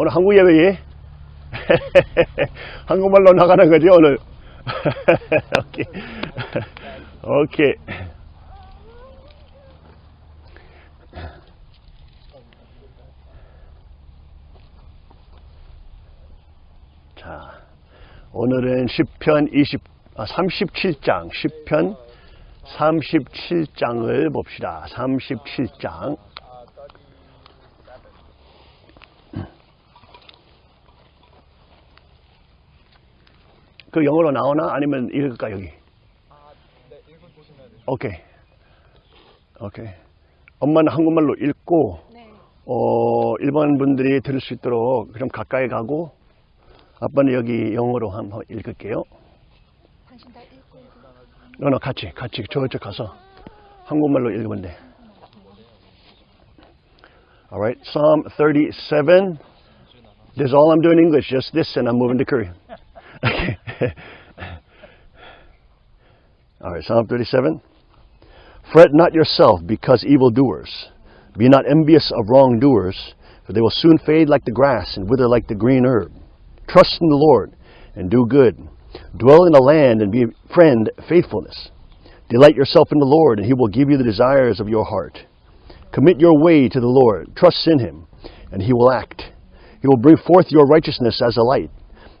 오늘 한국 예배에 한국말로 나가는 거지 오늘. 오케이. 오케이. 자, 오늘은 10편 20, 아, 37장, 10편 37장을 봅시다. 37장. 그 영어로 나오나? 아니면 읽을까, 여기? 오케이. 오케이. 엄마는 한국말로 읽고, 네. 어, 일반 분들이 들을 수 있도록 좀 가까이 가고, 아빠는 여기 영어로 한번 읽을게요. 당신 다 읽고 읽고. 너너 같이, 같이 저쪽 가서 한국말로 읽으면 돼. Alright, Psalm 37. This is all I'm doing in English, just this, and I'm moving to Korean. Okay. Alright, Psalm 37. Fret not yourself because evildoers. Be not envious of wrongdoers, for they will soon fade like the grass and wither like the green herb. Trust in the Lord and do good. Dwell in the land and befriend faithfulness. Delight yourself in the Lord, and he will give you the desires of your heart. Commit your way to the Lord. Trust in him, and he will act. He will bring forth your righteousness as a light,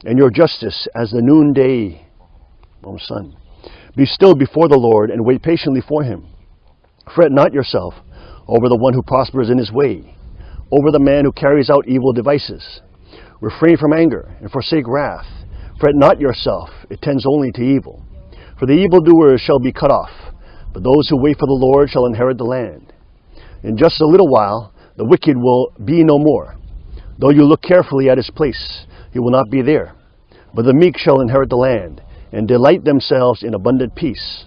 and your justice as the noonday oh, sun. Be still before the Lord, and wait patiently for him. Fret not yourself over the one who prospers in his way, over the man who carries out evil devices. Refrain from anger and forsake wrath. Fret not yourself, it tends only to evil. For the evildoers shall be cut off, but those who wait for the Lord shall inherit the land. In just a little while, the wicked will be no more. Though you look carefully at his place, he will not be there. But the meek shall inherit the land, and delight themselves in abundant peace.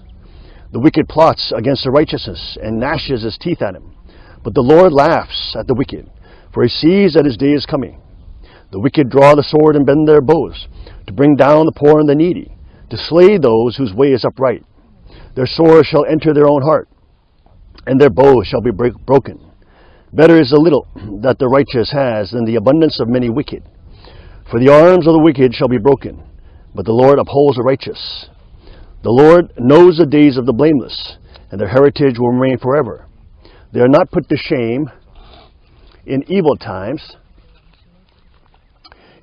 The wicked plots against the righteousness, and gnashes his teeth at him. But the Lord laughs at the wicked, for he sees that his day is coming. The wicked draw the sword and bend their bows, to bring down the poor and the needy, to slay those whose way is upright. Their sword shall enter their own heart, and their bow shall be break- broken. Better is the little that the righteous has than the abundance of many wicked. For the arms of the wicked shall be broken, but the Lord upholds the righteous. The Lord knows the days of the blameless, and their heritage will remain forever. They are not put to shame in evil times.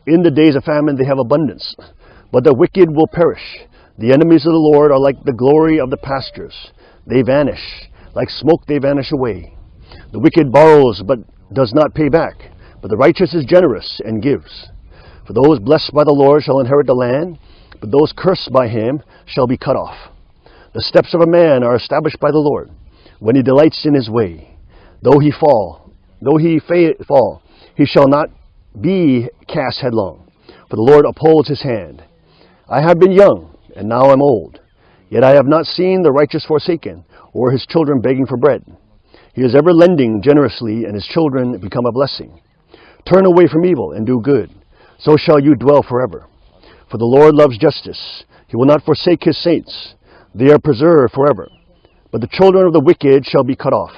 In the days of famine they have abundance, but the wicked will perish. The enemies of the Lord are like the glory of the pastures. They vanish. Like smoke they vanish away. The wicked borrows but does not pay back, but the righteous is generous and gives. For those blessed by the Lord shall inherit the land, but those cursed by him shall be cut off. The steps of a man are established by the Lord, when he delights in his way. Though he fall, though he fa- fall, he shall not be cast headlong, for the Lord upholds his hand. I have been young, and now am old, yet I have not seen the righteous forsaken, or his children begging for bread. He is ever lending generously, and his children become a blessing. Turn away from evil and do good, so shall you dwell forever. For the Lord loves justice. He will not forsake his saints. They are preserved forever. But the children of the wicked shall be cut off.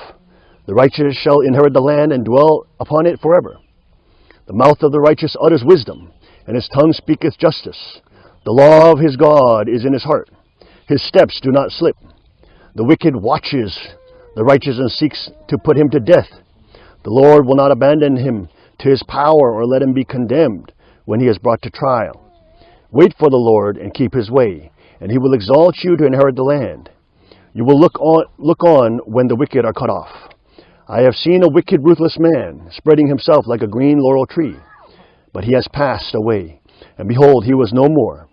The righteous shall inherit the land and dwell upon it forever. The mouth of the righteous utters wisdom, and his tongue speaketh justice. The law of his God is in his heart. His steps do not slip. The wicked watches the righteous and seeks to put him to death. The Lord will not abandon him to his power or let him be condemned when he is brought to trial. Wait for the Lord and keep his way, and he will exalt you to inherit the land. You will look on, look on when the wicked are cut off. I have seen a wicked, ruthless man spreading himself like a green laurel tree, but he has passed away, and behold, he was no more.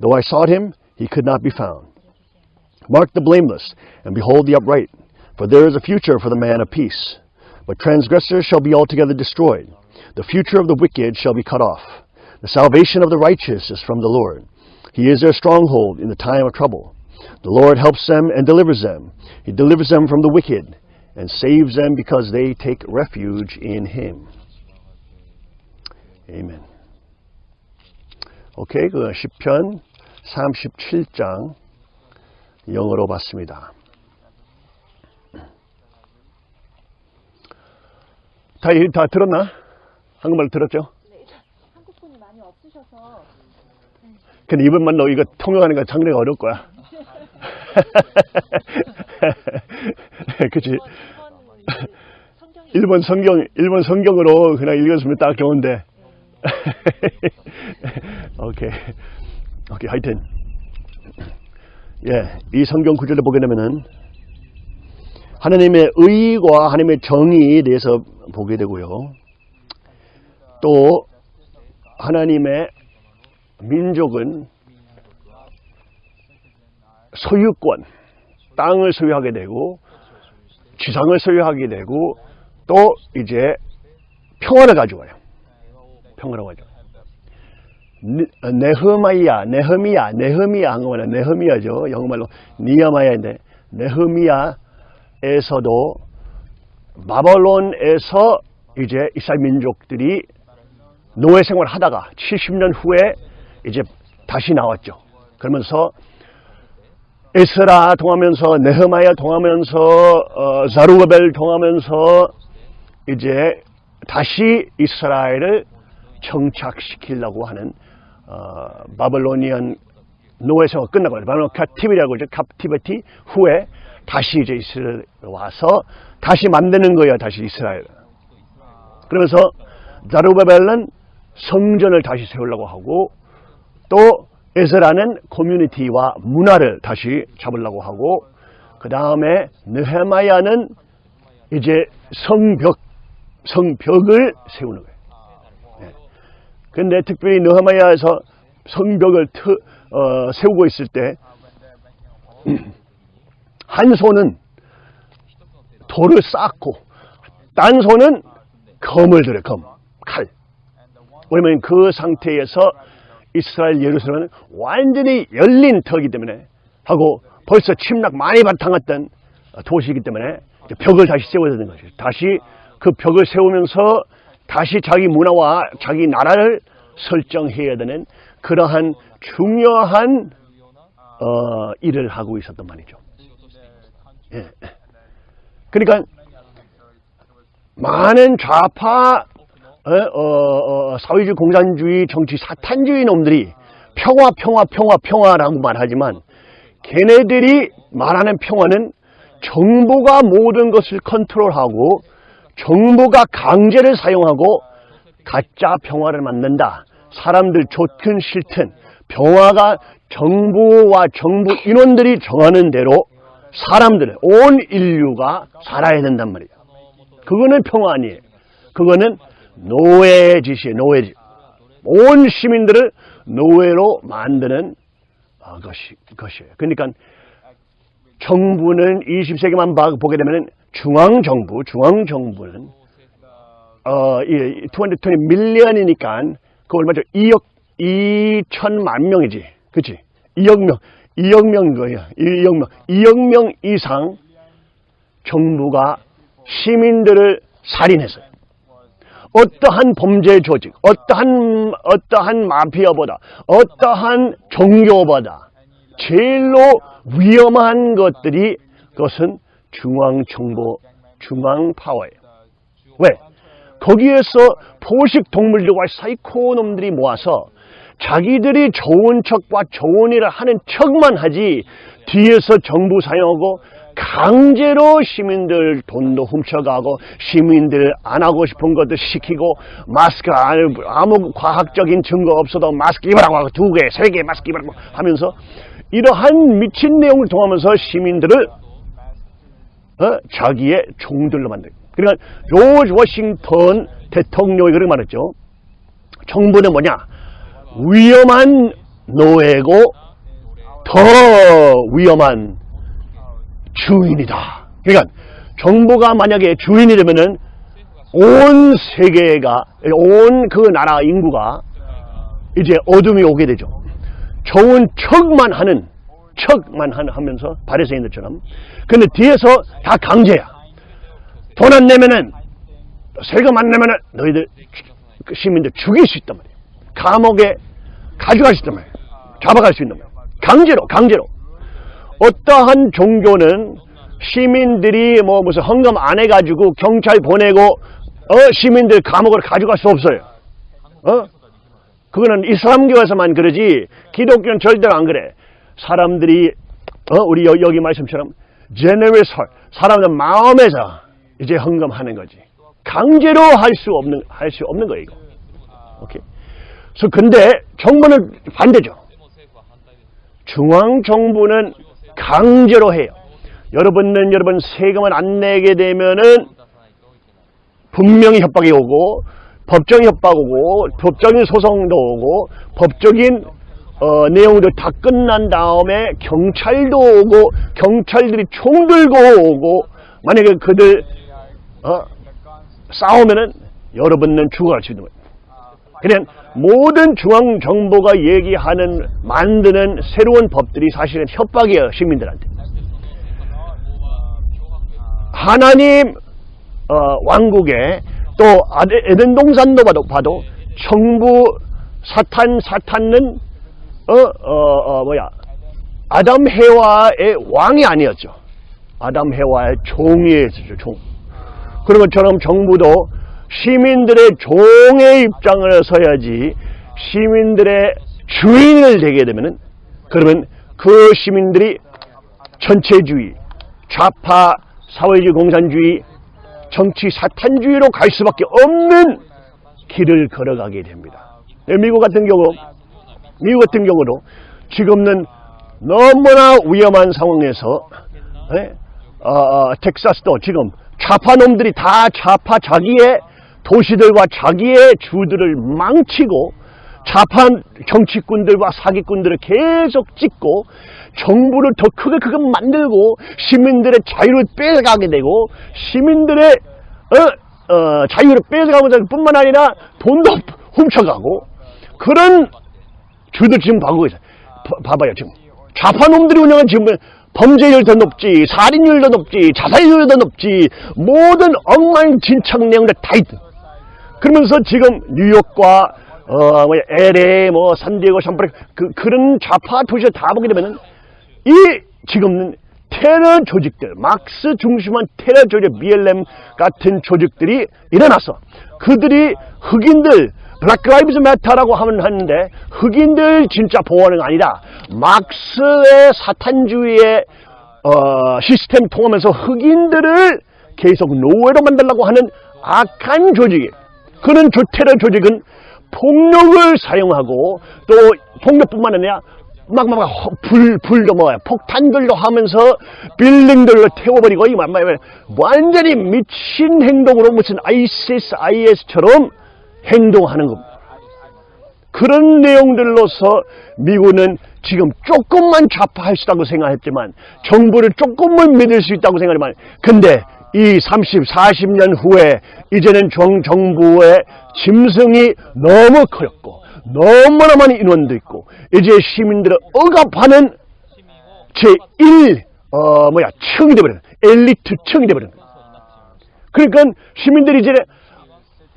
Though I sought him, he could not be found. Mark the blameless, and behold the upright, for there is a future for the man of peace. But transgressors shall be altogether destroyed. The future of the wicked shall be cut off. The salvation of the righteous is from the Lord. He is their stronghold in the time of trouble. The Lord helps them and delivers them. He delivers them from the wicked and saves them because they take refuge in Him. Amen. 오케이, 그 10편 37장 영어로 봤습니다. 다, 다 들었나? 한국말 들었죠? 근데 이번만 너 이거 통역하는 거 상당히 어려울 거야. 그치? 일본 성경, 일본 성경으로 그냥 읽었으면 딱 좋은데. 오케이. 오케이, 하여튼. 예, 이 성경 구절을 보게 되면은 하나님의 의와 하나님의 정의에 대해서 보게 되고요. 또 하나님의 민족은 소유권, 땅을 소유하게 되고 지상을 소유하게 되고 또 이제 평화를 가져와요. 평화를 가져와요. 네- 네흐마이야, 네흐미야, 네흐미야 한국말로 네흐미야죠. 영어말로 니아마야인데 네흐미야에서도 바벨론에서 이제 이스라엘 민족들이 노예 생활을 하다가 70년 후에 이제 다시 나왔죠. 그러면서 에스라 통하면서 네헤마야 통하면서 어, 자루바벨 통하면서 이제 다시 이스라엘을 정착시키려고 하는 어, 바벨로니안 노예 생활 끝나고 바벨론 captivity라고 그러죠. captivity 후에 다시 이제 이스라엘 와서 다시 만드는 거예요. 다시 이스라엘. 그러면서 자루바벨은 성전을 다시 세우려고 하고 또 에스라는 커뮤니티와 문화를 다시 잡으려고 하고 그 다음에 느헤마야는 이제 성벽 성벽을 세우는 거예요. 예. 근데 특별히 느헤마야에서 성벽을 트, 어, 세우고 있을 때 한 손은 돌을 쌓고 딴 손은 검을 들어 검, 칼. 왜냐면 그 상태에서 이스라엘 예루살렘은 완전히 열린 터이기 때문에 하고 벌써 침략 많이 바탕했던 도시이기 때문에 벽을 다시 세워야 되는 거죠. 다시 그 벽을 세우면서 다시 자기 문화와 자기 나라를 설정해야 되는 그러한 중요한 어, 일을 하고 있었단 말이죠. 예. 그러니까 많은 좌파 어, 어, 어, 사회주의 공산주의 정치 사탄주의 놈들이 평화 평화 평화 평화라고 말하지만 걔네들이 말하는 평화는 정부가 모든 것을 컨트롤하고 정부가 강제를 사용하고 가짜 평화를 만든다. 사람들 좋든 싫든 평화가 정부와 정부 인원들이 정하는 대로 사람들, 온 인류가 살아야 된단 말이에요. 그거는 평화 아니에요. 그거는 노예의 짓이에요. 노예 짓. 온 시민들을 노예로 만드는 어, 것이, 것이에요. 그러니까 정부는 20세기만 보게 되면 중앙정부, 중앙정부는 어, 이220 밀리언이니까 그 얼마죠? 2억 2천만 명이지. 그치? 2억 명, 2억 명인 거예요. 2억 명, 2억 명 이상 정부가 시민들을 살인했어요. 어떠한 범죄 조직, 어떠한, 어떠한 마피아보다, 어떠한 종교보다 제일로 위험한 것들이 그것은 중앙정부, 중앙파워예요. 왜? 거기에서 포식 동물들과 사이코 놈들이 모아서 자기들이 좋은 척과 좋은 일을 하는 척만 하지 뒤에서 정부 사용하고 강제로 시민들 돈도 훔쳐가고 시민들 안 하고 싶은 것도 시키고 마스크 안- 아무 과학적인 증거 없어도 마스크 입으라고 하고 두 개, 세 개 마스크 입으라고 하면서 이러한 미친 내용을 통하면서 시민들을 어? 자기의 종들로 만들. 그러니까 조지 워싱턴 대통령이 그렇게 말했죠. 정부는 뭐냐? 위험한 노예고 더 위험한 주인이다. 그러니까 정부가 만약에 주인이 되면은 온 세계가 온 그 나라 인구가 이제 어둠이 오게 되죠. 좋은 척만 하는 척만 하- 하면서 바리새인들처럼. 근데 뒤에서 다 강제야. 돈 안 내면은 세금 안 내면은 너희들 그 시민들 죽일 수 있단 말이야. 감옥에 가져갈 수 있단 말이야. 잡아갈 수 있단 말이야. 강제로 강제로. 어떠한 종교는 시민들이 뭐 무슨 헌금 안 해가지고 경찰 보내고 어 시민들 감옥으로 가져갈 수 없어요. 어? 그거는 이슬람교에서만 그러지 기독교는 절대로 안 그래. 사람들이 어, 우리 여, 여기 말씀처럼 generous heart 사람들 마음에서 이제 헌금하는 거지. 강제로 할 수 없는 할 수 없는 거예요. 이거. 오케이. 그래서 근데 정부는 반대죠. 중앙 정부는 강제로 해요. 여러분은 여러분 세금을 안 내게 되면은 분명히 협박이 오고 법정 협박 오고 법적인 소송도 오고 법적인 어, 내용도 다 끝난 다음에 경찰도 오고 경찰들이 총 들고 오고 만약에 그들 어, 싸우면은 여러분은 죽어갈 수 있는 거예요. 그냥 모든 중앙 정부가 얘기하는 만드는 새로운 법들이 사실은 협박이에요 시민들한테. 하나님 어, 왕국에 또 에덴 동산도 봐도, 봐도 정부 사탄 사탄은 어, 어, 어, 뭐야 아담 해와의 왕이 아니었죠. 아담 해와의 종이었죠. 종. 그런 것처럼 정부도 시민들의 종의 입장을 서야지 시민들의 주인을 되게 되면은 그러면 그 시민들이 전체주의, 좌파, 사회주의, 공산주의, 정치 사탄주의로 갈 수밖에 없는 길을 걸어가게 됩니다. 네, 미국 같은 경우, 미국 같은 경우도 지금은 너무나 위험한 상황에서 예? 어, 어, 텍사스도 지금 좌파 놈들이 다 좌파 자기의 도시들과 자기의 주들을 망치고 좌파 정치꾼들과 사기꾼들을 계속 찍고 정부를 더 크게 크게 만들고 시민들의 자유를 뺏어가게 되고 시민들의 어, 어, 자유를 뺏어가면서 뿐만 아니라 돈도 훔쳐가고 그런 주도 지금 가고 있어요. 봐- 봐봐요 지금 좌파 놈들이 운영한 지금 범죄율 더 높지 살인율 더 높지 자살률 더 높지 모든 엉망진창 내용들 다 있다. 그러면서 지금 뉴욕과 어, 뭐 LA, 뭐 산디에고, 샴프레 그 그런 좌파 도시에 다 보게 되면은 이 지금은 테러 조직들, 막스 중심한 테러 조직, BLM 같은 조직들이 일어났어. 그들이 흑인들, 블랙 라이브즈 매터라고 하면 하는데 흑인들 진짜 보호하는 게 아니라 막스의 사탄주의의 어, 시스템 통하면서 흑인들을 계속 노예로 만들려고 하는 악한 조직이에요. 그런 조, 테러 조직은 폭력을 사용하고 또 폭력뿐만 아니라 막막 불, 불도 뭐야 폭탄들도 하면서 빌딩들로 태워버리고 이 말- 말- 말- 완전히 미친 행동으로 무슨 ISIS, IS처럼 행동하는 겁니다. 그런 내용들로서 미국은 지금 조금만 좌파할 수 있다고 생각했지만 정부를 조금만 믿을 수 있다고 생각하지만 근데 이 30, 40년 후에 이제는 정, 정부의 짐승이 너무 커졌고 너무나 많은 인원도 있고 이제 시민들을 억압하는 제1 어 뭐야 층이 되버린 엘리트 층이 되버린. 그러니까 시민들이 이제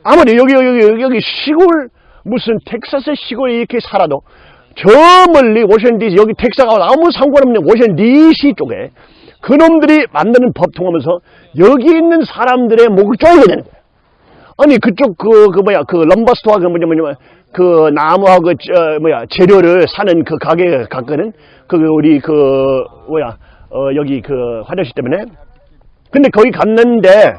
아무리 여기 여기 여기, 여기 시골 무슨 텍사스 시골에 이렇게 살아도 저 멀리 워싱턴 DC 여기 텍사가 아무 상관없는 워싱턴 DC 쪽에 그놈들이 만드는 법 통하면서 여기 있는 사람들의 목을 쪼이게 되는 거예요. 아니 그쪽 그, 그 뭐야 그 럼버스토어 그 뭐냐 뭐냐 그 나무하고 저 뭐야 재료를 사는 그 가게 갔거든. 그 우리 그 뭐야 어 여기 그 화장실 때문에. 근데 거기 갔는데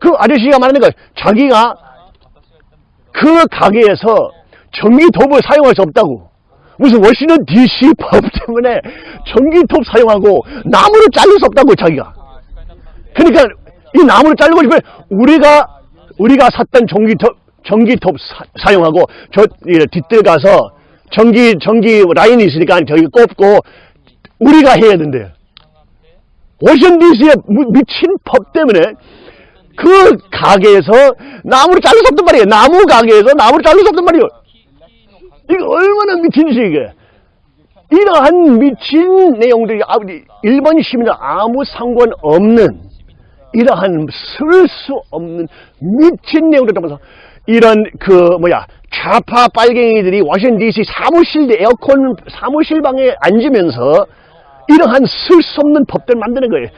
그 아저씨가 말하는 거 자기가 그 가게에서 전기톱을 사용할 수 없다고. 무슨 워싱턴 DC 법 때문에 전기톱 사용하고 나무를 자를 수 없다고 자기가. 그러니까 이 나무를 자르고 싶으면 우리가 우리가 샀던 전기톱 전기톱 사, 용하고저 이, 뒷뜰 가서 전기 전기 라인이 있으니까 저기 꼽고 우리가 해야 된대요. 워싱턴 DC의 미친 법 때문에 그 가게에서 나무를 자를 수 없단 말이에요. 나무 가게에서 나무를 자를 수 없단 말이에요. 이거 얼마나 미친 짓이 이게. 이러한 미친 내용들이 아무리 일반 시민은 아무 상관없는 이러한 쓸 수 없는 미친 내용들 담아서 이런 그 뭐야 좌파 빨갱이들이 워싱턴 DC 사무실 에어컨 사무실 방에 앉으면서 이러한 쓸 수 없는 법들 만드는 거예요.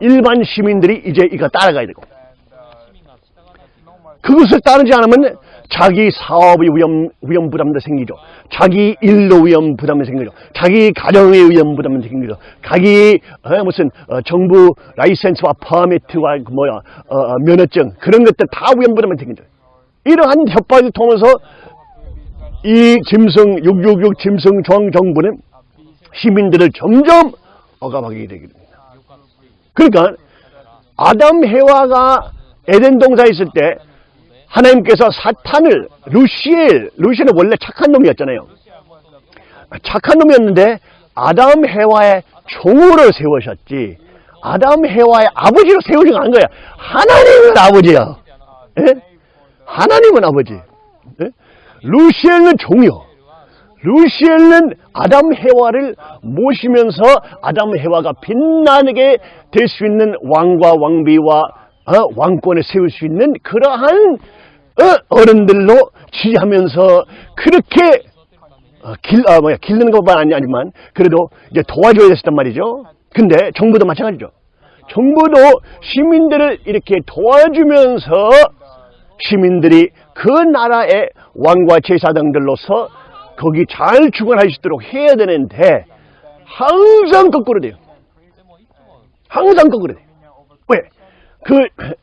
일반 시민들이 이제 이거 따라가야 되고. 그것을 따르지 않으면 자기 사업의 위험, 위험 부담도 생기죠. 자기 일로 위험 부담이 생기죠. 자기 가정의 위험 부담이 생기죠. 자기 어, 무슨 어, 정부 라이센스와 퍼미트와 그 뭐야 어, 어, 면허증 그런 것들 다 위험 부담이 생기죠. 이러한 협박을 통해서 이 짐승 666 짐승 정 정부는 시민들을 점점 억압하게 되게 됩니다. 그러니까 아담 해와가 에덴 동산에 있을 때 하나님께서 사탄을 루시엘, 루시엘은 원래 착한 놈이었잖아요. 착한 놈이었는데 아담 해와의 종으로 세우셨지. 아담 해와의 아버지로 세우지 않은 거야. 하나님은 아버지야. 예? 하나님은 아버지. 예? 루시엘은 종이요. 루시엘은 아담 해와를 모시면서 아담 해와가 빛나게 될 수 있는 왕과 왕비와 어, 왕권을 세울 수 있는 그러한 어, 른들로 지지하면서 그렇게 어, 길, 아, 뭐야, 길르는 것만 아니, 아니지만, 그래도 이제 도와줘야 됐단 말이죠. 근데 정부도 마찬가지죠. 정부도 시민들을 이렇게 도와주면서 시민들이 그 나라의 왕과 제사장들로서 거기 잘 주관할 수 있도록 해야 되는데, 항상 거꾸로 돼요. 항상 거꾸로 돼요. 왜? 그,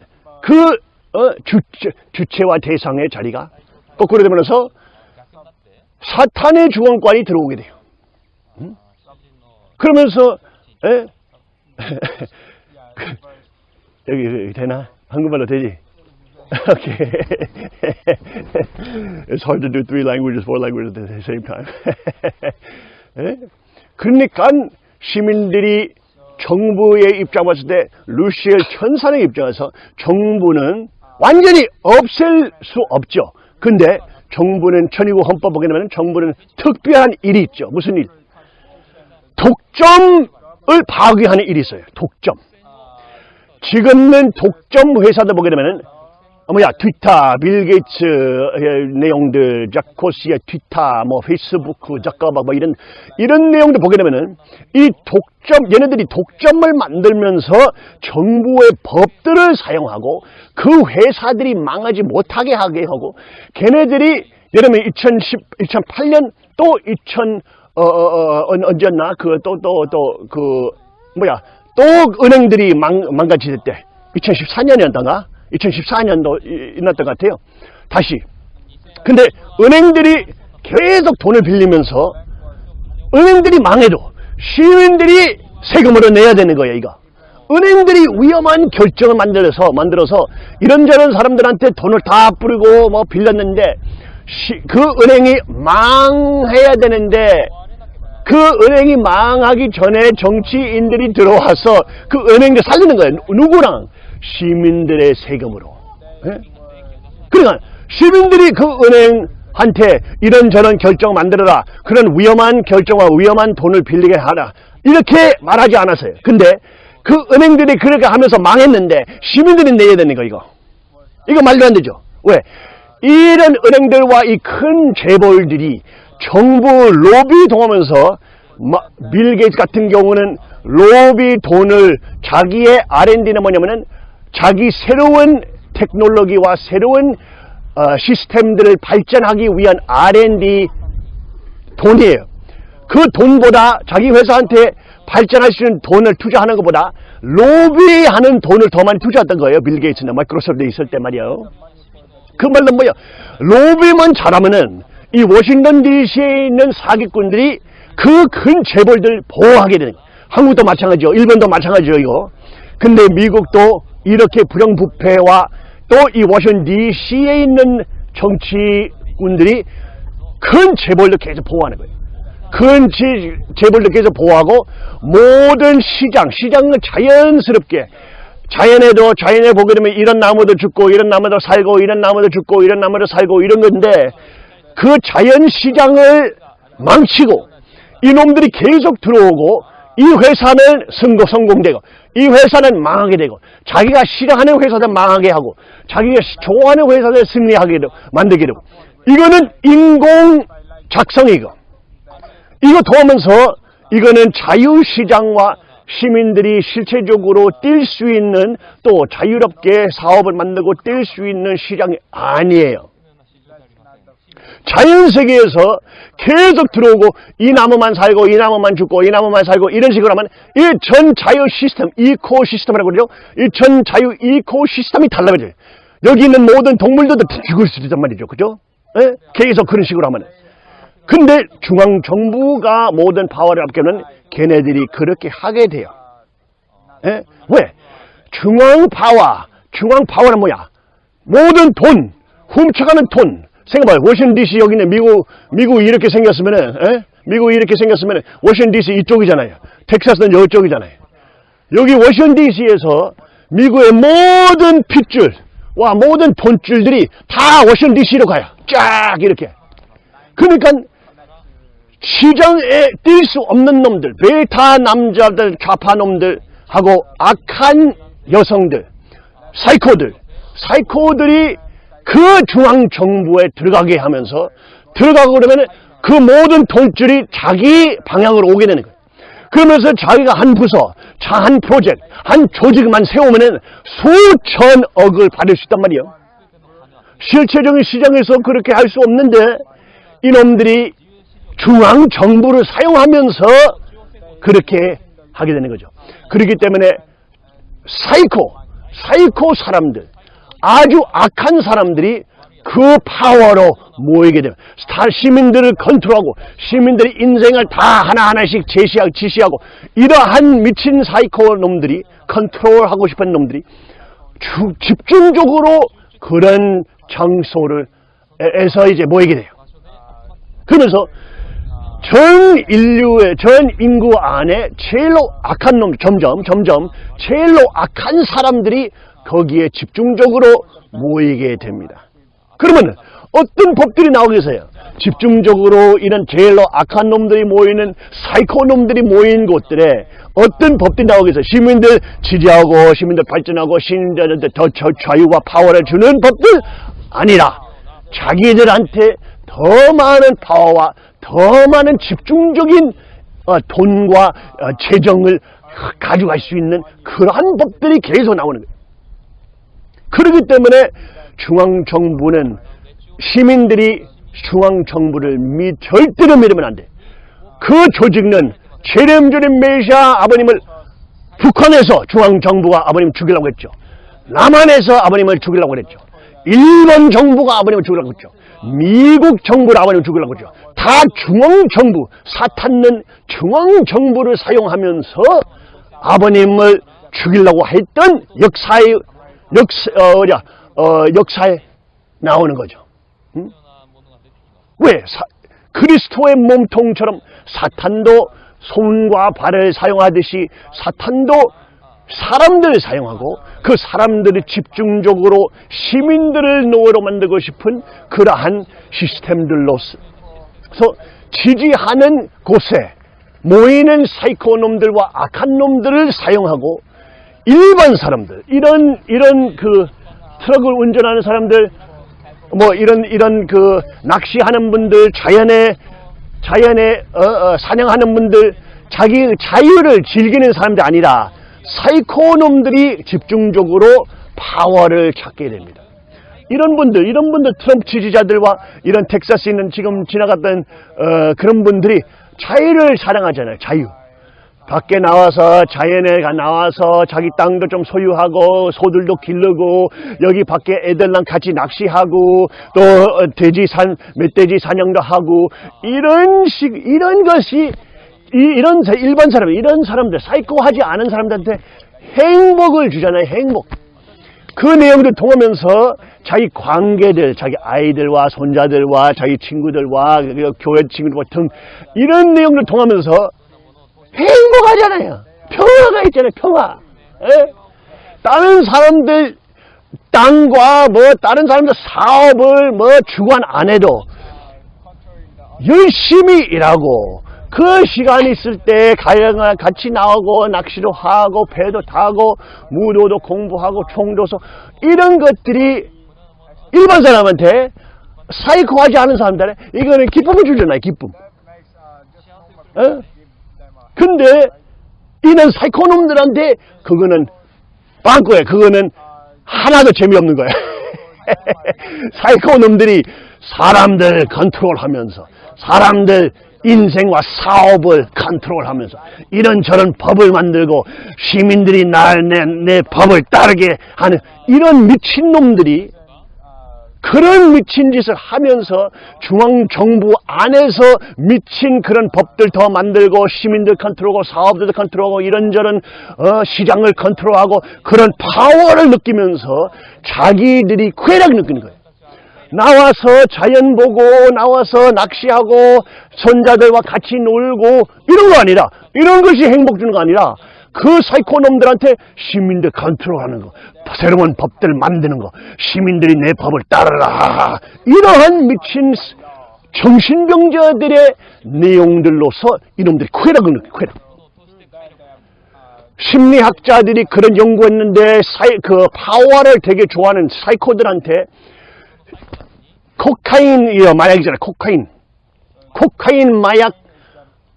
그, 어, 주체, 주체와 대상의 자리가 거꾸로 되면서 사탄의 주권관이 들어오게 돼요. 응? 그러면서, 에? 그, 여기, 여기 되나? 한국말로 되지? Okay. it's hard to do three languages, four languages at the same time. 에? 그러니까 시민들이 정부의 입장 봤을 때 루시엘 천사의 입장에서 정부는 완전히 없앨 수 없죠. 근데 정부는 천이고 헌법 보게 되면 정부는 특별한 일이 있죠. 무슨 일? 독점을 파괴하는 일이 있어요. 독점. 지금은 독점 회사들 보게 되면은 어, 뭐야 트위터, 빌 게이츠 내용들, 자코시의 트위터, 뭐 페이스부크, 자카바 뭐 이런 이런 내용들 보게 되면은 이 독점 얘네들이 독점을 만들면서 정부의 법들을 사용하고 그 회사들이 망하지 못하게 하게 하고 걔네들이 예를 들면 2010, 2008년 또 2000, 어, 어, 어, 언제였나? 그, 또, 또, 또, 그, 뭐야. 또 은행들이 망, 망가질 때. 2014년이었던가? 2014년도 있었던 것 같아요. 다시. 근데 은행들이 계속 돈을 빌리면서 은행들이 망해도 시민들이 세금으로 내야 되는 거예요, 이거. 은행들이 위험한 결정을 만들어서, 만들어서 이런저런 사람들한테 돈을 다 뿌리고 뭐 빌렸는데 시, 그 은행이 망해야 되는데 그 은행이 망하기 전에 정치인들이 들어와서 그 은행을 살리는 거예요. 누구랑? 시민들의 세금으로. 예? 그러니까 시민들이 그 은행한테 이런저런 결정 만들어라. 그런 위험한 결정과 위험한 돈을 빌리게 하라. 이렇게 말하지 않았어요. 근데 그 은행들이 그렇게 하면서 망했는데 시민들이 내야 되는 거 이거. 이거 말도 안 되죠. 왜? 이런 은행들과 이 큰 재벌들이 정부 로비 동하면서 빌 게이츠 같은 경우는 로비 돈을 자기의 R&D는 뭐냐면은 자기 새로운 테크놀로기와 새로운 어, 시스템들을 발전하기 위한 R&D 돈이에요. 그 돈보다 자기 회사한테 발전할 수 있는 돈을 투자하는 것보다 로비하는 돈을 더 많이 투자했던 거예요. 빌 게이츠나 마이크로소프트에 있을 때 말이에요. 그 말은 뭐야? 로비만 잘하면은 이 워싱턴 DC에 있는 사기꾼들이 그 큰 재벌들 보호하게 되는 거예요. 한국도 마찬가지죠. 일본도 마찬가지죠. 이거. 근데 미국도 이렇게 부정부패와 또 이 워싱턴 DC에 있는 정치꾼들이 큰 재벌들 계속 보호하는 거예요. 큰 재벌들 계속 보호하고 모든 시장, 시장을 자연스럽게 자연에도 자연에 보게 되면 이런 나무도 죽고 이런 나무도 살고 이런 나무도 죽고 이런 나무도 살고 이런 건데 그 자연 시장을 망치고 이놈들이 계속 들어오고 이 회사는 성공, 성공되고 이 회사는 망하게 되고 자기가 싫어하는 회사들 망하게 하고 자기가 좋아하는 회사들 승리하게 되고 만들게 되고 이거는 인공 작성이고 이거 도우면서 이거는 자유시장과 시민들이 실체적으로 뛸 수 있는 또 자유롭게 사업을 만들고 뛸 수 있는 시장이 아니에요. 자연세계에서 계속 들어오고 이 나무만 살고 이 나무만 죽고 이 나무만 살고 이런 식으로 하면 이 전 자유 시스템, ecosystem이라고 그러죠. 이 전 자유 ecosystem이 달라져요. 여기 있는 모든 동물들도 다 죽을 수 있단 말이죠. 그죠? 예? 계속 그런 식으로 하면. 근데 중앙정부가 모든 파워를 갖게는 걔네들이 그렇게 하게 돼요. 예? 왜? 중앙 파워, 중앙 파워는 뭐야? 모든 돈, 훔쳐가는 돈. 생각해봐요. 워싱턴 DC 여기는 미국, 미국 이렇게 생겼으면은, 예? 미국 이렇게 생겼으면은, 워싱턴 DC 이쪽이잖아요. 텍사스는 이쪽이잖아요. 여기 워싱턴 DC에서 미국의 모든 핏줄과 모든 돈줄들이 다 워싱턴 DC로 가요. 쫙 이렇게. 그러니까 시장에 뛸 수 없는 놈들, 베타 남자들, 좌파 놈들 하고 악한 여성들, 사이코들, 사이코들이 그 중앙 정부에 들어가게 하면서 들어가고 그러면 그 모든 돈줄이 자기 방향으로 오게 되는 거예요. 그러면서 자기가 한 부서, 자한 프로젝트, 한 조직만 세우면은 수천억을 받을 수 있단 말이에요. 실체적인 시장에서 그렇게 할 수 없는데 이놈들이 중앙 정부를 사용하면서 그렇게 하게 되는 거죠. 그렇기 때문에 사이코, 사이코 사람들, 아주 악한 사람들이 그 파워로 모이게 되면 다 시민들을 컨트롤하고 시민들의 인생을 다 하나하나씩 제시하고 지시하고 이러한 미친 사이코 놈들이 컨트롤하고 싶은 놈들이 주- 집중적으로 그런 장소를 에서 이제 모이게 돼요. 그러면서 전 인류의 전 인구 안에 제일로 악한 놈 점점 점점 제일로 악한 사람들이 거기에 집중적으로 모이게 됩니다. 그러면 어떤 법들이 나오겠어요? 집중적으로 이런 제일로 악한 놈들이 모이는 사이코 놈들이 모인 곳들에 어떤 법들이 나오겠어요? 시민들 지지하고 시민들 발전하고 시민들한테 더 저- 자유와 파워를 주는 법들 아니라 자기들한테 더 많은 파워와 더 많은 집중적인 어, 돈과 어, 재정을 가져갈 수 있는 그러한 법들이 계속 나오는 거예요. 그렇기 때문에 중앙정부는 시민들이 중앙정부를 미, 절대로 믿으면 안 돼. 그 조직은 제렘제렘 메시아 아버님을 북한에서 중앙정부가 아버님 죽이려고 했죠. 남한에서 아버님을 죽이려고 했죠. 일본 정부가 아버님을 죽이려고 했죠. 미국 정부를 아버님을 죽이려고 했죠. 다 중앙정부, 사탄은 중앙정부를 사용하면서 아버님을 죽이려고 했던 역사의 역사, 어, 어, 역사에 나오는 거죠. 응? 왜? 사- 그리스도의 몸통처럼 사탄도 손과 발을 사용하듯이 사탄도 사람들을 사용하고 그 사람들이 집중적으로 시민들을 노예로 만들고 싶은 그러한 시스템들로서 지지하는 곳에 모이는 사이코 놈들과 악한 놈들을 사용하고 일반 사람들 이런 이런 그 트럭을 운전하는 사람들 뭐 이런 이런 그 낚시하는 분들 자연에 자연에 어, 어, 사냥하는 분들 자기 자유를 즐기는 사람들이 아니라 사이코 놈들이 집중적으로 파워를 찾게 됩니다. 이런 분들, 이런 분들 트럼프 지지자들과 이런 텍사스에 있는 지금 지나갔던 어, 그런 분들이 자유를 사랑하잖아요. 자유. 밖에 나와서 자연에 가 나와서 자기 땅도 좀 소유하고 소들도 기르고 여기 밖에 애들랑 같이 낚시하고 또 어, 돼지 산 멧돼지 사냥도 하고 이런 식 이런 것이 이, 사- 일반 사람 이런 사람들 사이코하지 않은 사람들한테 행복을 주잖아요 행복. 그 내용들 통하면서 자기 관계들, 자기 아이들과 손자들과 자기 친구들과 그 교회 친구들과 등 이런 내용들 통하면서 행복하잖아요. 평화가 있잖아요. 평화. 예? 다른 사람들 땅과 뭐 다른 사람들 사업을 뭐 주관 안 해도 열심히 일하고 그 시간 있을 때 가영아 같이 나오고 낚시도 하고 배도 타고 무도도 공부하고 총도서 이런 것들이 일반 사람한테 사이코하지 않은 사람들에 이거는 기쁨을 주잖아요 기쁨 어? 근데 이런 사이코놈들한테 그거는 빵꾸야. 그거는 하나도 재미없는 거야. 사이코놈들이 사람들 컨트롤하면서 사람들 인생과 사업을 컨트롤하면서 이런저런 법을 만들고 시민들이 날 내 내 법을 따르게 하는 이런 미친놈들이 그런 미친 짓을 하면서 중앙정부 안에서 미친 그런 법들 더 만들고 시민들 컨트롤하고 사업들도 컨트롤하고 이런저런 어, 시장을 컨트롤하고 그런 파워를 느끼면서 자기들이 쾌락을 느끼는 거예요. 나와서 자연 보고 나와서 낚시하고 손자들과 같이 놀고 이런 거 아니라 이런 것이 행복 주는 거 아니라 그 사이코놈들한테 시민들 컨트롤하는 거 새로운 법들 만드는 거 시민들이 내 법을 따르라 이러한 미친 정신병자들의 내용들로서 이놈들이 쾌락을 느껴 쾌락 심리학자들이 그런 연구했는데 사이, 그 파워를 되게 좋아하는 사이코들한테 코카인, 이 마약이잖아요. 코카인. 코카인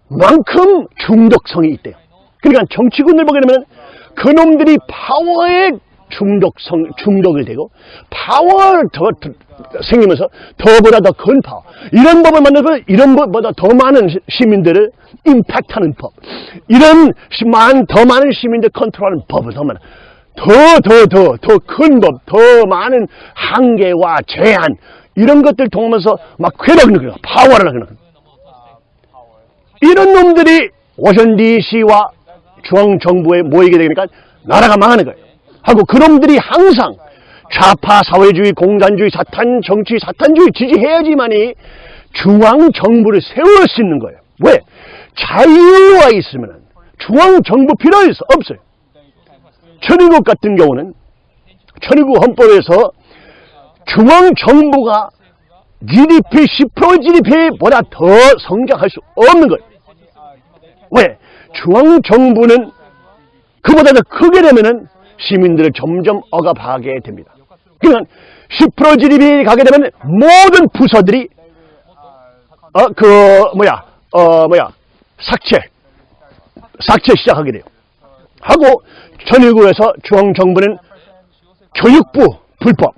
마약만큼 중독성이 있대요. 그러니까 정치군을 보게 되면 그놈들이 파워에 중독성, 중독이 되고 파워를 더, 더 생기면서 더보다 더 큰 파워. 이런 법을 만들고 이런 법보다 더 많은 시- 시민들을 impact하는 법. 이런 시- 많, 더 많은 시민들 컨트롤하는 법을 더 많아. 더, 더, 더, 더 큰 법, 더 많은 한계와 제한, 이런 것들 통하면서 막 쾌락을 느껴요. 파워를 느껴요. 이런 놈들이 워싱턴 DC와 중앙정부에 모이게 되니까 나라가 망하는 거예요. 하고 그놈들이 항상 좌파 사회주의, 공산주의, 사탄, 정치, 사탄주의 지지해야지만이 중앙정부를 세울 수 있는 거예요. 왜? 자유가 있으면 중앙정부 필요? 없어요. 천일국 같은 경우는 천일국 헌법에서 중앙정부가 GDP 10% GDP보다 더 성장할 수 없는 거예요. 왜? 중앙정부는 그보다 더 크게 되면은 시민들을 점점 억압하게 됩니다. 그러니까 10% GDP 가게 되면 모든 부서들이 어 그 뭐야 어 뭐야 삭제 삭제 시작하게 돼요. 하고 전일국에서 중앙정부는 교육부 불법,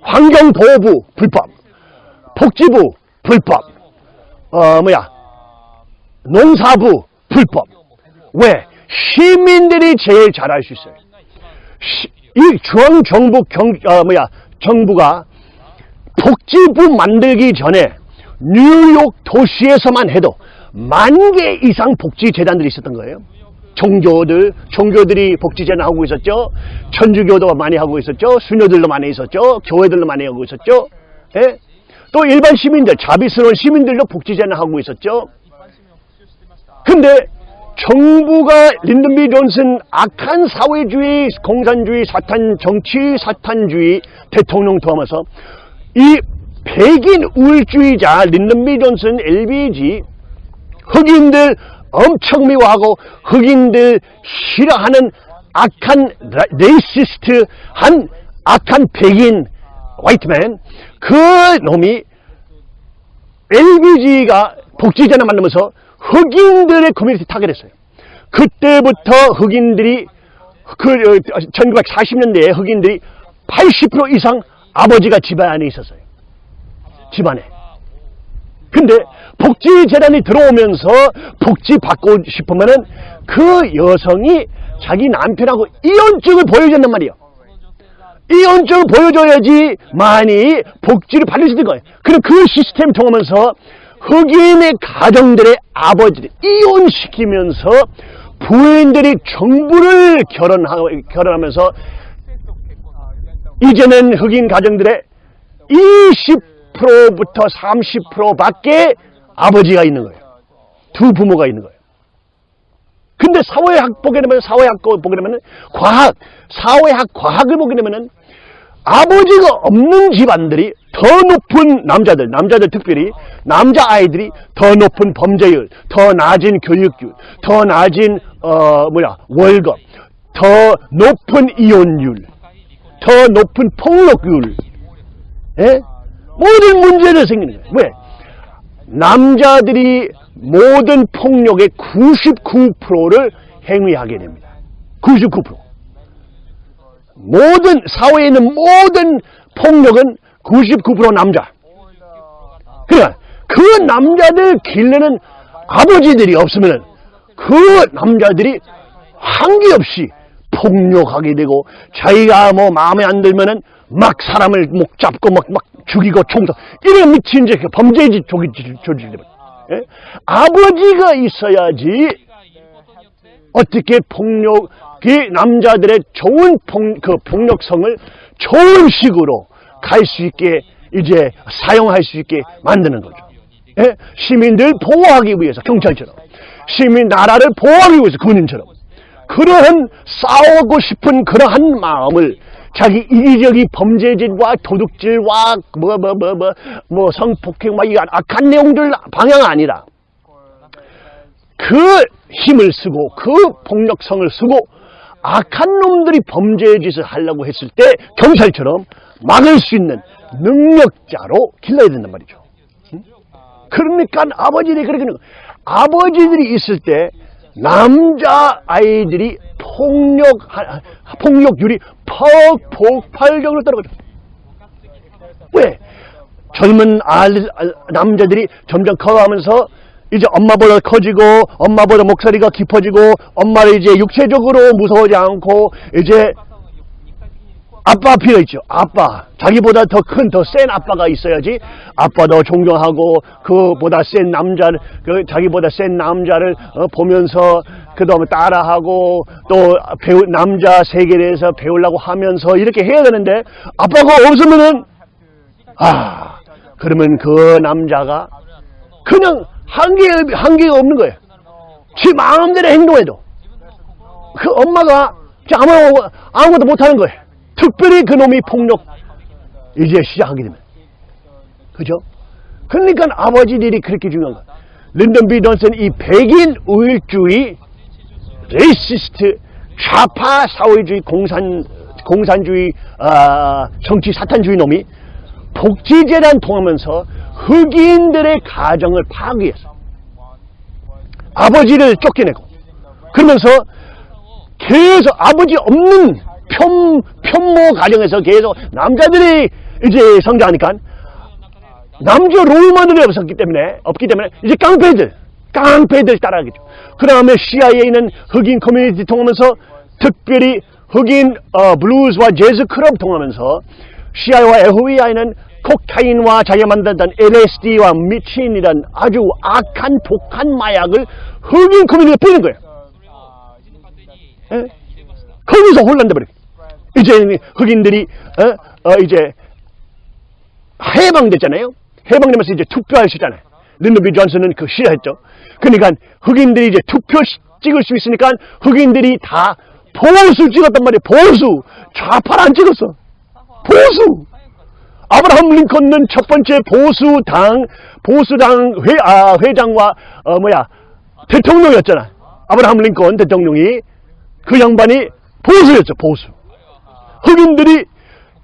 환경보호부 불법, 복지부 불법, 어 뭐야 농사부 불법. 왜? 시민들이 제일 잘할 수 있어요. 시- 이 중앙정부 경, 어, 뭐야, 정부가 복지부 만들기 전에 뉴욕 도시에서만 해도 만 개 이상 복지재단들이 있었던 거예요. 종교들, 종교들이 복지재단 하고 있었죠. 천주교도 많이 하고 있었죠. 수녀들도 많이 있었죠. 교회들도 많이 하고 있었죠. 예? 또 일반 시민들, 자비스러운 시민들도 복지재단 하고 있었죠. 근데 정부가 린든비 존슨 악한 사회주의, 공산주의, 사탄 정치, 사탄주의 대통령 도하면서 이 백인 우월주의자 린든비 존슨 LBG 흑인들 엄청 미워하고 흑인들 싫어하는 악한 라- racist 한 악한 백인 white man 그 놈이 LBJ가 복지제나 만들면서 흑인들의 커뮤니티 target했어요. 그때부터 흑인들이 그 1940년대에 흑인들이 80% 이상 아버지가 집안에 있었어요. 집안에. 근데 복지재단이 들어오면서 복지 받고 싶으면은 그 여성이 자기 남편하고 이혼증을 보여준단 말이에요. 이혼증을 보여줘야지 많이 복지를 받을 수 있는 거예요. 그럼 그 시스템 통하면서 흑인의 가정들의 아버지를 이혼시키면서 부인들이 정부를 결혼하, 결혼하면서 이제는 흑인 가정들의 20%부터 30%밖에 아버지가 있는 거예요. 두 부모가 있는 거예요. 근데 사회학 보게 되면 사회학 보게 되면 과학, 사회학 과학을 보게 되면은 아버지가 없는 집안들이 더 높은 남자들, 남자들 특별히 남자 아이들이 더 높은 범죄율, 더 낮은 교육률, 더 낮은 어 뭐야 월급, 더 높은 이혼율, 더 높은 폭력률, 예? 모든 문제를 생기는 거예요. 왜? 남자들이 모든 폭력의 99%를 행위하게 됩니다. 99%. 모든 사회에 있는 모든 폭력은 99% 남자. 그러니까 그 남자들 길르는 아버지들이 없으면 그 남자들이 한계 없이 폭력하게 되고 자기가 뭐 마음에 안 들면은 막 사람을 목 잡고 막, 막 죽이고 총도 이런 미친 짓 범죄지 조지게 예? 아버지가 있어야지 어떻게 폭력 이 남자들의 좋은 폭, 그 폭력성을 좋은 식으로 갈 수 있게 이제 사용할 수 있게 만드는 거죠. 예? 시민들 보호하기 위해서 경찰처럼 시민 나라를 보호하기 위해서 군인처럼 그러한 싸우고 싶은 그러한 마음을 자기 이기적인 범죄질과 도둑질과 뭐 뭐 뭐 뭐 뭐 성폭행과 이 악한 내용들 방향 아니라 그 힘을 쓰고 그 폭력성을 쓰고 악한 놈들이 범죄의 짓을 하려고 했을 때 경찰처럼 막을 수 있는 능력자로 길러야 된단 말이죠. 응? 그러니까 아버지들이 그렇게. 아버지들이 있을 때 남자 아이들이 폭력 폭력률이 폭 폭발적으로 떨어져. 왜? 젊은 아, 남자들이 점점 커가면서 이제 엄마보다 커지고 엄마보다 목소리가 깊어지고 엄마를 이제 육체적으로 무서워하지 않고 이제 아빠 필요 있죠. 아빠. 자기보다 더 큰, 더 센 아빠가 있어야지 아빠도 존경하고 그보다 센 남자를, 그 자기보다 센 남자를 어, 보면서 그 다음에 따라하고 또 배우, 남자 세계에 대해서 배우려고 하면서 이렇게 해야 되는데 아빠가 없으면은 아, 그러면 그 남자가 그냥 한계, 한계가 없는 거예요. 지 마음대로 행동해도. 그 엄마가 아무, 아무것도 못하는 거예요. 특별히 그놈이 폭력 이제 시작하게 되면. 그죠? 그러니까 아버지들이 그렇게 중요한 거예요. 린던 비 존슨 이 백인 우월주의, racist, 좌파 사회주의, 공산, 공산주의, 아, 정치 사탄주의 놈이 복지재단 통하면서 흑인들의 가정을 파괴했어. 아버지를 쫓겨내고 그러면서 계속 아버지 없는 편, 편모 가정에서 계속 남자들이 이제 성장하니까 남자 롤모델이 없었기 때문에 없기 때문에 이제 깡패들 깡패들 따라하겠죠. 그 다음에 CIA는 흑인 커뮤니티 통하면서 특별히 흑인 어, 블루즈와 재즈 클럽 통하면서 CIA와 FBI는 코카인과 자기가 만들던 LSD와 미친이란 아주 악한 독한 마약을 흑인 커뮤니티에 뿌리는 거예요. 예? 거기서 혼란돼 버려. 이제 흑인들이 어? 어, 이제 해방됐잖아요. 해방되면서 이제 투표할 수 있잖아요. 린더비 존슨은 그 싫어했죠. 그러니까 흑인들이 이제 투표 찍을 수 있으니까 흑인들이 다 보수 찍었단 말이에요. 보수. 좌파를 안 찍었어. 보수. 아브라함 링컨은 첫 번째 보수당 보수당 회, 아, 회장과 어, 뭐야 대통령이었잖아. 아브라함 링컨 대통령이 그 양반이 보수였죠. 보수. 흑인들이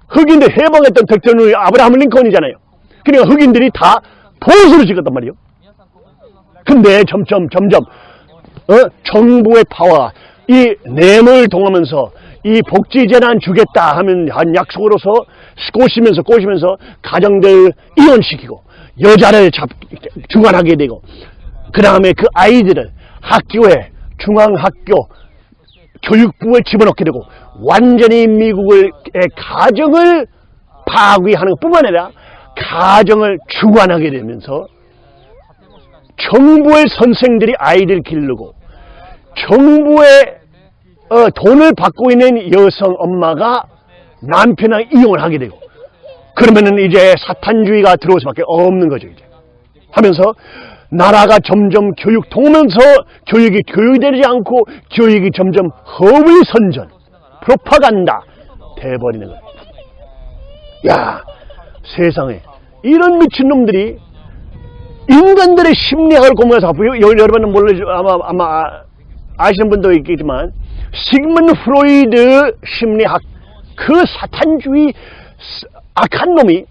흑인들 해방했던 대통령이 아브라함 링컨이잖아요. 그러니까 흑인들이 다 보수를 찍었단 말이에요. 근데 점점 점점 어? 정부의 파워 이 뇌물 동하면서 이 복지재난 주겠다 하면 한 약속으로서 꼬시면서 꼬시면서 가정들 이혼시키고 여자를 잡, 중환하게 되고 그 다음에 그 아이들을 학교에 중앙학교 교육부에 집어넣게 되고 완전히 미국의 가정을 파괴하는 것뿐만 아니라 가정을 중환하게 되면서 정부의 선생들이 아이들 기르고 정부의 어, 돈을 받고 있는 여성 엄마가 남편랑 이혼하게 되고 그러면은 이제 사탄주의가 들어올 수밖에 없는 거죠 이제. 하면서 나라가 점점 교육 통하면서 교육이 교육되지 않고 교육이 점점 허위 선전 프로파간다 돼버리는 거예요. 야 세상에 이런 미친놈들이 인간들의 심리학을 공부해서 여러분은 몰라죠 아마 아마 아시는 분도 있겠지만 시그먼 프로이드 심리학 그 사탄주의 악한 놈이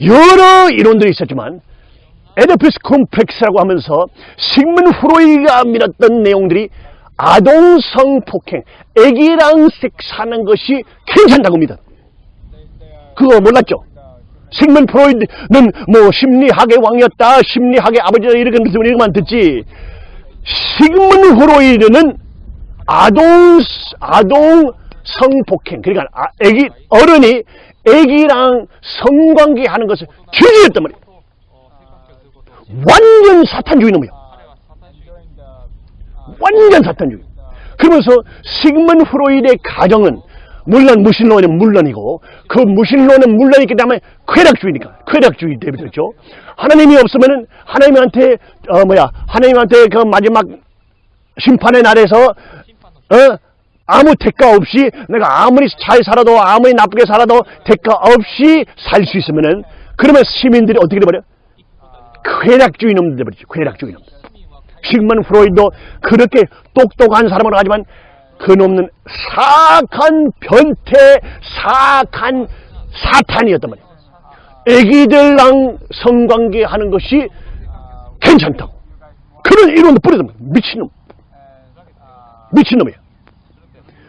여러 이론들이 있었지만 오이디푸스 콤플렉스라고 하면서 시그먼 프로이드가 밀었던 내용들이 아동성 폭행, 애기랑 섹스하는 것이 괜찮다고 믿어. 그거 몰랐죠? sigmund 프로이드는 뭐 심리학의 왕이었다, 심리학의 아버지다 이렇게 이렇게만 듣지. sigmund 프로이드는 아동 아동 성폭행 그러니까 아- 애기 어른이 애기랑 성관계 하는 것을 규제했단 말이에요. 완전 사탄주의 놈이야. 완전 사탄주의. 그러면서 시그먼 프로이드의 가정은 물론 무신론은 물론이고 그 무신론은 물론이기 때문에 쾌락주의니까 쾌락주의 대비됐죠. 하나님이 없으면은 하나님한테 어 뭐야 하나님한테 그 마지막 심판의 날에서 어 아무 대가 없이 내가 아무리 잘 살아도 아무리 나쁘게 살아도 대가 없이 살 수 있으면은 그러면 시민들이 어떻게 돼버려? 쾌락주의 놈들 돼버리죠. 쾌락주의 놈들. 시그먼 프로이드도 그렇게 똑똑한 사람으로 하지만 그놈은 사악한 변태, 사악한 사탄이었단 말이에요. 애기들랑 성관계 하는 것이 괜찮다고. 그런 이론도 뿌리단 말이에요. 미친놈. 미친놈이에요.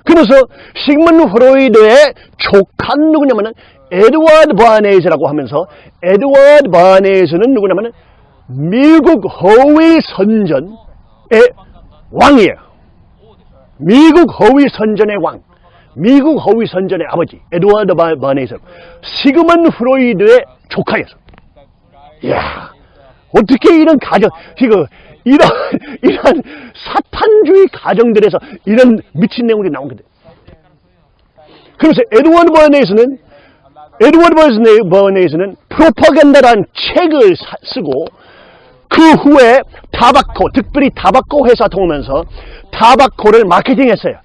그래서 시그먼 프로이드의 조카는 누구냐면은 에드워드 바네즈라고 하면서 에드워드 바네즈는 누구냐면은 미국 허위 선전의 왕이에요. 미국 허위 선전의 왕. 미국 허위 선전의 아버지 에드워드 바- 바네즈. 시그먼 프로이드의 조카였어. 이야, 어떻게 이런 가정, 이거, 이런, 이런 사탄주의 가정들에서 이런 미친 내용들이 나온 건데. 그래서 에드워드 버네이스는, 에드워드 버네- 버네이스는 프로파간다라는 책을 사- 쓰고, 그 후에 tobacco, 특별히 tobacco 회사 통하면서 tobacco를 마케팅했어요.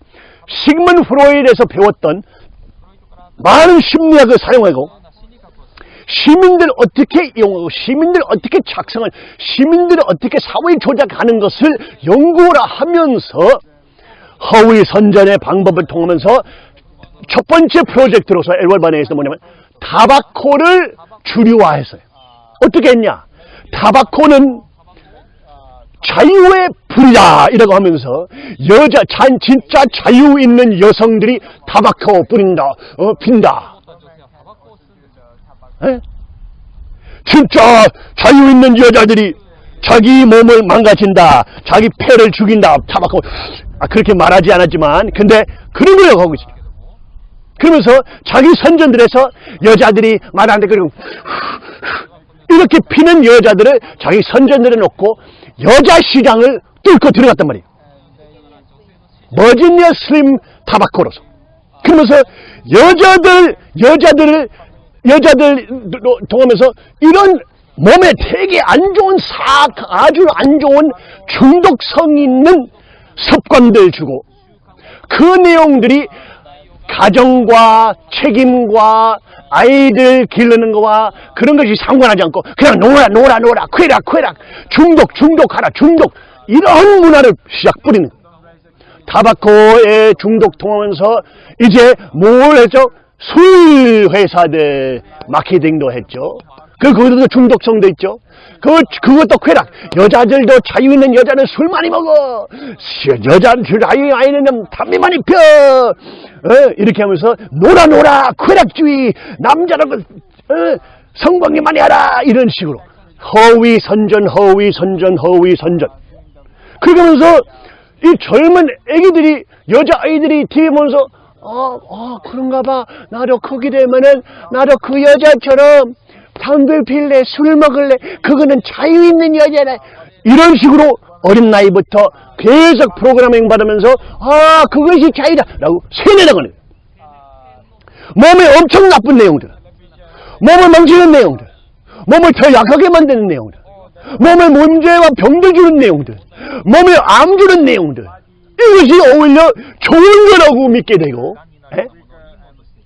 시그먼 프로이드에서 배웠던 많은 심리학을 사용하고, 시민들 어떻게 이용하고 시민들 어떻게 작성을 시민들이 어떻게 사회 조작하는 것을 연구를 하면서 허위 선전의 방법을 통하면서 첫 번째 프로젝트로서 엘월바네에서 뭐냐면 타바코를 주류화했어요. 어떻게 했냐? 타바코는 자유의 불이다 이라고 하면서 여자 잔 진짜 자유 있는 여성들이 타바코 뿌린다 어 핀다 에? 진짜 자유 있는 여자들이 자기 몸을 망가진다 자기 폐를 죽인다 타바코 아 그렇게 말하지 않았지만 근데 그런 걸 하고 있어요 그러면서 자기 선전들에서 여자들이 말하는데 그리고 이렇게 피는 여자들을 자기 선전들에 놓고 여자 시장을 뚫고 들어갔단 말이에요. 버지니아 슬림 타바코로서. 그러면서 여자들, 여자들을, 여자들 통하면서 이런 몸에 되게 안 좋은 사, 아주 안 좋은 중독성 있는 습관들 주고 그 내용들이 가정과 책임과 아이들 기르는 거와 그런 것이 상관하지 않고 그냥 놀아 놀아 놀아 쾌락 쾌락 중독 중독하라 중독 이런 문화를 시작 뿌리는. 타바코에 중독 통하면서 이제 뭘 했죠? 술 회사들 마케팅도 했죠. 그 그것도 중독성도 있죠. 그 그것도 쾌락. 여자들도 자유 있는 여자는 술 많이 먹어. 여자 자유 아이는 담배 많이 펴. 어, 이렇게 하면서 놀아 놀아 쾌락주의 남자라고 어, 성관계 많이 하라 이런 식으로. 허위 선전 허위 선전 허위 선전. 그러면서 이 젊은 애기들이 여자아이들이 TV 보면서 어, 어 그런가 봐. 나도 크게 되면은 나도 그 여자처럼 담배 필래 술 먹을래. 그거는 자유 있는 여자래 이런 식으로 어린 나이부터 계속 프로그래밍 받으면서 아 그것이 자유다 라고 세뇌당하는 몸에 엄청 나쁜 내용들 몸을 망치는 내용들 몸을 더 약하게 만드는 내용들 몸에 문제와 병들 주는 내용들 몸에 암 주는 내용들 이것이 오히려 좋은 거라고 믿게 되고 에?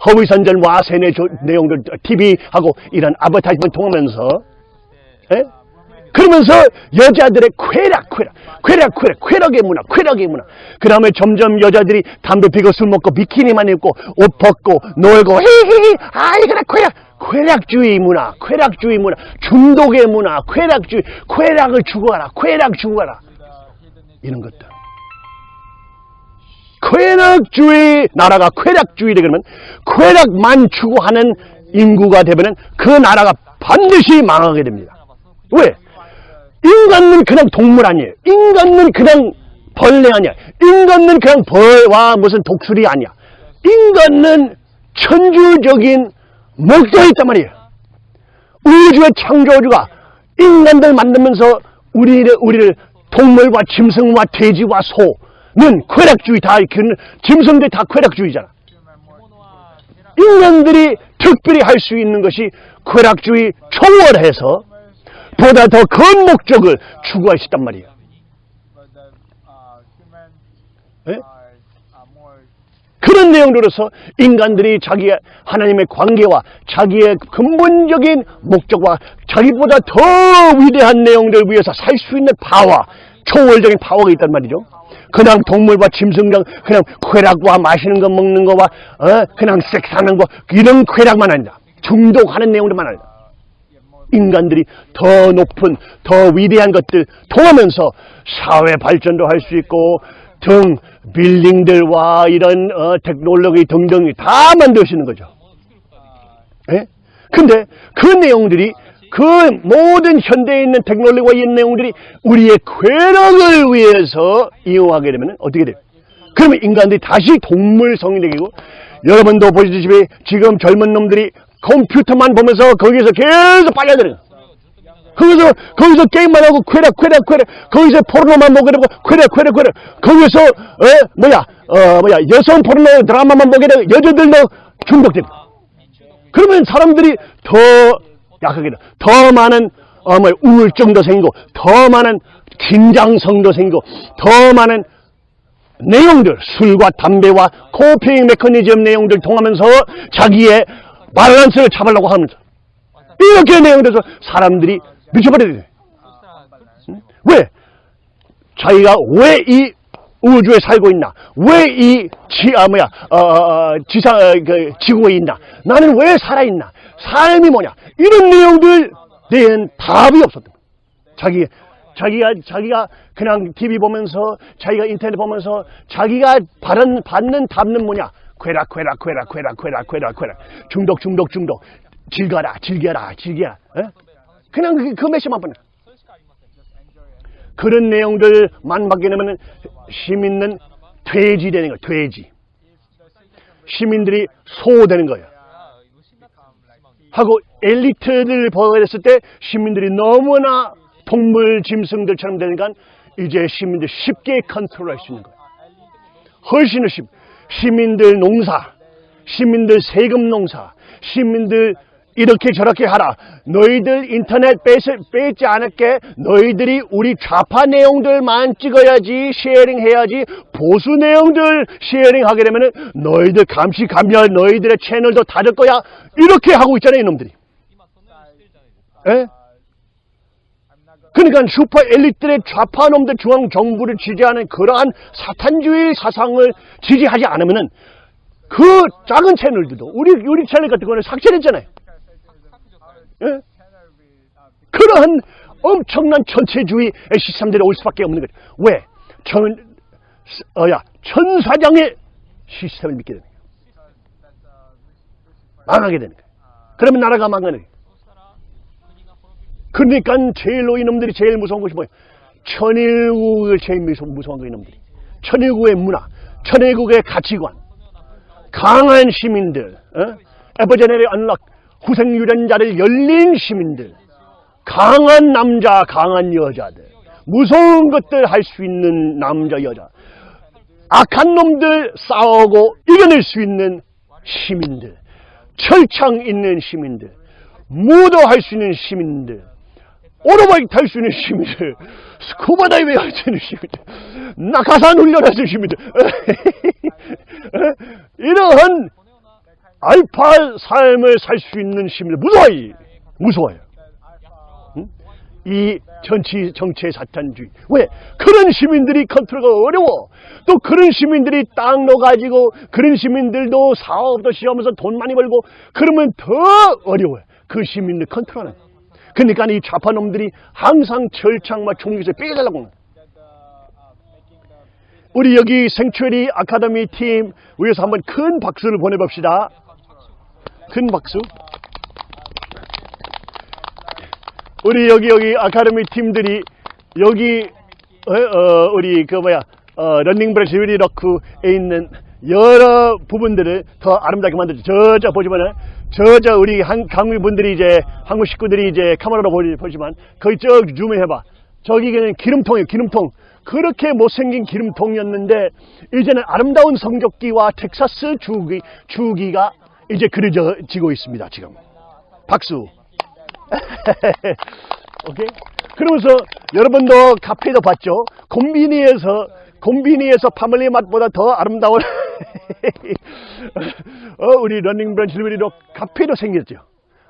허위선전과 세뇌 조- 내용들 TV하고 이런 아버타이먼 통하면서 에? 그러면서 여자들의 쾌락, 쾌락, 쾌락, 쾌락, 쾌락의 문화, 쾌락의 문화. 그 다음에 점점 여자들이 담배 피고 술 먹고 비키니만 입고 옷 벗고 놀고 히히히 아 이거나 쾌락, 쾌락주의 문화, 쾌락주의 문화, 중독의 문화, 쾌락주의, 쾌락을 추구하라, 쾌락 추구하라. 이런 것들. 쾌락주의 나라가 쾌락주의 되면 쾌락만 추구하는 인구가 되면 그 나라가 반드시 망하게 됩니다. 왜? 인간은 그냥 동물 아니에요. 인간은 그냥 벌레 아니야. 인간은 그냥 벌과 무슨 독수리 아니야. 인간은 천주적인 목적이 있단 말이에요. 우주의 창조주가 인간들 만들면서 우리를, 우리를 동물과 짐승과 돼지와 소는 쾌락주의 다, 그 짐승들 다 쾌락주의잖아. 인간들이 특별히 할 수 있는 것이 쾌락주의 초월해서 보다 더 큰 목적을 있단 말이에요. more 그런 내용으로서 인간들이 자기의 하나님의 관계와 자기의 근본적인 목적과 자기보다 더 위대한 내용들을 위해서 살 수 있는 파워, 초월적인 파워가 있단 말이죠. 그냥 동물과 짐승랑 그냥 쾌락과 마시는 거 먹는 거와 어? 그냥 섹스하는 거 이런 쾌락만 아니라 중독하는 내용들만 아니라 인간들이 더 높은 더 위대한 것들 통하면서 사회 발전도 할 수 있고 등 빌딩들과 이런 어, 테크놀로지 등등이 다 있는 거죠. 예? 근데 그 내용들이 그 모든 현대에 있는 테크놀로지와 이 내용들이 우리의 쾌락을 위해서 이용하게 되면 어떻게 돼요? 그러면 인간들이 다시 동물성이 되고 여러분도 보시다시피 지금 젊은 놈들이 컴퓨터만 보면서 거기서 계속 빨려들어요. 거기서 거기서 게임만 하고 쾌락 쾌락 쾌락. 거기서 포르노만 보게 되고 쾌락 쾌락 쾌락. 거기서 어? 뭐야? 어 뭐야? 여성 포르노 드라마만 보게 되고 여자들도 중독되고. 그러면 사람들이 더 약하게 돼. 더 많은 어, 뭐 우울증도 생기고 더 많은 긴장성도 생기고 더 많은 내용들 술과 담배와 코핑 메커니즘 내용들 통하면서 자기의 밸런스를 잡으려고 하면서 이렇게 내용돼서 사람들이 미쳐버려야 돼. 응? 왜? 자기가 왜 이 우주에 살고 있나? 왜 이 지, 아, 뭐야, 어, 어, 지상, 어, 그, 지구에 있나? 나는 왜 살아있나? 삶이 뭐냐? 이런 내용들 대한 답이 없었던 거야. 자기, 자기가, 자기가 그냥 TV 보면서, 자기가 인터넷 보면서, 자기가 받은, 받는 답은 뭐냐? 쾌락, 쾌락, 쾌락, 쾌락, 쾌락, 쾌락, 쾌락. 중독, 중독, 중독. 즐겨라, 즐겨라, 즐겨라. 어? 그냥 그, 그 메시지만 보내. 그런 내용들만 받게 되면 시민은 돼지 되는 거야, 돼지. 시민들이 소 되는 거예요. 하고 엘리트를 됐을 때 시민들이 너무나 동물 짐승들처럼 되니까 이제 시민들 쉽게 컨트롤할 수 있는 거예요. 훨씬 쉽. 시민들 농사, 시민들 세금 농사, 시민들 이렇게 저렇게 하라. 너희들 인터넷 뺏, 뺏지 않을게. 너희들이 우리 좌파 내용들만 찍어야지, sharing 해야지. 보수 내용들 sharing 하게 되면 은 너희들 감시 감별, 너희들의 채널도 닫을 거야. 이렇게 하고 있잖아요, 이놈들이. 예? 그러니까 슈퍼 엘리트의 좌파 놈들 중앙 정부를 지지하는 그러한 사탄주의 사상을 지지하지 않으면 은 그 작은 채널들도 우리 우리 채널 같은 거는 삭제됐잖아요. 예? 그러한 엄청난 전체주의 시스템들이 올 수밖에 없는 거죠. 왜? 천, 어야, 천사장의 시스템을 믿게 되는 거예요. 망하게 되는 거예요. 그러면 나라가 망하는 거예요. 그러니까 제일로 이놈들이 제일 무서운 것이 뭐예요? 천일국을 제일 무서운, 거 이놈들이. 천일국의 문화, 천일국의 가치관, 강한 시민들, 어? 에버제네리 언락, 후생 유전자를 열린 시민들, 강한 남자, 강한 여자들, 무서운 것들 할 수 있는 남자, 여자, 악한 놈들 싸우고 이겨낼 수 있는 시민들, 철창 있는 시민들, 무도할 수 있는 시민들, 오토바이 탈 수 있는 시민들, 스쿠버 다이빙 할 수 있는 시민들, 낙하산 훈련할 수 있는 시민들, 이러한 알파 삶을 살 수 있는 시민들 무서워요. 무서워요. 응? 이 정치, 정치의 사탄주의. 왜? 그런 시민들이 컨트롤가 어려워. 또 그런 시민들이 땅 넣어가지고 그런 시민들도 사업도 시험해서 돈 많이 벌고 그러면 더 어려워요. 그 시민들 컨트롤하는. 거. 그러니까 이 좌파놈들이 항상 철창과 총기에서 빼달라고 우리 여기 생츄리 아카데미 팀 위해서 한번 큰 박수를 보내봅시다. 큰 박수. 우리 여기 여기 아카데미 팀들이 여기 어, 어, 우리 그 뭐야 어, 런닝 브레스 위리 러크에 있는 여러 부분들을 더 아름답게 만들죠. 저저 보시면은 저저 우리 한, 한국 분들이 이제 한국 식구들이 이제 카메라로 보시, 보시면 거기 저 줌해봐. 저기 그냥 기름통이에요. 기름통. 그렇게 못생긴 기름통이었는데 이제는 아름다운 성적기와 텍사스 주기 주기가 이제 그려지고 있습니다. 지금 박수. 오케이. 그러면서 여러분도 카페도 봤죠? 콤비니에서 콤비니에서 파밀리 맛보다 더 아름다운 어, 우리 러닝 브랜치 리베리로 카페도 생겼죠.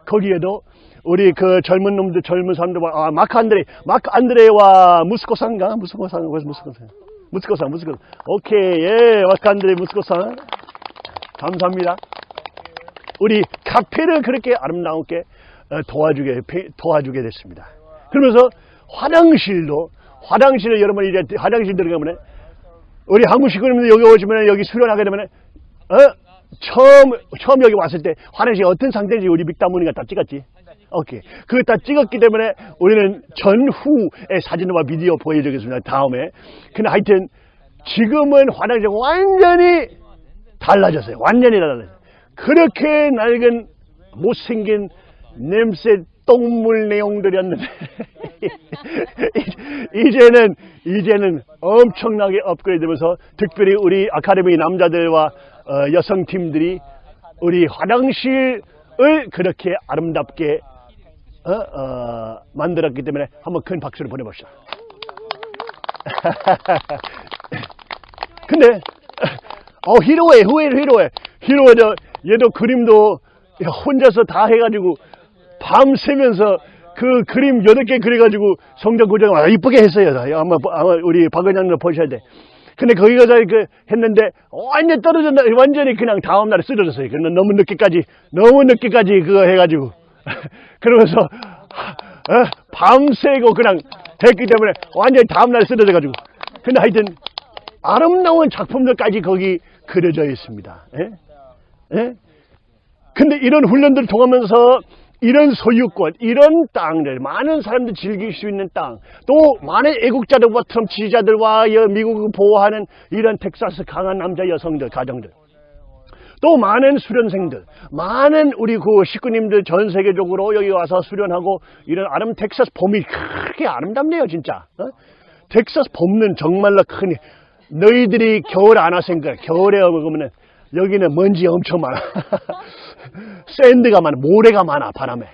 거기에도 우리 그 젊은 놈들 젊은 사람들과 아, 마크 안드레 마크 안드레와 무스코상가 무스코상 무스코상 무스코상 무스코 오케이 예 마크 안드레 무스코상 감사합니다. 우리 카페를 그렇게 아름답게 어, 도와주게 배- 도와주게 됐습니다. 그러면서 화장실도 화장실을 여러분 이제 화장실 들어가면 우리 한국 식구님들 여기 오시면 여기 수련하게 되면 어 처음 처음 여기 왔을 때 화장실 어떤 상태인지 우리 빅다문이가 다 찍었지. 오케이. 그거 다 찍었기 때문에 우리는 전후의 사진과 비디오 보여주겠습니다. 다음에. 근데 하여튼 지금은 화장실 완전히 달라졌어요. 완전히 달라졌어요. 그렇게 낡은 못생긴 냄새 똥물 내용들이었는데 이제는 이제는 엄청나게 업그레이드되면서 특별히 우리 아카데미 남자들과 어, 여성 팀들이 우리 화장실을 그렇게 아름답게 어, 어, 만들었기 때문에 한번 큰 박수를 보내봅시다. 근데 어 히로에 후에 히로에 히로에 저 얘도 그림도 혼자서 다 해가지고 밤 새면서 그 그림 여덟 개 그려가지고 성적 고정 아, 이쁘게 했어요. 아마, 아마 우리 박은영도 보셔야 돼. 근데 거기 가서 그 했는데 완전 떨어졌나 완전히 그냥 다음 날에 쓰러졌어요. 근데 너무 늦게까지 너무 늦게까지 그거 해가지고 그러면서 어, 밤새고 그냥 했기 때문에 완전히 다음 날에 쓰러져가지고 근데 하여튼 아름다운 작품들까지 거기 그려져 있습니다. 예? 예? 근데 이런 훈련들을 통하면서 이런 소유권, 이런 땅들, 많은 사람들이 즐길 수 있는 땅, 또 많은 애국자들과 트럼프 지지자들과 여- 미국을 보호하는 이런 텍사스 강한 남자 여성들, 가정들, 또 많은 수련생들, 많은 우리 그 식구님들 전 세계적으로 여기 와서 수련하고 이런 아름 텍사스 봄이 그렇게 아름답네요, 진짜. 어? 텍사스 봄은 정말로 큰 너희들이 겨울 안 와생각 겨울에 먹으면 여기는 먼지 엄청 많아. 샌드가 많아, 모래가 많아, 바람에.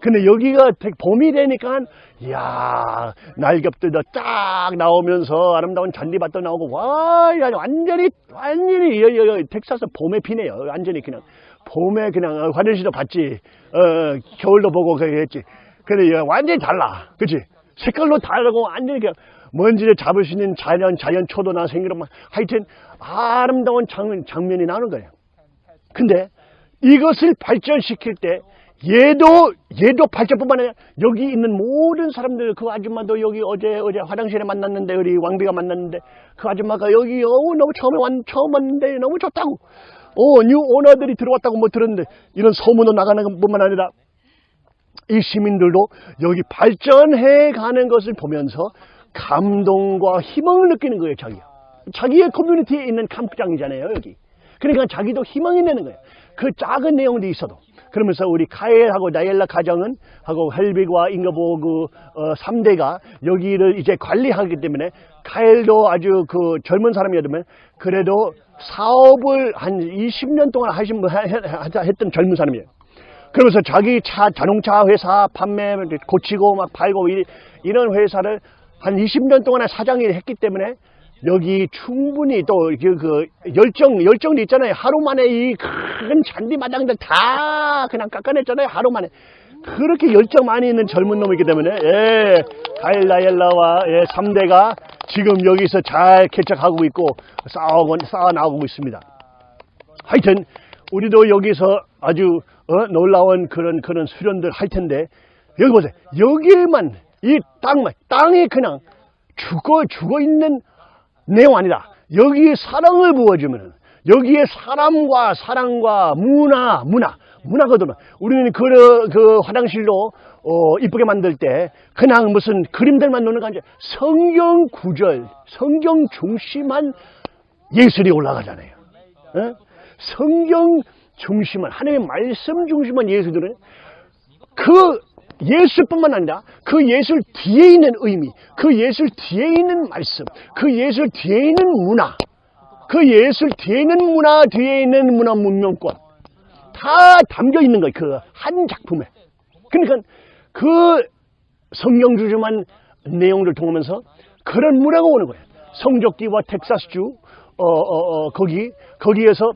근데 여기가 봄이 되니까, 이야, 날겹들도 쫙 나오면서 아름다운 잔디밭도 나오고, 와, 야, 완전히, 완전히, 여, 여, 여, 텍사스 봄에 피네요. 완전히 그냥, 봄에 그냥, 어, 화장실도 봤지, 어, 어, 겨울도 보고 했지. 근데 여, 완전히 달라. 그치? 색깔도 다르고, 완전히 그냥, 먼지를 잡을 수 있는 자연, 자연 초도나 생기로 막, 하여튼, 아름다운 장, 장면이 나오는 거예요. 근데 이것을 발전시킬 때 얘도 얘도 발전뿐만 아니라 여기 있는 모든 사람들 그 아줌마도 여기 어제 어제 화장실에 만났는데 우리 왕비가 만났는데 그 아줌마가 여기 어 너무 처음에 왔 처음 왔는데 너무 좋다고. 어뉴 오너들이 들어왔다고 뭐 들었는데 이런 소문도 나가는 것뿐만 아니라 이 시민들도 여기 발전해 가는 것을 보면서 감동과 희망을 느끼는 거예요 자기가. 자기의 커뮤니티에 있는 캠프장이잖아요 여기. 그러니까 자기도 희망이 되는 거예요. 그 작은 내용들이 있어도. 그러면서 우리 카엘하고 나엘라 가정은 하고 헬빅과 잉거보 그 어, 3대가 여기를 이제 관리하기 때문에 카엘도 아주 그 젊은 사람이었다면 그래도 사업을 한 20년 동안 하신 했던 젊은 사람이에요. 그러면서 자기 차 자동차 회사 판매 고치고 막 팔고 이, 이런 회사를 한 20년 동안 사장이 했기 때문에 여기 충분히 또 그 그 열정 열정도 있잖아요. 하루 만에 이 큰 잔디 마당들 다 그냥 깎아냈잖아요. 하루 만에 그렇게 열정 많이 있는 젊은 놈이기 때문에 예, 가일라엘라와 예, 3대가 지금 여기서 잘 개척하고 있고 싸워 싸워 나오고 있습니다. 하여튼 우리도 여기서 아주 어, 놀라운 그런 그런 수련들 할 텐데 여기 보세요. 여기에만 이 땅만 땅이 그냥 죽어 죽어 있는 내용 아니다. 여기에 사랑을 부어주면 여기에 사람과 사랑과 문화 문화 문화거든요. 우리는 그, 그 화장실로 어, 이쁘게 만들 때 그냥 무슨 그림들만 놓는 게 아니라 성경 구절, 성경 중심한 예술이 올라가잖아요. 어? 성경 중심한 하나님의 말씀 중심한 예술들은 그 예술뿐만 아니라 그 예술 뒤에 있는 의미, 그 예술 뒤에 있는 말씀, 그 예술 뒤에 있는 문화, 그 예술 뒤에 있는 문화 뒤에 있는 문화 문명권 다 담겨 있는 거예요. 그 한 작품에. 그러니까 그 성경 주주만 내용들 통하면서 그런 문화가 오는 거예요. 성적기와 텍사스주 어, 어, 어, 거기 거기에서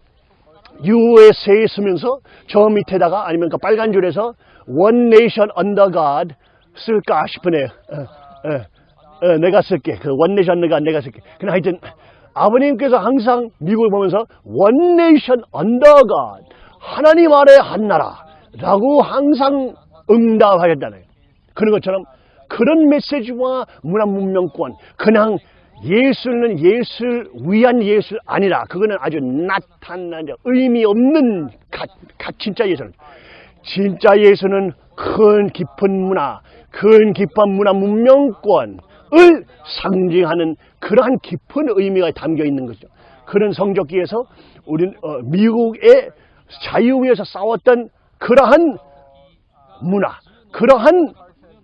USA에 쓰면서 저 밑에다가 아니면 그 빨간 줄에서 One Nation Under God 쓸까 싶으네요. 어, 어, 어, 내가 쓸게. 그 One Nation Under God 내가 쓸게. 그냥 하여튼 아버님께서 항상 미국을 보면서 One Nation Under God 하나님 아래 한 나라라고 항상 응답하셨잖아요. 그런 것처럼 그런 메시지와 문화 문명권 그냥 예술은 예술 위한 예술 아니라 그거는 아주 나타난 의미 없는 가, 가, 진짜 예술은 진짜 예술은 큰 깊은 문화, 큰 깊은 문화 문명권을 상징하는 그러한 깊은 의미가 담겨 있는 거죠. 그런 성적기에서 우리는 어, 미국의 자유 위에서 싸웠던 그러한 문화, 그러한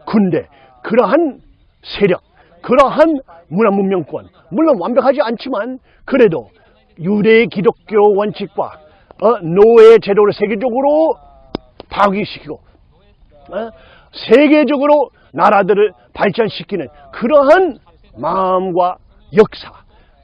군대, 그러한 세력, 그러한 문화 문명권 물론 완벽하지 않지만 그래도 유대 기독교 원칙과 어, 노예 제도를 세계적으로 파괴시키고 어, 세계적으로 나라들을 발전시키는 그러한 마음과 역사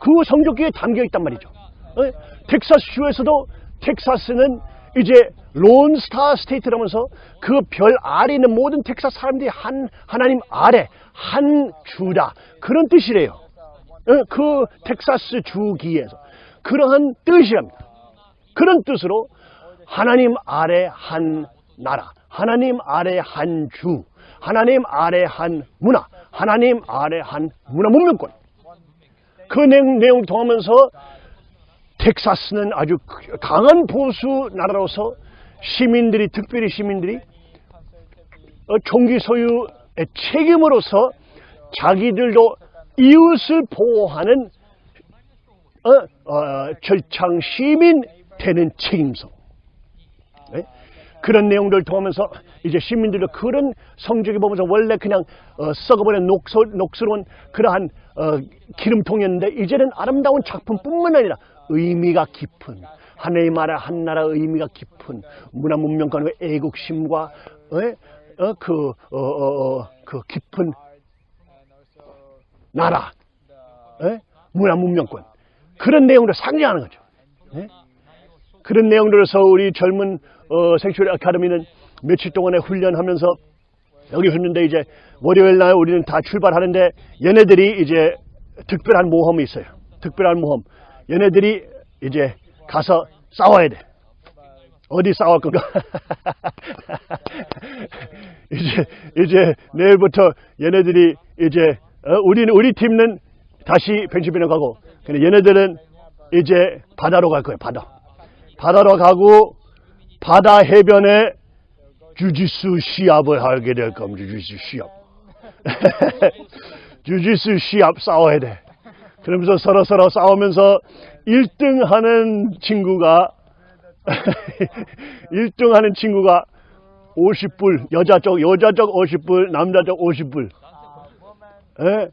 그 성적기에 담겨 있단 말이죠. 어, 텍사스주에서도 텍사스는 이제 론스타 스테이트라면서 그 별 아래 있는 모든 텍사스 사람들이 한 하나님 아래 한 주다 그런 뜻이래요. 어, 그 텍사스 주기에서 그러한 뜻이랍니다. 그런 뜻으로 하나님 아래 한 나라, 하나님 아래 한 주, 하나님 아래 한 문화, 하나님 아래 한 문화 문명권. 그 내용, 내용을 통하면서 텍사스는 아주 강한 보수 나라로서 시민들이 특별히 시민들이 어, 총기 소유의 책임으로서 자기들도 이웃을 보호하는 어, 어, 절창 시민 되는 책임서 네? 그런 내용들을 통하면서 이제 시민들도 그런 성적이 보면서 원래 그냥 어, 썩어버린 녹소, 녹스러운 그러한 어, 기름통이었는데 이제는 아름다운 작품뿐만 아니라 의미가 깊은 하나님 나라 한 나라 의미가 깊은 문화 문명권의 애국심과 어, 어, 그, 어, 어, 어, 그 깊은 나라 에? 문화 문명권 그런 내용을 상징하는 거죠. 에? 그런 내용들에서 우리 젊은 어, 생츄리 아카데미는 며칠 동안에 훈련하면서 여기 했는데 이제 월요일 날 우리는 다 출발하는데 얘네들이 이제 특별한 모험이 있어요. 특별한 모험. 얘네들이 이제 가서 싸워야 돼. 어디 싸울 건가? 이제 이제 내일부터 얘네들이 이제 어, 우리는 우리 팀은 다시 펜실베니아 가고 근데 얘네들은 이제 바다로 갈 거예요. 바다. 바다로 가고 바다 해변에 주짓수 시합을 하게 될 겁니다. 주짓수 시합. 주짓수 시합 싸워야 돼. 그러면서 서로 서로 싸우면서 1등 하는 친구가 1등 하는 친구가 50불, 여자 쪽, 여자 쪽 50불, 남자 쪽 50불. 예?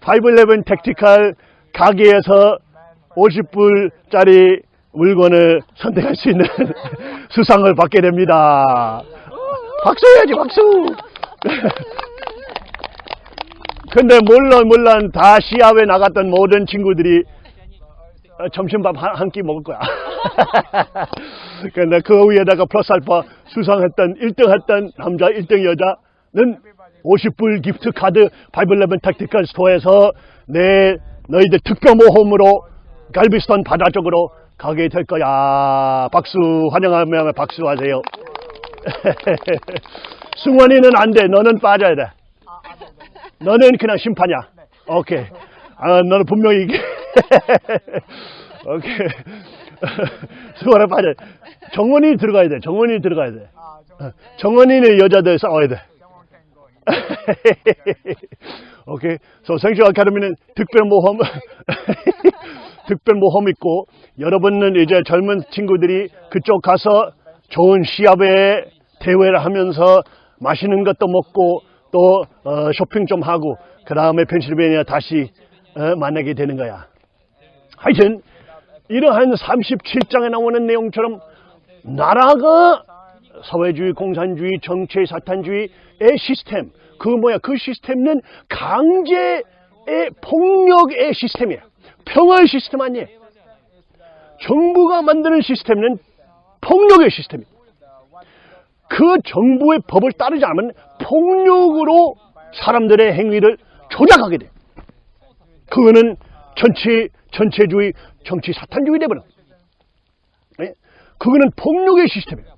511 택티칼 가게에서 50불짜리 물건을 선택할 수 있는 수상을 받게 됩니다. 박수 해야지, 박수! 근데 물론, 물론 다 시합에 나갔던 모든 친구들이 어, 점심밥 한 끼 먹을 거야. 근데 그 위에다가 플러스 알파 수상했던 1등 했던 남자 1등 여자는 50불 gift card Five Eleven Tactical store에서 내 너희들 특별 모험으로 갤버스턴 바다 쪽으로 가게 될 거야. 박수 환영하며 박수하세요. 승원이는 안 돼. 너는 빠져야 돼. 너는 그냥 심판이야. 오케이. 아, 너는 분명히 이게. 오케이. 승원아 빠져. 정원이 들어가야 돼. 정원이 들어가야 돼. 정원이는 여자들 싸워야 돼. 오케이. So 생쇼 아카데미는 특별 모험, 특별 모험 있고, 여러분은 이제 젊은 친구들이 그쪽 가서 좋은 시합에 대회를 하면서 맛있는 것도 먹고, 또, 어, 쇼핑 좀 하고, 그 다음에 펜실베니아 다시, 어, 만나게 되는 거야. 하여튼, 이러한 37장에 나오는 내용처럼, 나라가 사회주의, 공산주의, 정치, 사탄주의의 시스템. 그 뭐야? 그 시스템은 강제의 폭력의 시스템이야. 평화의 시스템 아니에요. 정부가 만드는 시스템은 폭력의 시스템이에요. 그 정부의 법을 따르지 않으면 폭력으로 사람들의 행위를 조작하게 돼. 그거는 전체 전체주의, 정치 사탄주의 되버려. 예? 그거는 폭력의 시스템이에요.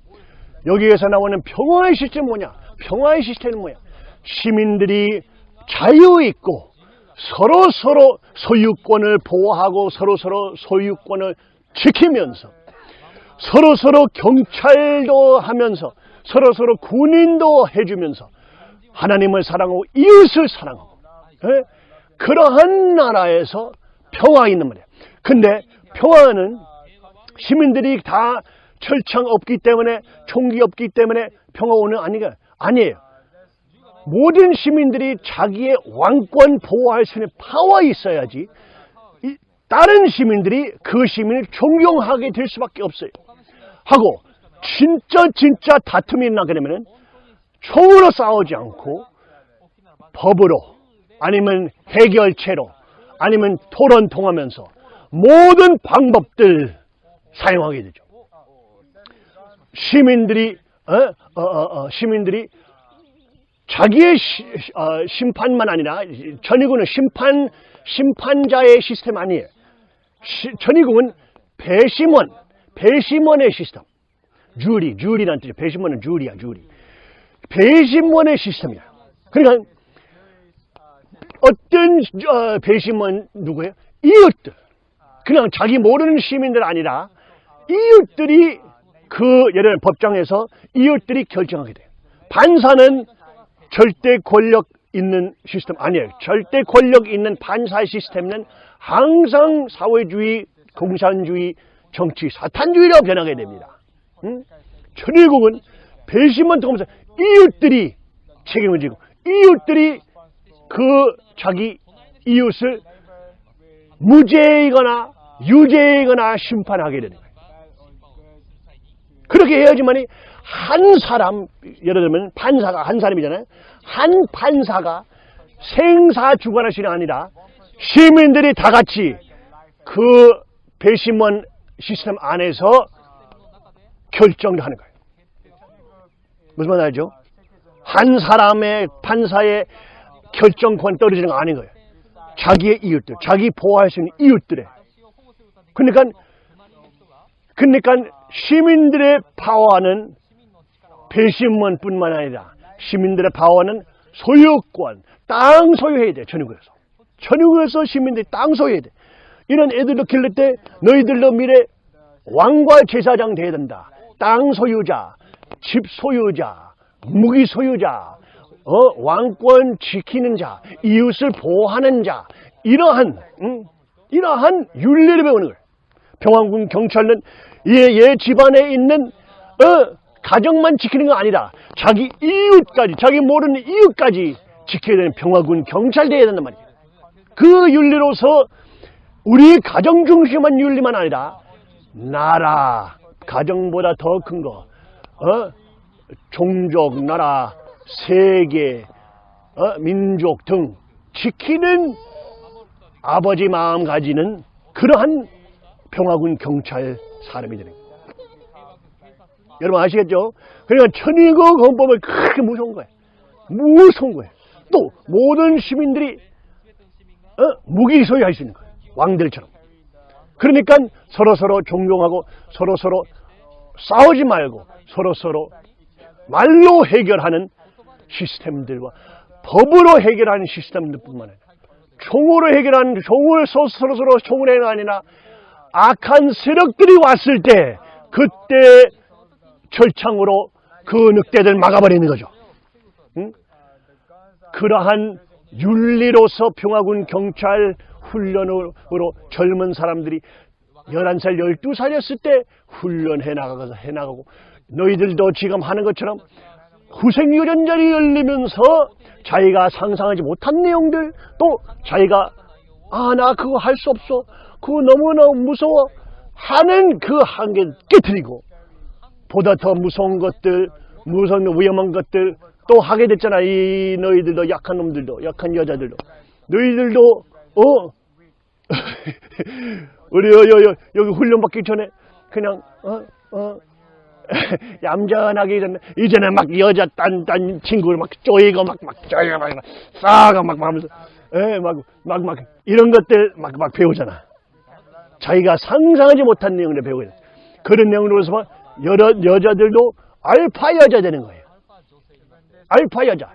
여기에서 나오는 평화의 시스템은 뭐냐? 평화의 시스템은 뭐야? 시민들이 자유 있고 서로 서로 소유권을 보호하고 서로 서로 소유권을 지키면서 서로 서로 경찰도 하면서 서로 서로 군인도 해주면서 하나님을 사랑하고 이웃을 사랑하고 예? 그러한 나라에서 평화 있는 말이야. 근데 평화는 시민들이 다 철창 없기 때문에 총기 없기 때문에 평화원은 아니가 아니에요. 모든 시민들이 자기의 왕권 보호할 수 있는 파워 있어야지 이 다른 시민들이 그 시민을 존경하게 될 수밖에 없어요. 하고 진짜 진짜 다툼이 나게 되면은 총으로 싸우지 않고 법으로 아니면 해결체로 아니면 토론 통하면서 모든 방법들 사용하게 되죠. 시민들이 어? 어, 어, 어, 시민들이 자기의 시- 어, 심판만 아니라 전의국은 심판 심판자의 시스템 아니에요. 시, 전의국은 배심원 배심원의 시스템. 주리 주리란 뜻이에요. 배심원은 주리야 주리. 배심원의 시스템이야. 그러니까 어떤 어, 배심원 누구예요? 이웃들. 그냥 자기 모르는 시민들 아니라 이웃들이 그 예를 법정에서 이웃들이 결정하게 돼요. 반사는 절대 권력 있는 시스템 아니에요. 절대 권력 있는 반사 시스템은 항상 사회주의, 공산주의, 정치, 사탄주의로 변하게 됩니다. 응? 천일국은 배심원 통하면서 이웃들이 책임을 지고 이웃들이 그 자기 이웃을 무죄이거나 유죄이거나 심판하게 되는 거예요. 그렇게 해야지만이 한 사람 예를 들면 판사가 한 사람이잖아요. 한 판사가 생사 주관하시는 아니라 시민들이 다 같이 그 배심원 시스템 안에서 결정을 하는 거예요. 무슨 말 알죠? 한 사람의 판사의 결정권 떨어지는 거 아닌 거예요. 자기의 이웃들, 자기 보호할 수 있는 이웃들의. 그러니까, 그러니까 시민들의 파워는 배심원뿐만 아니라 시민들의 파워는 소유권, 땅 소유해야 돼, 전국에서. 전국에서 시민들이 땅 소유해야 돼. 이런 애들도 길를 때 너희들도 미래 왕과 제사장 돼야 된다. 땅 소유자, 집 소유자, 무기 소유자, 어, 왕권 지키는 자, 이웃을 보호하는 자, 이러한, 음, 이러한 윤리를 배우는 거예요. 평안군 경찰은 얘, 얘 집안에 있는, 어, 가정만 지키는 거 아니라 자기 이웃까지, 자기 모르는 이웃까지 지켜야 되는 평화군 경찰 돼야 된단 말이에요. 그 윤리로서 우리 가정 중심한 윤리만 아니라 나라, 가정보다 더 큰 거, 어? 종족, 나라, 세계, 어? 민족 등 지키는 아버지 마음 가지는 그러한 평화군 경찰 사람이 되는 거예요. 여러분 아시겠죠? 그러니까 천의국 헌법은 그렇게 무서운 거예요. 무서운 거예요. 또 모든 시민들이 어? 무기 소유할 수 있는 거예요. 왕들처럼. 그러니까 서로 서로 존경하고 서로 서로 싸우지 말고 서로 서로 말로 해결하는 시스템들과 법으로 해결하는 시스템들뿐만 아니라 총으로 해결하는 총을 서- 서로 서로 총을 해가 아니라 악한 세력들이 왔을 때 그때 철창으로 그 늑대들 막아버리는 거죠. 응? 그러한 윤리로서 평화군 경찰 훈련으로 젊은 사람들이 11살, 12살이었을 때 훈련해 나가서 해 나가고 너희들도 지금 하는 것처럼 후생유전자리 열리면서 자기가 상상하지 못한 내용들 또 자기가 아 나 그거 할 수 없어 그거 너무너무 무서워 하는 그 한계 깨뜨리고 보다 더 무서운 것들 무서운 위험한 것들 또 하게 됐잖아 이 너희들도 약한 놈들도 약한 여자들도 너희들도 어 우리 여, 여, 여, 여기 훈련 받기 전에 그냥 어 어. 얌전하게 이제는 이제는 막 여자 딴딴 친구를 막 쪼이고 막 막 쪼이고 막 싸가 막 하면서 예막막 막 이런 것들 막 막 배우잖아. 자기가 상상하지 못한 내용을 배우게 돼. 그런 내용으로서 여러 여자들도 알파 여자 되는 거예요. 알파 여자.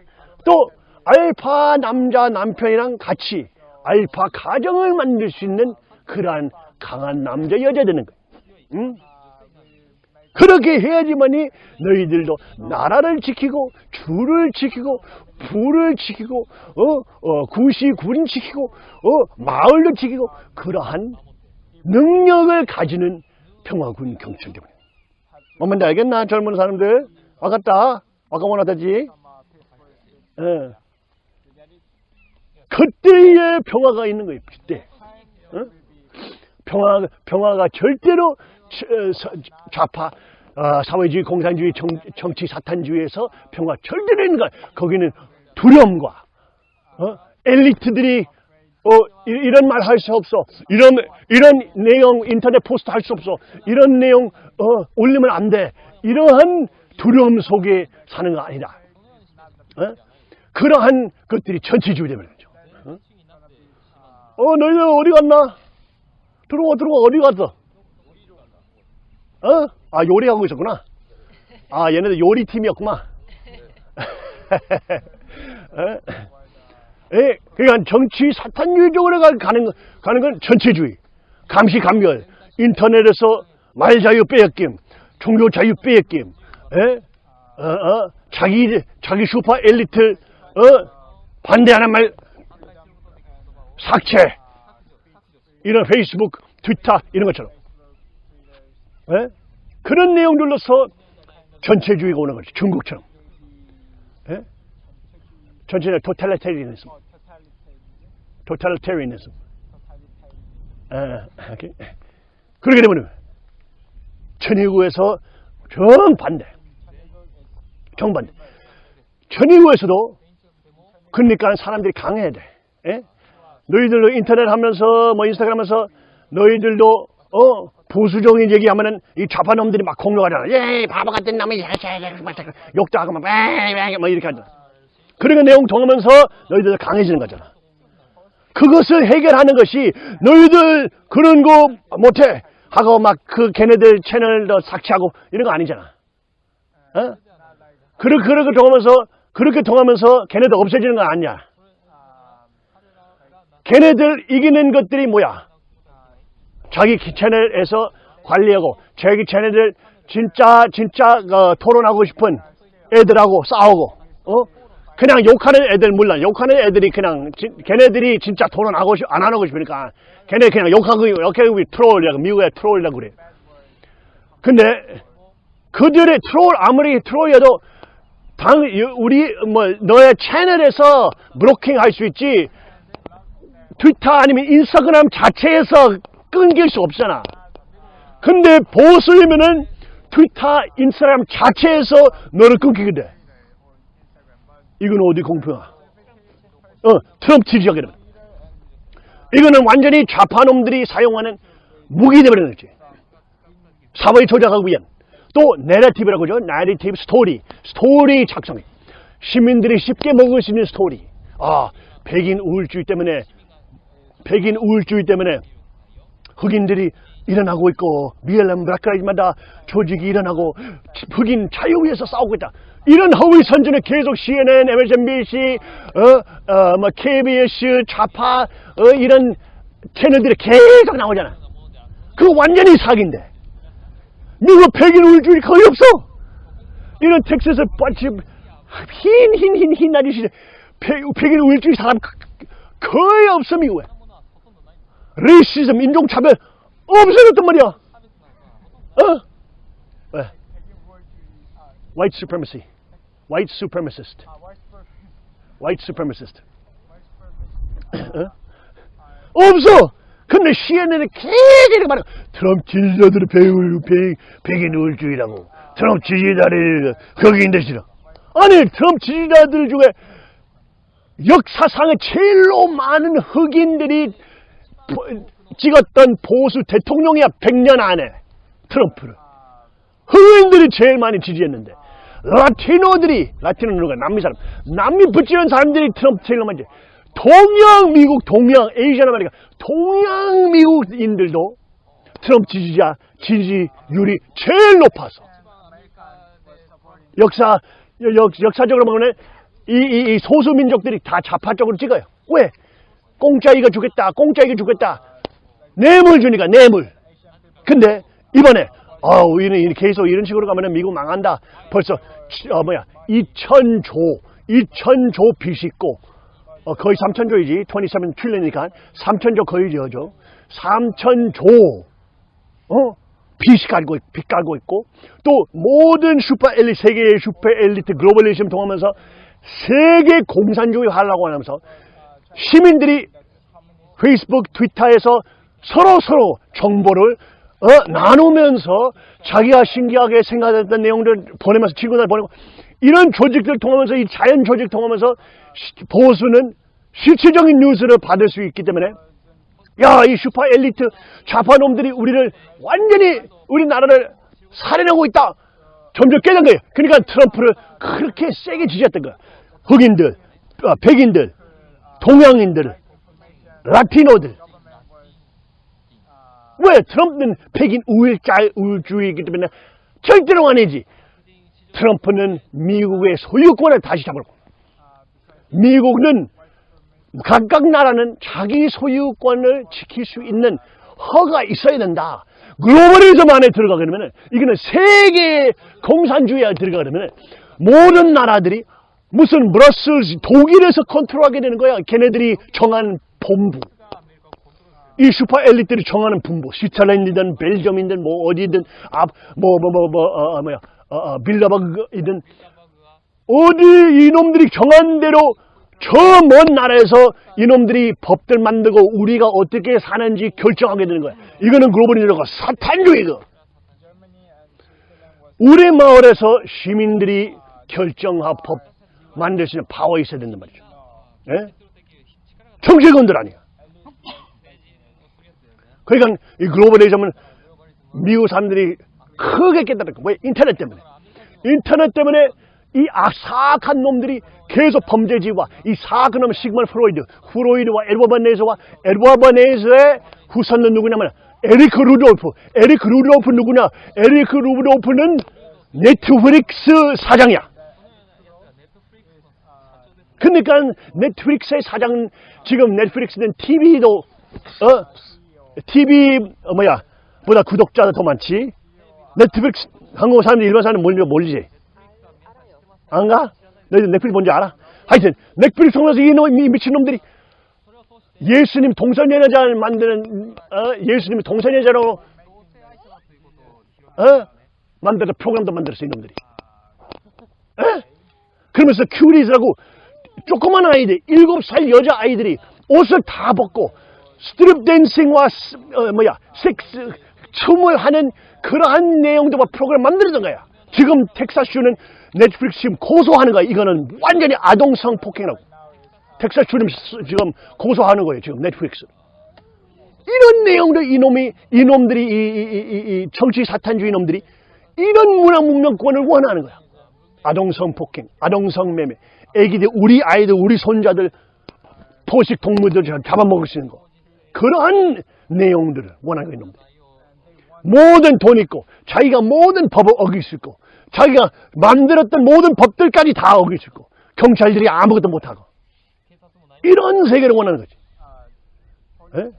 또 알파 남자 남편이랑 같이 알파 가정을 만들 수 있는 그러한 강한 남자 여자 되는 거예요. 응? 그렇게 해야지만이 너희들도 나라를 지키고 주를 지키고 부를 지키고 어, 어 구시 군인 지키고 어 마을도 지키고 그러한 능력을 가지는 평화군 경찰 때문 에. 뭔지 알겠나 젊은 사람들? 와갔다. 아까 원하다지. 예. 그때의 평화가 있는 거예요. 그때. 어? 평화 평화가 절대로 저- 서- 좌파 어, 사회주의, 공산주의, 정, 정치 사탄주의에서 평화 절대로 있는 거야. 거기는 두려움과 어? 엘리트들이 어, 이- 이런 말 할 수 없어. 이런 이런 내용 인터넷 포스트 할 수 없어. 이런 내용 어, 올리면 안 돼. 이러한 두려움 속에 사는 거 아니다. 어? 그러한 것들이 전체주의 되는 거죠. 어? 어, 너희들 어디 갔나? 들어와, 들어와, 어디 갔어? 어? 아, 요리하고 있었구나. 아, 얘네들 요리팀이었구만. 어? 예, 그러니까 정치 사탄주의적으로 가- 가는, 거- 가는 건 전체주의. 감시 감별, 인터넷에서 말 자유 빼앗김, 종교 자유 빼앗김, 예? 어, 어, 자기, 자기 슈퍼 엘리트, 어, 반대하는 말, 삭제. 이런 페이스북, 트위터, 이런 것처럼. 예? 그런 내용들로서 전체주의가 오는 거죠. 중국처럼. 예? 전체는 토탈리테리니즘. 토탈리테리니즘. 아, 오케이. 그렇게 되면 천의구에서 정반대. 정반대. 천의구에서도 그러니까 사람들이 강해야 돼. 예? 너희들도 인터넷 하면서 뭐 인스타그램 하면서 너희들도 어 보수적인 얘기하면은 이 좌파놈들이 막 공격하잖아. 예, 바보 같은 놈이 막 욕도 하고 막, 막, 막 이렇게 하잖아. 그러니까 내용 통하면서 너희들 강해지는 거잖아. 그것을 해결하는 것이 너희들 그런 거 못해 하고 막 그 걔네들 채널도 삭제하고 이런 거 아니잖아. 어? 그렇게 그렇게 통하면서 그렇게 통하면서 걔네들 없어지는 거 아니야. 걔네들 이기는 것들이 뭐야? 자기 채널에서 관리하고 자기 채널들 진짜 진짜 어, 토론하고 싶은 애들하고 싸우고 어 그냥 욕하는 애들 몰라 욕하는 애들이 그냥 진- 걔네들이 진짜 토론하고 싶, 안 하고 싶으니까 걔네 그냥 욕하고 욕하고 troll이라고 미국에 troll이라고 그래 근데 그들의 트롤 아무리 troll이어도 당 우리 뭐 너의 채널에서 blocking 할 수 있지 트위터 아니면 인스타그램 자체에서 끊길 수 없잖아. 근데 보수이면은 트위터, 인스타그램 자체에서 너를 끊기게 돼. 이건 어디 공평하? 어, 트럼프 되 이거는 완전히 좌파놈들이 사용하는 무기 되버리는 거지. 사회 조작하기 위한 또 내러티브라고 하죠. 내러티브 스토리, 스토리 작성해. 시민들이 쉽게 먹을 수 있는 스토리. 아, 백인 우월주의 때문에 백인 우울주의 때문에 흑인들이 일어나고 있고 미엘람 브라카이마다 조직이 일어나고 흑인 자유 위해서 싸우고 있다. 이런 허위 선전을 계속 CNN, MSNBC, 어, 어, 뭐 KBS, 좌파 어, 이런 채널들이 계속 나오잖아. 그거 완전히 사기인데. 미국 백인 우울주의 거의 없어. 이런 텍사스 뻗치 흰, 흰, 흰, 흰 아저씨 백- 백인 우월주의 사람 거- 거의 없어 미국에. racism, 인종차별 없어졌단 말이야. 어? 왜? White supremacy. White supremacist. White supremacist. 어? 없어! 근데 CNN에 계속 말해. 트럼프 지지자들은 배우, 백, 백인 우월주의라고. 트럼프 지지자들, 흑인들 싫어. 아니, 트럼프 지지자들 중에 역사상에 제일로 많은 흑인들이 보- 찍었던 보수 대통령이야 100년 안에 트럼프를 흑인들이 제일 많이 지지했는데 Latino들이 Latino 누가 남미 사람 남미 붙이는 사람들이 트럼프 많이 지지 동양 미국 동양 Asian American 동양 미국인들도 트럼프 지지자 지지율이 제일 높아서 역사 역, 역사적으로 보면 이, 이, 이 소수 민족들이 다 좌파 쪽으로 찍어요. 왜? 공짜 이거 주겠다. 공짜 이거 주겠다. 뇌물 주니까 뇌물. 근데 이번에 아, 우리는 계속 이런 식으로 가면 미국 망한다. 벌써 치- 어 뭐야 2천조 2천조 빚 있고 어, 거의 3천조이지 27 트릴리언이니까 3천조 거의 저죠 3천조 어? 빚 깔고, 있- 빚 깔고 있고, 또 모든 슈퍼 엘리트, 세계의 슈퍼 엘리트 globalism 통하면서 세계 공산주의 하려고 하면서 시민들이 페이스북, 트위터에서 서로 서로 정보를 어, 나누면서 자기가 신기하게 생각했던 내용들을 보내면서 친구들 보내고 이런 조직들 통하면서 이 자연 조직 통하면서 시- 보수는 실질적인 뉴스를 받을 수 있기 때문에 야, 이 슈퍼 엘리트 좌파놈들이 우리를 완전히 우리나라를 살해하고 있다. 점점 깨닫는 거예요. 그러니까 트럼프를 그렇게 세게 지지했던 거야. 흑인들, 어, 백인들, 동양인들, 라티노들. 왜? 트럼프는 백인 우일자, 우울주의이기 때문에 절대로 아니지. 트럼프는 미국의 소유권을 다시 잡으려고. 미국은 각각 나라는 자기 소유권을 지킬 수 있는 허가 있어야 된다. 글로벌리즘 안에 들어가려면 이거는 세계 공산주의에 들어가려면 모든 나라들이 무슨 브러슬 독일에서 컨트롤하게 되는 거야. 걔네들이 정한 본부. 이 슈퍼 엘리트들이 정하는 분부. 스위트저랜드든 벨기엄이든 뭐 어디든 아뭐뭐뭐뭐 어, 어, 뭐야 어, 어, 빌라버그이든 어디 이놈들이 정한 대로 저 먼 나라에서 이놈들이 법들 만들고 우리가 어떻게 사는지 결정하게 되는 거야. 이거는 글로벌리즘과 사탄주의고. 우리 마을에서 시민들이 결정하 법 만들 수 있는 파워 있어야 된단 말이죠. 예? 정치권들 아니야. 그러니까 이 글로벌리즘은 미국 사람들이 크게 거야. 왜? 인터넷 때문에. 인터넷 때문에 이 악, 사악한 놈들이 계속 범죄지와 이 사악한 놈 시그만 프로이드, 프로이드와 에드워드 네즈와 에드워드 네즈의 후손은 누구냐면 에리크 루돌프. 에리크 루돌프 누구냐? 에리크 루돌프는 넷플릭스 사장이야. 그러니까 넷플릭스의 사장 지금 넷플릭스는 TV도 어 TV 어, 뭐야 보다 구독자가 더 많지. 넷플릭스 한국 사람들 일반 사람들 몰리 몰리지. 안 가? 너희들 넷플릭스 뭔지 알아? 하여튼 넷플릭스 통해서 이놈 이 미친놈들이 예수님 동성애자를 만드는 어? 예수님 동성애자로 어? 만들어 프로그램도 만들었어 이놈들이. 에? 그러면서 Cuties라고 조그만 아이들, 일곱 살 여자 아이들이 옷을 다 벗고 strip dancing과 스- 어, 뭐야 섹스 춤을 하는 그러한 내용들과 프로그램 만들던 거야. 지금 텍사스주는 넷플릭스 지금 고소하는 거야. 이거는 완전히 아동 성 폭행이라고. 텍사스주는 스- 지금 고소하는 거예요. 지금 넷플릭스. 이런 내용들 이놈이 이놈들이 이, 이, 이, 이, 이 정치 사탄주의 놈들이 이런 문화 문명권을 원하는 거야. 아동 성 폭행, 아동 성 매매, 애기들 우리 아이들 우리 손자들 포식 동물들 잡아먹을 수 있는 거. 그러한 내용들을 원하는 이놈들. 모든 돈 있고 자기가 모든 법을 어길 수 있고 자기가 만들었던 모든 법들까지 다 어길 수 있고 경찰들이 아무것도 못하고 이런 세계를 원하는 거지. 예?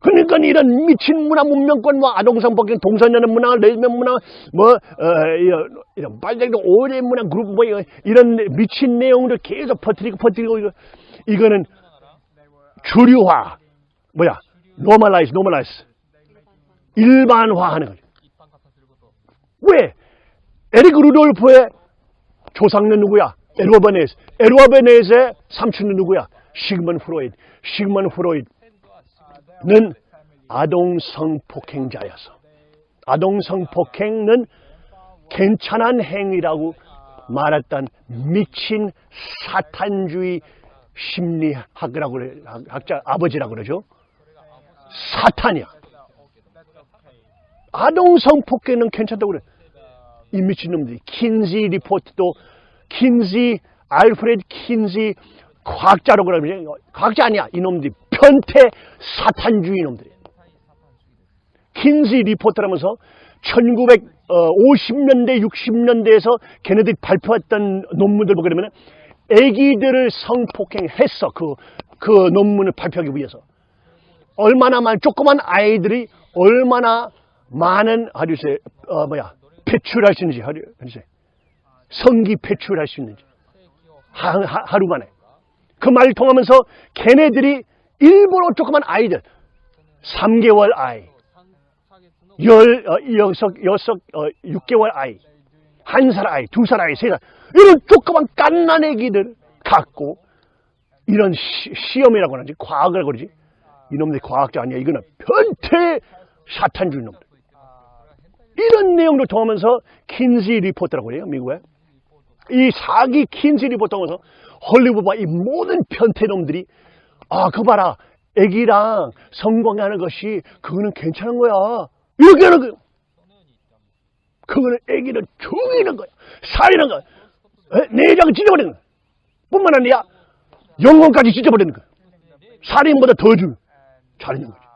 그러니까 이런 미친 문화 문명권과 아동성 폭행, 동성연애 문화, 레즈비언 문화, 뭐 어, 이런, 이런 빨갱이 오래 문화 그룹 뭐 이런 미친 내용들 계속 퍼뜨리고 퍼뜨리고 이거 이거는 주류화 뭐야 normalize normalize 일반화하는 거죠. 왜? 에릭 루돌프의 조상은 누구야? 에드워드 버네이즈. 에드워드 버네이즈의 삼촌은 누구야? 시그먼 프로이드. 시그먼 프로이드는 아동 성폭행자였어. 아동 성폭행은 괜찮은 행위라고 말했던 미친 사탄주의 심리학이라고. 학자 아버지라고 그러죠. 사탄이야. 아동 성 폭행은 괜찮다고 그래. 이 미친놈들이. 킨지 리포트도 킨지 알프레드 킨지 과학자라고 그러면 과학자 아니야. 이놈들이. 변태 사탄주의 놈들이야. 킨지 리포트라면서 1950년대 60년대에서 걔네들이 발표했던 논문들 보게 되면 애기들을 성폭행했어. 그, 그 논문을 발표하기 위해서 얼마나 많은 조그만 아이들이 얼마나 많은 하루세 어 뭐야 배출할 수 있는지 하루 하루세 성기 배출할 수 있는지. 하, 하, 하 루 만에. 그 말을 통하면서 걔네들이 일부러 조그만 아이들 3개월 아이 열 어, 여섯 여섯 어, 6개월 아이 한 살 아이 두 살 아이 세 살. 이런 조그만 깐난 애기들 갖고 이런 시, 시험이라고 하는지 과학을 그러지 이놈들 과학자 아니야. 이거는 변태 사탄주의 놈들. 이런 내용도 통하면서 킨지 리포터라고 그래요 미국에. 이 사기 킨지 리포터면서 헐리우드와 이 모든 변태놈들이 아 그거 봐라. 애기랑 성공하는 것이 그거는 괜찮은 거야. 이렇게 하는 거야 그거는 애기를 죽이는 거야. 살리는 거야. 에? 내장을 찢어버리는 거야. 뿐만 아니라 영혼까지 찢어버리는 거야. 살인보다 더줄 살리는 거지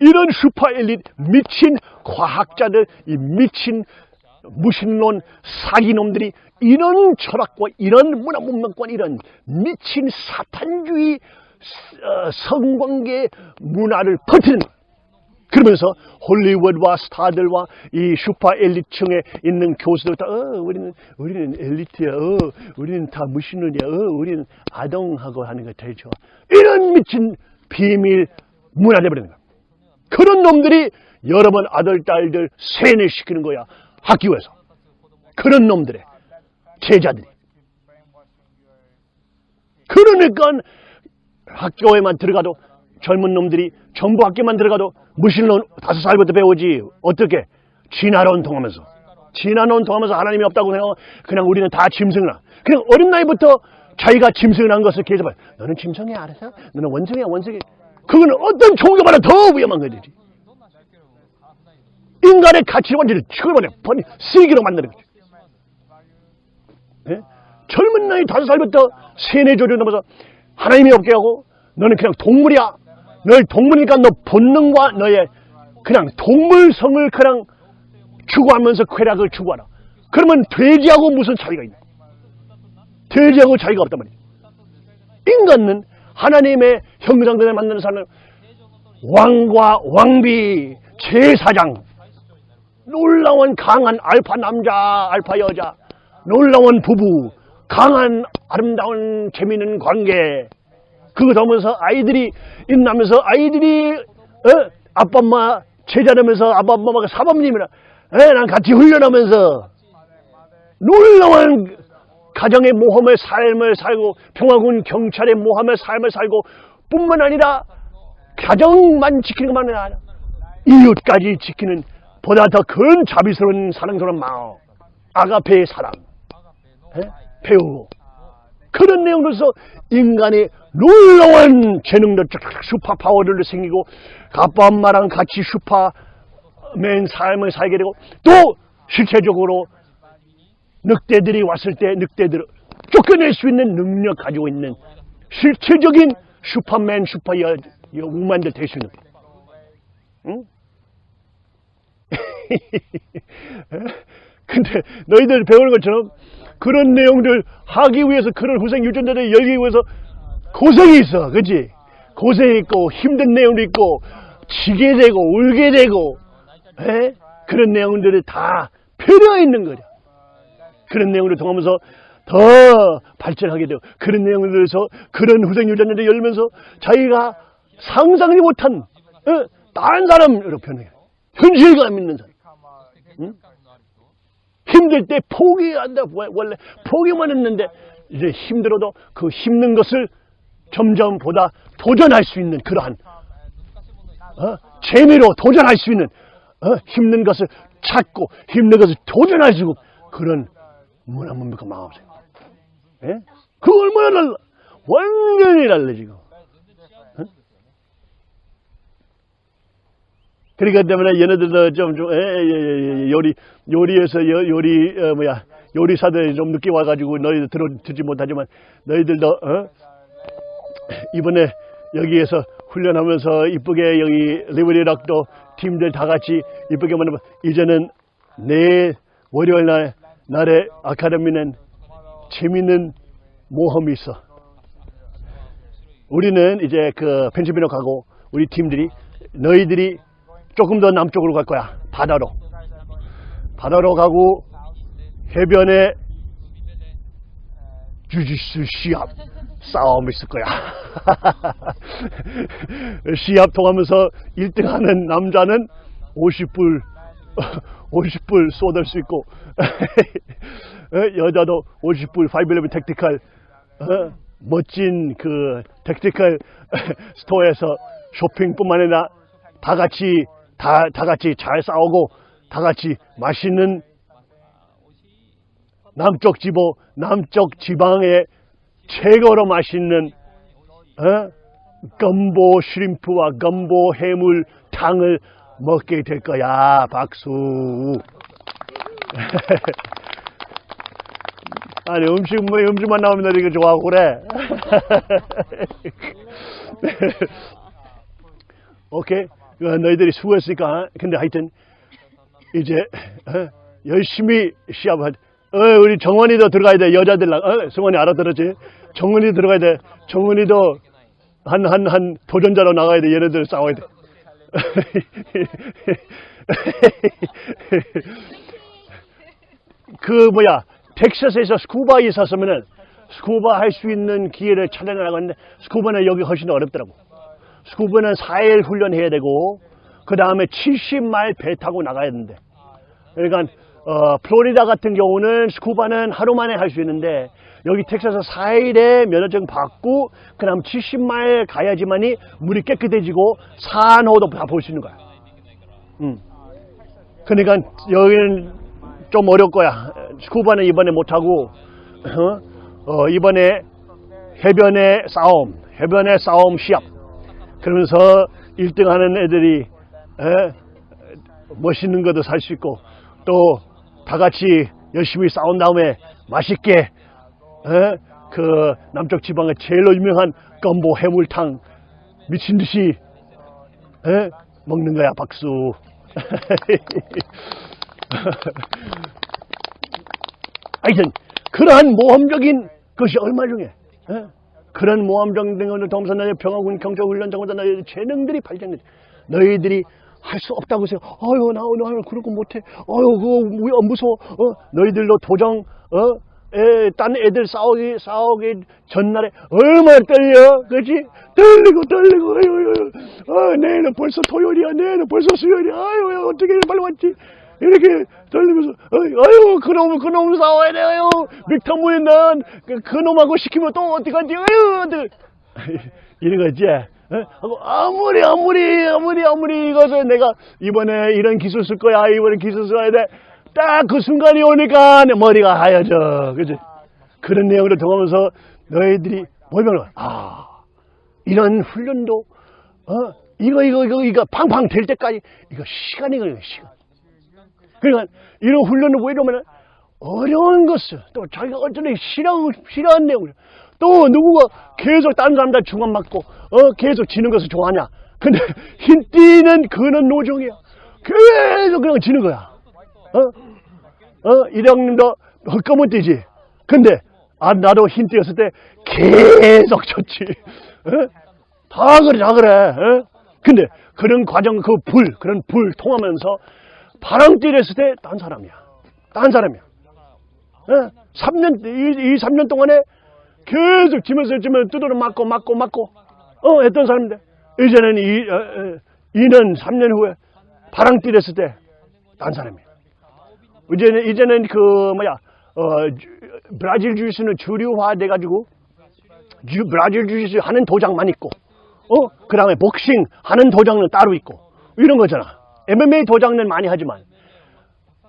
이런 슈퍼 엘리트 미친 과학자들 이 미친 무신론 사기놈들이 이런 철학과 이런 문화 문명권 이런 미친 사탄주의 어, 성관계 문화를 퍼뜨리는. 그러면서 홀리우드와 스타들과 이 슈퍼 엘리트층에 있는 교수들 다, 어, 우리는, 우리는 엘리트야, 어, 우리는 다 무신론이야, 어, 우리는 아동하고 하는 거 제일 좋아. 이런 미친 비밀 문화 되버리는 거야. 그런 놈들이 여러분 아들, 딸들 세뇌시키는 거야. 학교에서. 그런 놈들의 제자들이. 그러니까 학교에만 들어가도 젊은 놈들이 정부 학교만 들어가도 무신론 다섯 살부터 배우지. 어떻게? 진화론 통하면서. 진화론 통하면서 하나님이 없다고 생각하고 그냥 우리는 다 짐승이라. 그냥 어린 나이부터 자기가 짐승이라는 것을 계속 너는 짐승이야 알아서? 너는 원숭이야 원숭이. 그거는 어떤 종교보다 더 위험한 거지. 인간의 가치를 완전히 치워버려. 버리, 쓰기로 만드는 거지. 예? 젊은 나이 다섯 살부터 세뇌 조류 넘어서 하나님이 없게 하고 너는 그냥 동물이야. 너희 동물이니까 너 본능과 너의 그냥 동물성을 그냥 추구하면서 쾌락을 추구하라. 그러면 돼지하고 무슨 차이가 있나? 돼지하고 차이가 없단 말이야. 인간은 하나님의 형상들을 만드는 사람은 왕과 왕비, 제사장, 놀라운 강한 알파 남자, 알파 여자, 놀라운 부부, 강한 아름다운 재미있는 관계. 그거 보면서 아이들이 인나면서 아이들이 어? 아빠 엄마 제자되면서 아빠 엄마가 사범님이라 에, 난 같이 훈련하면서 놀라운 가정의 모험의 삶을 살고 평화군 경찰의 모험의 삶을 살고 뿐만 아니라 가정만 지키는 것만 아니라 이웃까지 지키는 보다 더 큰 자비스러운 사랑스러운 마음 아가페의 사랑 에? 배우고 그런 내용으로서 인간의 놀라운 재능도 쫙 superpower들도 생기고 아빠 엄마랑 같이 슈퍼맨 삶을 살게 되고 또 실체적으로 늑대들이 왔을 때 늑대들을 쫓겨낼 수 있는 능력 가지고 있는 실체적인 슈퍼맨 슈퍼 여, 여 우만들 될 수 있는 응? 근데 너희들 배우는 것처럼 그런 내용들 하기 위해서 그런 후생 유전자를 열기 위해서 고생이 있어 그치 고생이 있고 힘든 내용도 있고 지게 되고 울게 되고 에? 그런 내용들이 다 필요 있는 거죠 그런 내용을 통하면서 더 발전하게 되고 그런 내용들에서 그런 후생 유전자를 열면서 자기가 상상하지 못한 어? 다른 사람으로 변해요 현실감 있는 사람 응? 힘들 때 포기한다. 원래 포기만 했는데 이제 힘들어도 그 힘든 것을 점점 보다 도전할 수 있는 그러한 어? 재미로 도전할 수 있는 어? 힘든 것을 찾고 힘든 것을 도전할 수 있는 그런 문화문명과 마음생. 예? 그 얼마나 달라? 완전히 달라 지금. 어? 그러니까 때문에 얘네들도 좀, 좀, 에, 에, 에, 요리, 요리에서 요, 요리, 어, 뭐야, 요리사들이 좀 늦게 와가지고 너희들 들어, 듣지 못하지만 너희들도, 어? 이번에 여기에서 훈련하면서 이쁘게 여기 리버리락도 팀들 다 같이 이쁘게 만나면 이제는 내 월요일 날, 날에 아카데미는 재밌는 모험이 있어. 우리는 이제 그 펜실베니아 가고 우리 팀들이 너희들이 조금 더 남쪽으로 갈 거야. 바다로. 바다로 가고 해변에 주짓수 시합 싸움 있을 거야. 시합 통하면서 1등 하는 남자는 50불, 50불 쏟을 수 있고, 여자도 50불 511 택티컬, 어? 멋진 그 택티컬 스토어에서 쇼핑뿐만 아니라 다 같이 다, 다 같이 잘 싸우고 다 같이 맛있는 남쪽 지보 남쪽 지방의 최고로 맛있는 어? 건보 슈림프와 건보 해물탕을 먹게 될 거야 박수. 아니 음식 뭐 음식만 나오면 너 이거 좋아하고 그래? 오케이. 어, 너희들이 수고했으니까 근데 하여튼 이제 어, 열심히 시합을 어, 우리 정원이도 들어가야 돼 여자들랑 어, 성원이 알아들었지? 정원이 들어가야 돼. 정원이도 한한 한 도전자로 나가야 돼. 얘네들 싸워야 돼. 그 뭐야 텍사스에서 스쿠바에 있었으면은 스쿠바 할 수 있는 기회를 찾아내라고 했는데 스쿠바는 여기 훨씬 어렵더라고 스쿠버는 4일 훈련해야 되고 그 다음에 70마일 배 타고 나가야 되는데 그러니까 어, 플로리다 같은 경우는 스쿠바는 하루 만에 할 수 있는데 여기 텍사스 4일에 면허증 받고 그 다음 70마일 가야지만이 물이 깨끗해지고 산호도 다 볼 수 있는 거야 음. 그러니까 여기는 좀 어려울 거야 스쿠바는 이번에 못하고 어? 어, 이번에 해변의 싸움 해변의 싸움 시합 그러면서 1등 하는 애들이 에? 멋있는 것도 살 수 있고 또 다 같이 열심히 싸운 다음에 맛있게 에? 그 남쪽 지방의 제일 유명한 건보 해물탕 미친 듯이 에? 먹는 거야 박수 하여튼 그러한 모험적인 것이 얼마 중에 에? 그런 모함정 등을 통해서 너희 평화군 경찰훈련 장보다 너희 재능들이 발전돼 너희들이 할 수 없다고 생각 아유 나 오늘 그런 거 못해. 아유 그거 무서워. 어? 너희들로 도정 어? 에, 딴 애들 싸우기 싸우기 전날에 얼마나 떨려? 그렇지? 떨리고 떨리고. 아유, 아유, 아, 내일은 벌써 토요일이야. 내일은 벌써 수요일이야. 아유 어떻게 빨리 왔지 이렇게 떨리면서 아유 그놈 그놈 싸워야 돼요 믹터무인 난그 그놈하고 시키면 또 어떡하지 아유. 이런 거지? 어? 하고 아무리 아무리 아무리 아무리 이것을 내가 이번에 이런 기술 쓸 거야 이번에 기술 써야 돼 딱 그 순간이 오니까 내 머리가 하얘져. 그지? 그런 내용을 통하면서 너희들이 모이면 아 이런 훈련도 어? 이거 이거 이거 이거 팡팡 될 때까지 이거 시간이 걸려요 시간. 그러니까 이런 훈련을 왜 이러면 어려운 것을 또 자기가 어쩌네 싫어 싫어하는 내용을 또 누구가 계속 다른 사람들 중간 맞고 어 계속 지는 것을 좋아하냐? 근데 힘 뛰는 그는 노종이야. 계속 그냥 지는 거야. 어? 어? 이령님도 헛거문 뛰지. 근데, 아, 나도 힘 뛰었을 때 계속 쳤지. 어? 다 그래, 다 그래. 어? 근데 그런 과정, 그 불, 그런 불 통하면서 바람 뛰랬을 때 딴 사람이야. 딴 사람이야. 어? 3년, 이, 이 3년 동안에 계속 지면서 지면 두드려 맞고, 맞고, 맞고, 어, 했던 사람인데, 이제는 이, 어, 어, 2년, 3년 후에 바람 뛰랬을 때 딴 사람이야. 이제는 이제는 그 뭐야 어 주- 브라질 주짓수는 주류화 돼가지고 주- 브라질 주짓수 하는 도장만 있고 어 그 다음에 복싱 하는 도장은 따로 있고 이런 거잖아. MMA 도장은 많이 하지만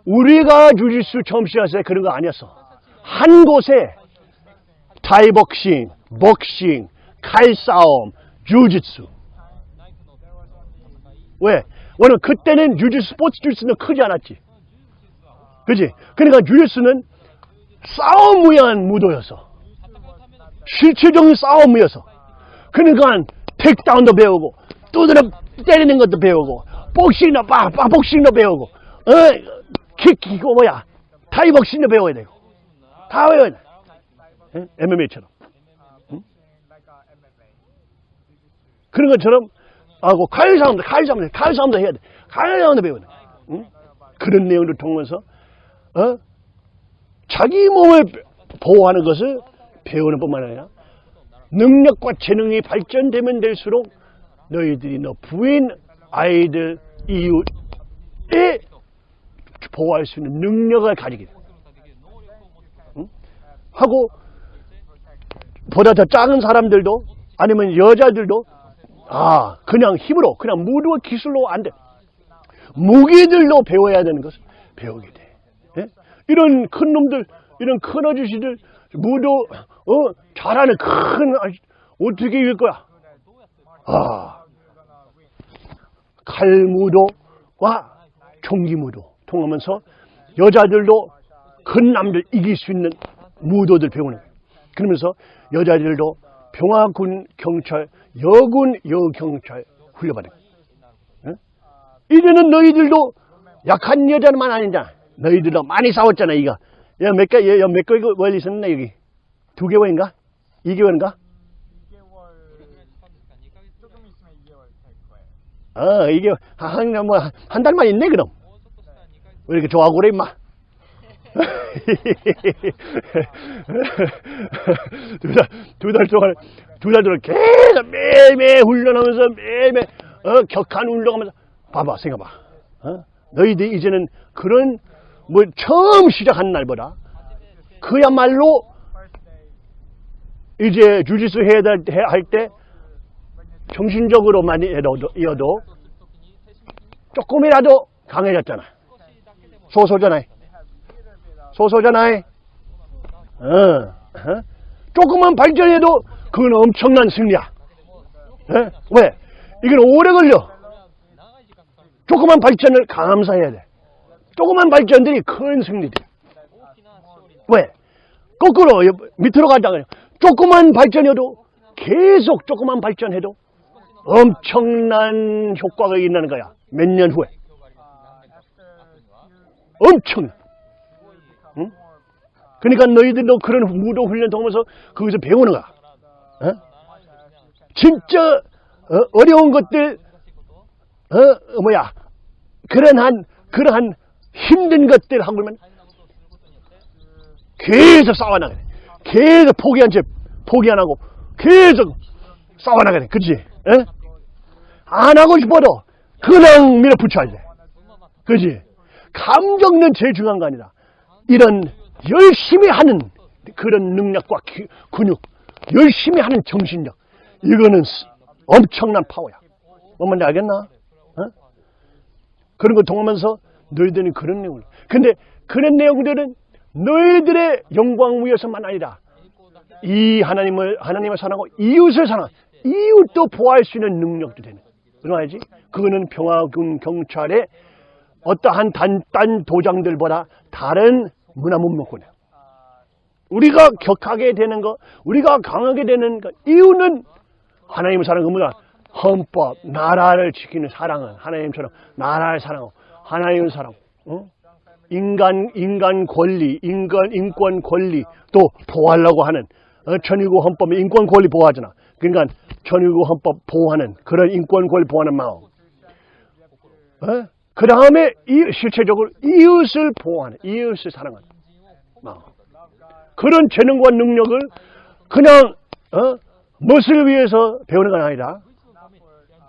우리가 주짓수 처음 시작했을 때 그런 거 아니었어. 한 곳에 타이복싱, 복싱, 칼싸움, 주짓수. 왜? 왜냐면 그때는 주짓수 스포츠 주짓수는 크지 않았지. 그지? 그러니까 주짓수는 싸움 위한 무도였어. 실질적인 싸움이어서. 그러니까 택다운도 배우고, 두드려 때리는 것도 배우고, 복싱도, 빠, 빠, 복싱도 배우고, 어, 킥, 이거 뭐야. 타이 복싱도 배워야 되고. 다 배워야 돼. MMA처럼. 그런 것처럼, 하고, 칼싸움도, 칼싸움도, 칼싸움도 해야 돼. 칼싸움도 배워야 돼. 응? 그런 내용을 통해서, 어? 자기 몸을 보호하는 것을 배우는 뿐만 아니라 능력과 재능이 발전되면 될수록 너희들이 너 부인, 아이들, 이웃에 보호할 수 있는 능력을 가지게? 하고 보다 더 작은 사람들도 아니면 여자들도 아 그냥 힘으로 그냥 무도 기술로 안 돼. 무기들로 배워야 되는 것을 배우게 돼. 예? 이런 큰 놈들, 이런 큰 아저씨들, 무도, 어, 잘하는 큰, 아저씨, 어떻게 이길 거야? 아, 칼무도와 총기무도 통하면서 여자들도 큰 남들 이길 수 있는 무도들 배우는 거예요. 그러면서 여자들도 평화군 경찰, 여군 여경찰 훈련받는 거예요. 예? 이제는 너희들도 약한 여자만 아니잖아. 너희들도 많이 싸웠잖아, 이거. 야, 몇 개, 야, 몇 개월 월 있었나, 여기? 두 개월인가? 이 개월인가? 2개월 조금 있으면 2개월 될 거예요. 어, 이게, 한, 뭐, 한 달만 있네, 그럼. 왜 이렇게 좋아하고 그래, 임마? 두 달, 두달 동안, 두 달 동안 계속 매일매일 훈련하면서 매일매일, 어, 격한 훈련하면서, 봐봐, 생각봐. 어? 너희들 이제는 그런, 뭐, 처음 시작한 날보다, 그야말로, 이제 주짓수 해야 할 때, 정신적으로만 이어도, 조금이라도 강해졌잖아. 소소잖아. 소소잖아. 어, 어? 조금만 발전해도 그건 엄청난 승리야. 어? 왜? 이건 오래 걸려. 조그만 발전을 감사해야 돼. 조그만 발전들이 큰 승리돼. 왜? 거꾸로 옆- 밑으로 가자 그래. 조그만 발전해도 계속 조그만 발전해도 엄청난 효과가 있는 거야. 몇 년 후에. 엄청. 응? 그러니까 너희들도 그런 무도 훈련 통해서 거기서 배우는 거야. 어? 진짜 어, 려운 것들, 어, 뭐야, 그러한, 그러한 힘든 것들 하고는 계속 싸워나가야 돼. 계속 포기한 채, 포기 안 하고, 계속 싸워나가야 돼. 그치? 어? 안 하고 싶어도 그냥 밀어붙여야 돼. 그지? 감정은 제일 중요한 거 아니다. 이런 열심히 하는 그런 능력과 기- 근육, 열심히 하는 정신력, 이거는 스- 엄청난 파워야. 뭔 말인지 알겠나? 어? 그런 걸 통하면서 너희들은 그런 내용을. 근데 그런 내용들은 너희들의 영광 위해서만 아니라 이 하나님을 하나님을 사랑하고 이웃을 사랑 이웃도 보호할 수 있는 능력도 되는 그러야지 그거는 평화군 경찰의 어떠한 단, 딴 도장들보다 다른 문화 문명권이에요. 우리가 격하게 되는 거, 우리가 강하게 되는 거, 이유는 하나님을 사랑하는 문화, 헌법, 나라를 지키는 사랑은 하나님처럼 나라를 사랑하고 하나님을 사랑하고 어? 인간 인간 권리, 인간 인권 권리 또 보호하려고 하는 어, 천일국 헌법에 인권 권리 보호하잖아. 그러니까 천일국 헌법 보호하는 그런 인권 권리 보호하는 마음. 어? 그 다음에 실체적으로 이웃을 보호하는 이웃을 사랑하는 마음. 그런 재능과 능력을 그냥 어? 무엇을 위해서 배우는 건 아니라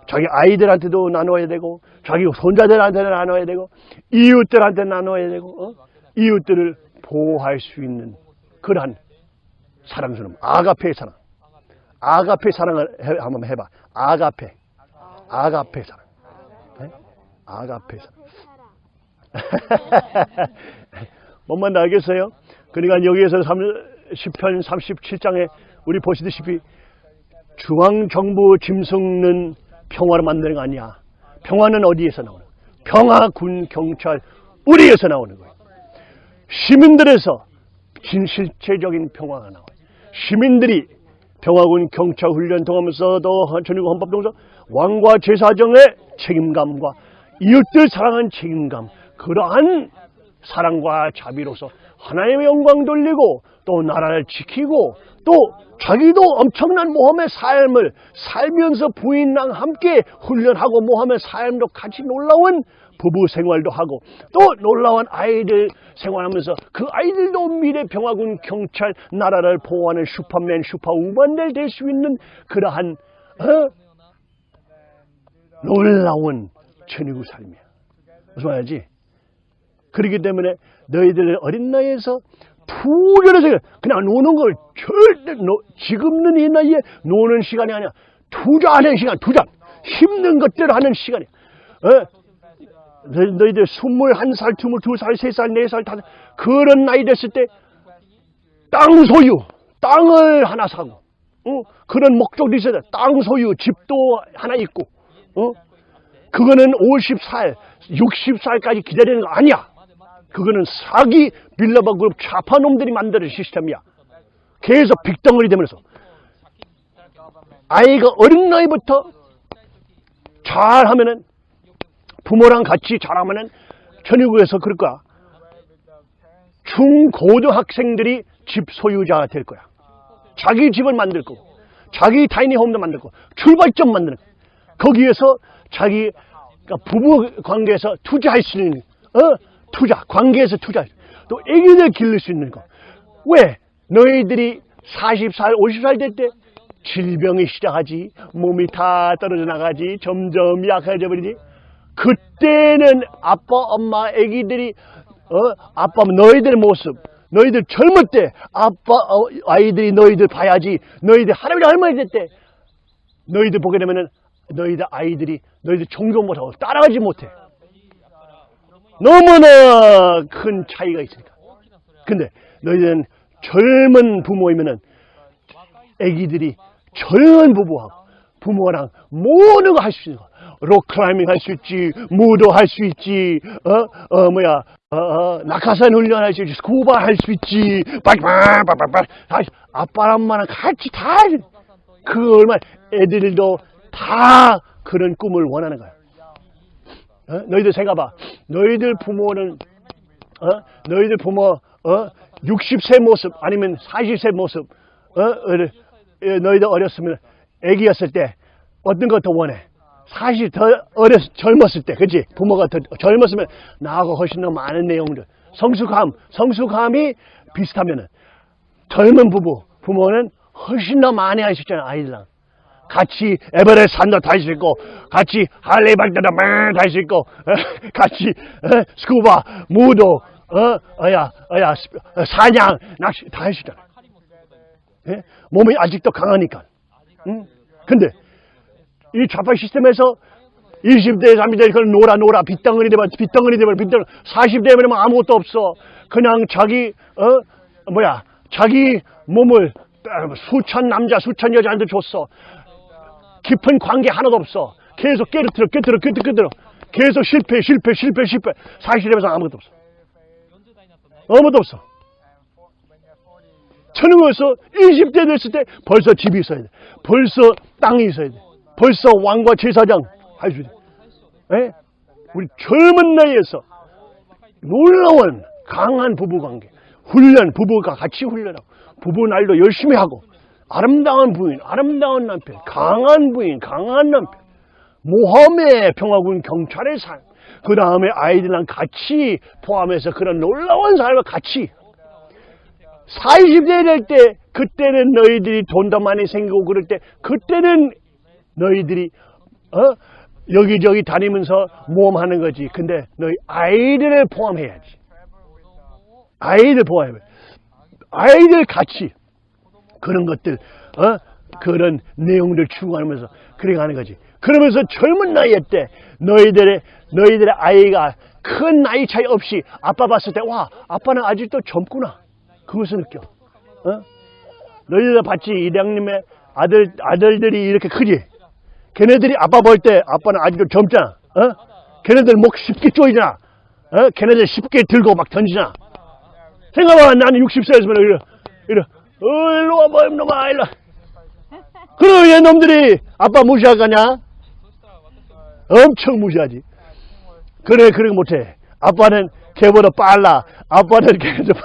자기 아이들한테도 나눠야 되고 자기 손자들한테 나눠야 되고 이웃들한테 나눠야 되고 어? 이웃들을 보호할 수 있는 그러한 사랑스러움 아가페의 사랑 아가페 사랑을 해, 한번 해봐 아가페 아가페 사랑 네? 아가페 사랑 뭔만 알겠어요? 그러니까 여기에서 10편 37장에 우리 보시다시피 중앙정부 짐승는 평화를 만드는 거 아니야. 평화는 어디에서 나오는 거야? 평화, 군, 경찰, 우리에서 나오는 거야. 시민들에서 진실체적인 평화가 나와요. 시민들이 평화군 경찰 훈련 통하면서도 전국 헌법 동서 왕과 제사정의 책임감과 이웃들 사랑하는 책임감 그러한 사랑과 자비로서 하나님의 영광 돌리고 또 나라를 지키고 또 자기도 엄청난 모험의 삶을 살면서 부인랑 함께 훈련하고 모험의 삶도 같이 놀라운 부부 생활도 하고 또 놀라운 아이들 생활하면서 그 아이들도 미래 평화군 경찰 나라를 보호하는 슈퍼맨 슈퍼우먼들 될 수 있는 그러한 어? 놀라운 천의국 삶이야. 무슨 말이지? 그렇기 때문에 너희들 어린 나이에서 푸르르서 그냥 노는 걸 절대 no, 지금은 이 나이에 노는 시간이 아니야. 투자하는 시간, 투자. 힘든 것들 하는 시간이야. 어? 너희들 스물 한 살, 스물 두 살, 세 살, 네 살, 다섯 그런 나이 됐을 때 땅 소유, 땅을 하나 사고 어? 그런 목적도 있어야 돼. 땅 소유, 집도 하나 있고 어? 그거는 50살, 60살까지 기다리는 거 아니야. 그거는 사기 빌라바 그룹 좌파 놈들이 만드는 시스템이야. 계속 빅덩어리 되면서 아이가 어린 나이부터 잘하면은 부모랑 같이 잘하면은 천의국에서 그럴 거야. 중고등학생들이 집 소유자가 될 거야. 자기 집을 만들 거고, 자기 타이니 홈도 만들 거고, 출발점 만드는. 거기에서 자기 그러니까 부부 관계에서 투자할 수 있는 어? 투자, 관계에서 투자. 또 애기들 기를 수 있는 거. 왜? 너희들이 40살, 50살 될 때 질병이 시작하지, 몸이 다 떨어져 나가지, 점점 약해져 버리지. 그때는 아빠, 엄마, 애기들이 어? 아빠, 너희들 모습, 너희들 젊을 때 아빠, 어, 아이들이 너희들 봐야지. 너희들 할아버지 할머니 될때 너희들 보게 되면은 너희들 아이들이 너희들 종교 못하고 따라가지 못해. 너무나 큰 차이가 있으니까. 근데 너희들은 젊은 부모이면은 애기들이 젊은 부부하고 부모랑 모든 거 할 수 있는 거. 록클라이밍 할 수 있지, 무도 할 수 있지, 어, 어, 뭐야, 어, 어, 낙하산 훈련 할 수 있지, 스쿠버 할 수 있지, 빠빠빠빠빠, 다, 아빠랑 엄마랑 같이 다, 그 얼마, 애들도 다 그런 꿈을 원하는 거야. 어? 너희들 생각봐. 너희들 부모는, 어? 너희들 부모, 어? 60세 모습, 아니면 40세 모습, 어? 어, 너희들 어렸으면, 애기였을 때, 어떤 거더 원해? 사실 더 어렸, 젊었을 때, 그치? 부모가 더 젊었으면, 나하고 훨씬 더 많은 내용들. 성숙함, 성숙함이 비슷하면은, 젊은 부부, 부모는 훨씬 더 많이 있잖아, 아이들랑. 같이 에베레스트 산도 탈 수 있고 같이 할리 발대도 탈수 있고 어, 같이 어, 스쿠버 무도 어, 어야 어야 사냥 낚시 다 있잖아. 예? 몸이 아직도 강하니까. 응? 근데 이 좌파 시스템에서 20대, 30대 그걸 놀아 놀아 빗덩어리 되면 빗덩어리 되면 빗덩어리 40대 되면 아무것도 없어. 그냥 자기 어 뭐야 자기 몸을 수천 남자, 수천 여자한테 줬어. 깊은 관계 하나도 없어. 계속 깨르들어, 깨르들어, 깨르들어, 깨르들어. 계속 실패, 실패, 실패, 실패. 40대에서 아무것도 없어. 아무것도 없어. 천흥에서 20대 됐을 때 벌써 집이 있어야 돼. 벌써 땅이 있어야 돼. 벌써 왕과 제사장 할수 돼. 예? 우리 젊은 나이에서 놀라운 강한 부부관계, 훈련, 부부가 같이 훈련하고, 부부 날도 열심히 하고, 아름다운 부인, 아름다운 남편, 강한 부인, 강한 남편, 모험의 평화군 경찰의 삶, 그 다음에 아이들랑 같이 포함해서 그런 놀라운 삶을 같이 40대 될 때 그때는 너희들이 돈도 많이 생기고 그럴 때 그때는 너희들이 어 여기저기 다니면서 모험하는 거지. 근데 너희 아이들을 포함해야지. 아이들 포함해. 아이들 같이 그런 것들 어 그런 내용들 추구하면서 그래 가는 거지. 그러면서 젊은 나이 때 너희들의 너희들의 아이가 큰 나이 차이 없이 아빠 봤을 때 와 아빠는 아직도 젊구나. 그것을 느껴. 어? 너희들 봤지 이장님의 아들 아들들이 이렇게 크지. 걔네들이 아빠 볼 때 아빠는 아직도 젊잖아. 어? 걔네들 목 쉽게 쪼이잖아. 어? 걔네들 쉽게 들고 막 던지잖아. 생각해봐 나는 60세였으면 이래 이래 어 일로 와봐 이놈아 일로 와. 그럼 얘 놈들이 아빠 무시할 거냐? 엄청 무시하지. 그래 그렇게 못해. 아빠는 걔보다 빨라. 아빠는 걔보다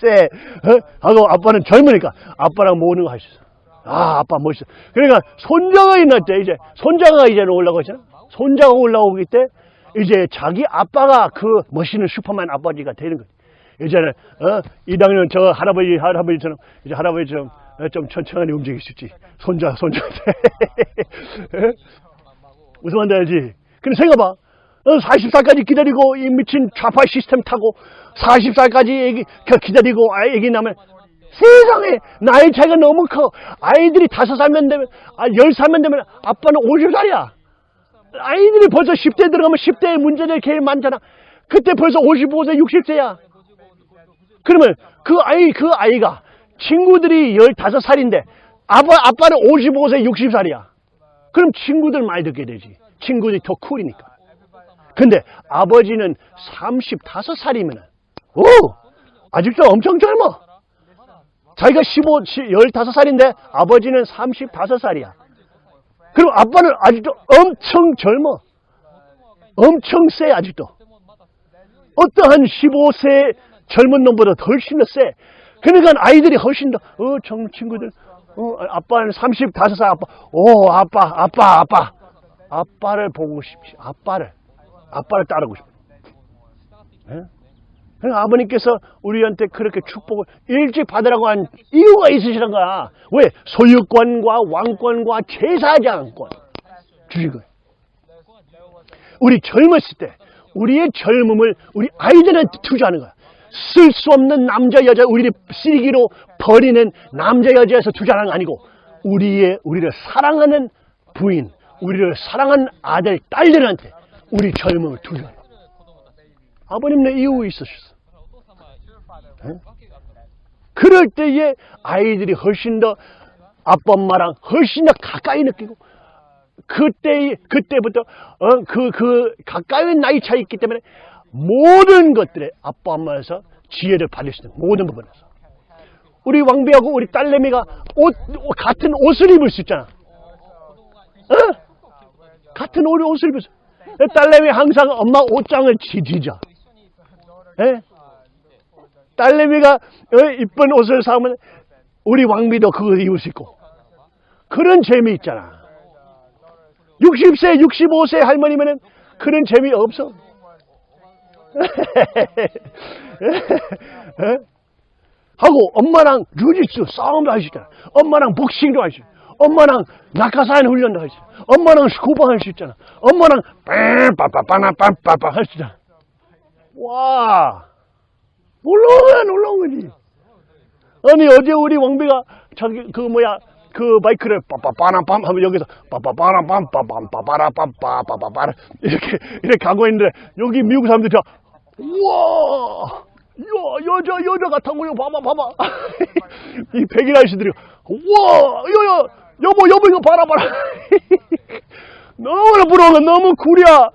세. 어? 하고 아빠는 젊으니까 아빠랑 모으는 거 할 수 있어. 아, 아빠 멋있어. 그러니까 손자가 때 이제 손자가 이제 올라가잖아. 손자가 올라오기 때 이제 자기 아빠가 그 멋있는 슈퍼맨 아버지가 되는 거지. 이제는 어? 이당년 저 할아버지 할아버지처럼 이제 할아버지처럼 어, 좀 천천히 움직일 수 있지. 손자 손자한테 웃으면 안 되지. 근데 생각봐. 어, 40살까지 기다리고 이 미친 좌파 시스템 타고 40살까지 애기 그 기다리고 아, 애기 나면 세상에 나이 차이가 너무 커. 아이들이 다섯 살면 되면 아, 열 살면 되면 아빠는 50살이야. 아이들이 벌써 10대 들어가면 10대에 문제될 게 많잖아. 그때 벌써 55세, 60세야. 그러면 그 아이, 그 아이가 친구들이 15살인데 아빠, 아빠는 55세, 60살이야. 그럼 친구들 많이 듣게 되지. 친구들이 더 쿨이니까. 근데 아버지는 35살이면 오! 아직도 엄청 젊어. 자기가 15, 15살인데 아버지는 35살이야. 그럼 아빠는 아직도 엄청 젊어. 엄청 세, 아직도. 어떠한 15세 젊은 놈보다 훨씬 더 세. 그러니까 아이들이 훨씬 더, 어, 정 친구들, 어, 아빠는 35살 아빠, 오, 아빠, 아빠, 아빠. 아빠를 보고 싶지, 아빠를. 아빠를 따르고 싶어. 예? 그러니까 아버님께서 우리한테 그렇게 축복을 일찍 받으라고 한 이유가 있으시는 거야. 왜? 소유권과 왕권과 제사장권 주신 거예요. 우리 젊었을 때 우리의 젊음을 우리 아이들한테 투자하는 거야. 쓸 수 없는 남자 여자 우리를 쓰기로 버리는 남자 여자에서 투자하는 거 아니고 우리의 우리를 사랑하는 부인, 우리를 사랑하는 아들 딸들한테 우리 젊음을 투자해. 아버님네 이유 있으셨어. 네? 그럴 때에 아이들이 훨씬 더 아빠 엄마랑 훨씬 더 가까이 느끼고 그때 그때부터 어, 그, 그 가까이 나이 차이 있기 때문에 모든 것들에 아빠 엄마에서 지혜를 받을 수 있는 모든 부분에서 우리 왕비하고 우리 딸내미가 옷 같은 옷을 입을 수 있잖아. 어? 같은 옷 옷을 입을 수. 딸내미 항상 엄마 옷장을 지지자. 예? 딸내미가 어, 이쁜 옷을 사면 우리 왕비도 그거 입을 수 있고 그런 재미 있잖아. 60세, 65세 할머니면은 그런 재미 없어. 예? 하고 엄마랑 주짓수 싸움도 있잖아. 엄마랑 복싱도 있잖아. 엄마랑 낙하산 훈련도 있잖아. 엄마랑 스쿠버 할 수 있잖아. 엄마랑 빠빠빠나빠빠빠 할 수 있잖아. 와 놀라운 놀라운 거지. 아니 어제 우리 왕비가 자기 그 뭐야 그 마이크를 빠빠빠나빰 하면 여기서 빠빠빠나빰 빠빰빠빠라빰 빠빠빠라 이렇게 이렇게 가고 있는데 여기 미국 사람들이 다 우와 여, 여자, 여자 같다고요. 봐봐, 봐봐. 이 백인 아저씨들이, 와, 여, 여, 여보, 여보, 이거 봐라, 봐라. 너무나 부러워. 너무 구려.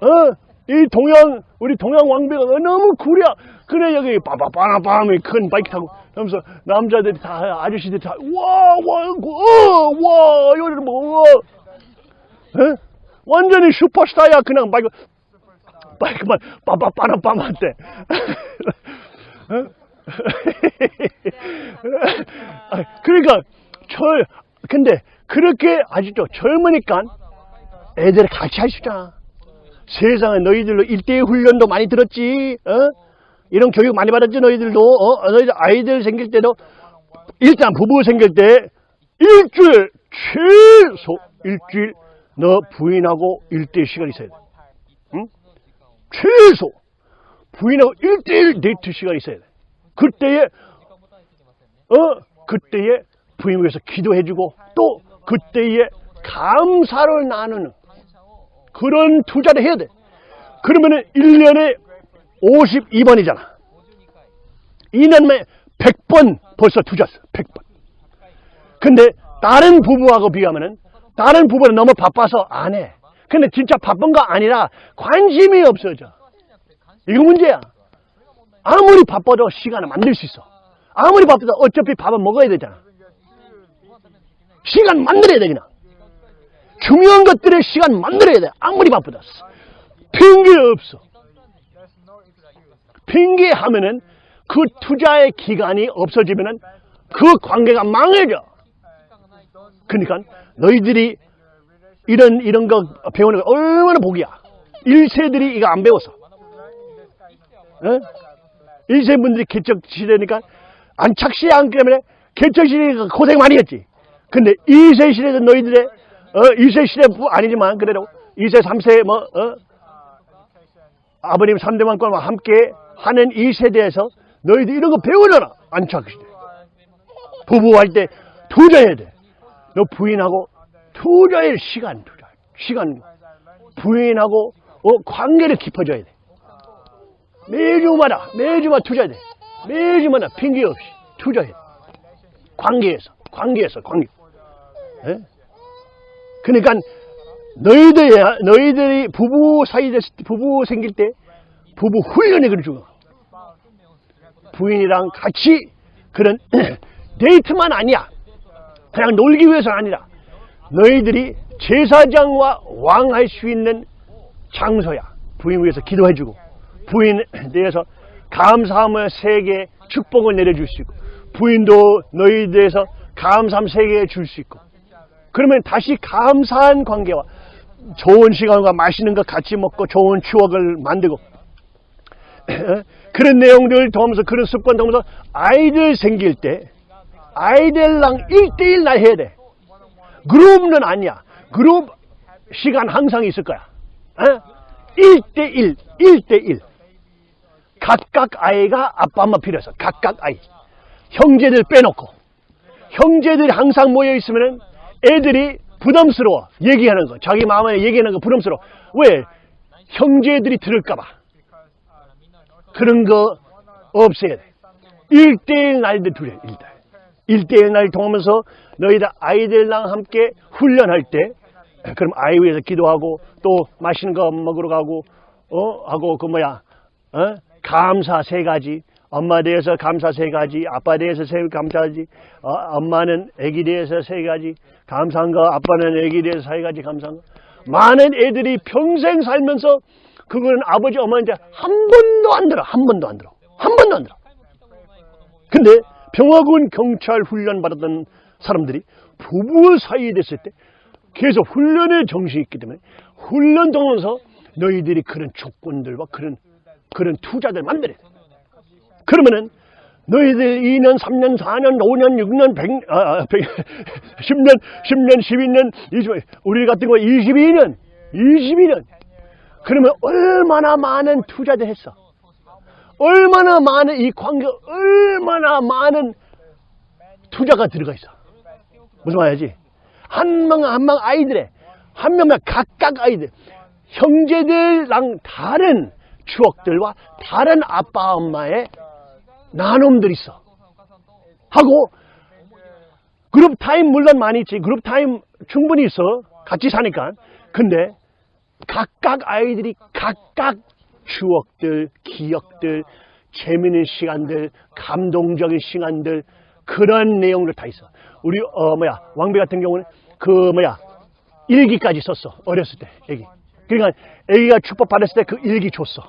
어? 이 동양, 우리 동양 왕비가 너무 구려. 그래, 여기, 빠바빠라밤이 큰 바이크 타고, 하면서 남자들이 다, 아저씨들이 다, 와, 와, 어, 와, 뭐, 와. 어? 완전히 슈퍼스타야. 그냥 바이크, 바이크만 빠바빠라밤. 어? 아, 그러니까, 철, 근데, 그렇게 아직도 젊으니까 애들 같이 할 수 있잖아. 세상에 너희들로 일대의 훈련도 많이 들었지, 어? 이런 교육 많이 받았지, 너희들도, 어? 너희들 아이들 생길 때도, 일단 부부 생길 때, 일주일, 최소 일주일, 너 부인하고 일대의 시간이 있어야 돼. 응? 최소! 부인하고 일대일 데이트 시간이 있어야 돼. 그때에, 어, 그때에 부인 위해서 기도해주고, 또 그때에 감사를 나누는 그런 투자를 해야 돼. 그러면은 1년에 52번이잖아. 2년에 100번 벌써 투자했어. 100번. 근데 다른 부부하고 비하면은 다른 부부는 너무 바빠서 안 해. 근데 진짜 바쁜 거 아니라 관심이 없어져. 이거 문제야. 아무리 바빠도 시간을 만들 수 있어. 아무리 바빠도 어차피 밥은 먹어야 되잖아. 시간 만들어야 돼, 그냥. 중요한 것들의 시간 만들어야 돼. 아무리 바쁘다. 핑계 없어. 핑계 하면은 그 투자의 기간이 없어지면은 그 관계가 망해져. 그러니까 너희들이 이런, 이런 거 배우는 거 얼마나 복이야. 1세들이 이거 안 배웠어. 어? 1세 분들이 개척 시대니까 안착시에 안 때문에 개척 시대에 고생 많이 했지. 근데 2세 시대는 너희들의 어, 2세 시대 아니지만 그래도 2세, 3세 뭐 어? 아버님 3대만과 함께 하는 이 세대에서 너희들 이런 거 배우려나 안착 시대. 부부할 때 투자해야 돼. 너 부인하고 투자할 시간 투자. 시간 부인하고 어, 관계를 깊어져야 돼. 매주마다 매주마다 투자해야 돼. 매주마다 핑계 없이 투자해야 돼. 관계에서 관계에서 관계. 예? 그러니까 너희들 너희들이 부부 사이 됐을 때 부부 생길 때 부부 훈련이 그래 중요. 부인이랑 같이 그런 데이트만 아니야. 그냥 놀기 위해서는 아니라 너희들이 제사장과 왕 할 수 있는 장소야. 부인 위해서 기도해주고 부인에 대해서 감사함을 세계 축복을 내려줄 수 있고 부인도 너희에 대해서 감사함 세계에 줄 수 있고 그러면 다시 감사한 관계와 좋은 시간과 맛있는 거 같이 먹고 좋은 추억을 만들고 그런 내용들을 통하면서 그런 습관 통하면서 아이들 생길 때 아이들랑 1대1 나 해야 돼. 그룹은 아니야. 그룹 시간 항상 있을 거야. 어? 1대1, 1대1. 각각 아이가 아빠 엄마 필요해서 각각 아이. 형제들 빼놓고 형제들이 항상 모여 있으면 애들이 부담스러워 얘기하는 거 자기 마음에 얘기하는 거 부담스러워. 왜? 형제들이 들을까봐. 그런 거 없애야 돼. 1대1 날들 둘이 1대1 1대1 날 통하면서 너희들 아이들랑 함께 훈련할 때 그럼 아이 위해서 기도하고 또 맛있는 거 먹으러 가고 어? 하고 그 뭐야? 어? 감사 세 가지. 엄마 대해서 감사 세 가지, 아빠 대해서 세 감사하지, 어, 엄마는 애기 대해서 세 가지, 감사한 거, 아빠는 애기 대해서 세 가지 감사한 거. 많은 애들이 평생 살면서 그거는 아버지, 어머니한테 한 번도 안 들어, 한 번도 안 들어, 한 번도 안 들어. 근데 병화군 경찰 훈련 받았던 사람들이 부부 사이에 됐을 때 계속 훈련의 정신이 있기 때문에 훈련 통해서 너희들이 그런 조건들과 그런 그런 투자들 만들어야 돼. 그러면은 너희들 2년, 3년, 4년, 5년, 6년, 100, 아, 100, 10년, 10년, 12년, 20, 우리 같은 거 22년, 22년. 그러면 얼마나 많은 투자를 했어. 얼마나 많은 이 관계, 얼마나 많은 투자가 들어가 있어. 무슨 말이지? 한 명, 한 명 아이들의, 한 명만 각각 아이들, 형제들랑 다른 추억들과 다른 아빠 엄마의 나눔들이 있어. 하고 group time 물론 많이 있지. group time 충분히 있어. 같이 사니까. 근데 각각 아이들이 각각 추억들, 기억들, 재미있는 시간들, 감동적인 시간들 그런 내용들 다 있어. 우리 어 뭐야 왕비 같은 경우는 그 뭐야 일기까지 썼어 어렸을 때 애기. 그러니까 애기가 축복 받았을 때 그 일기 줬어.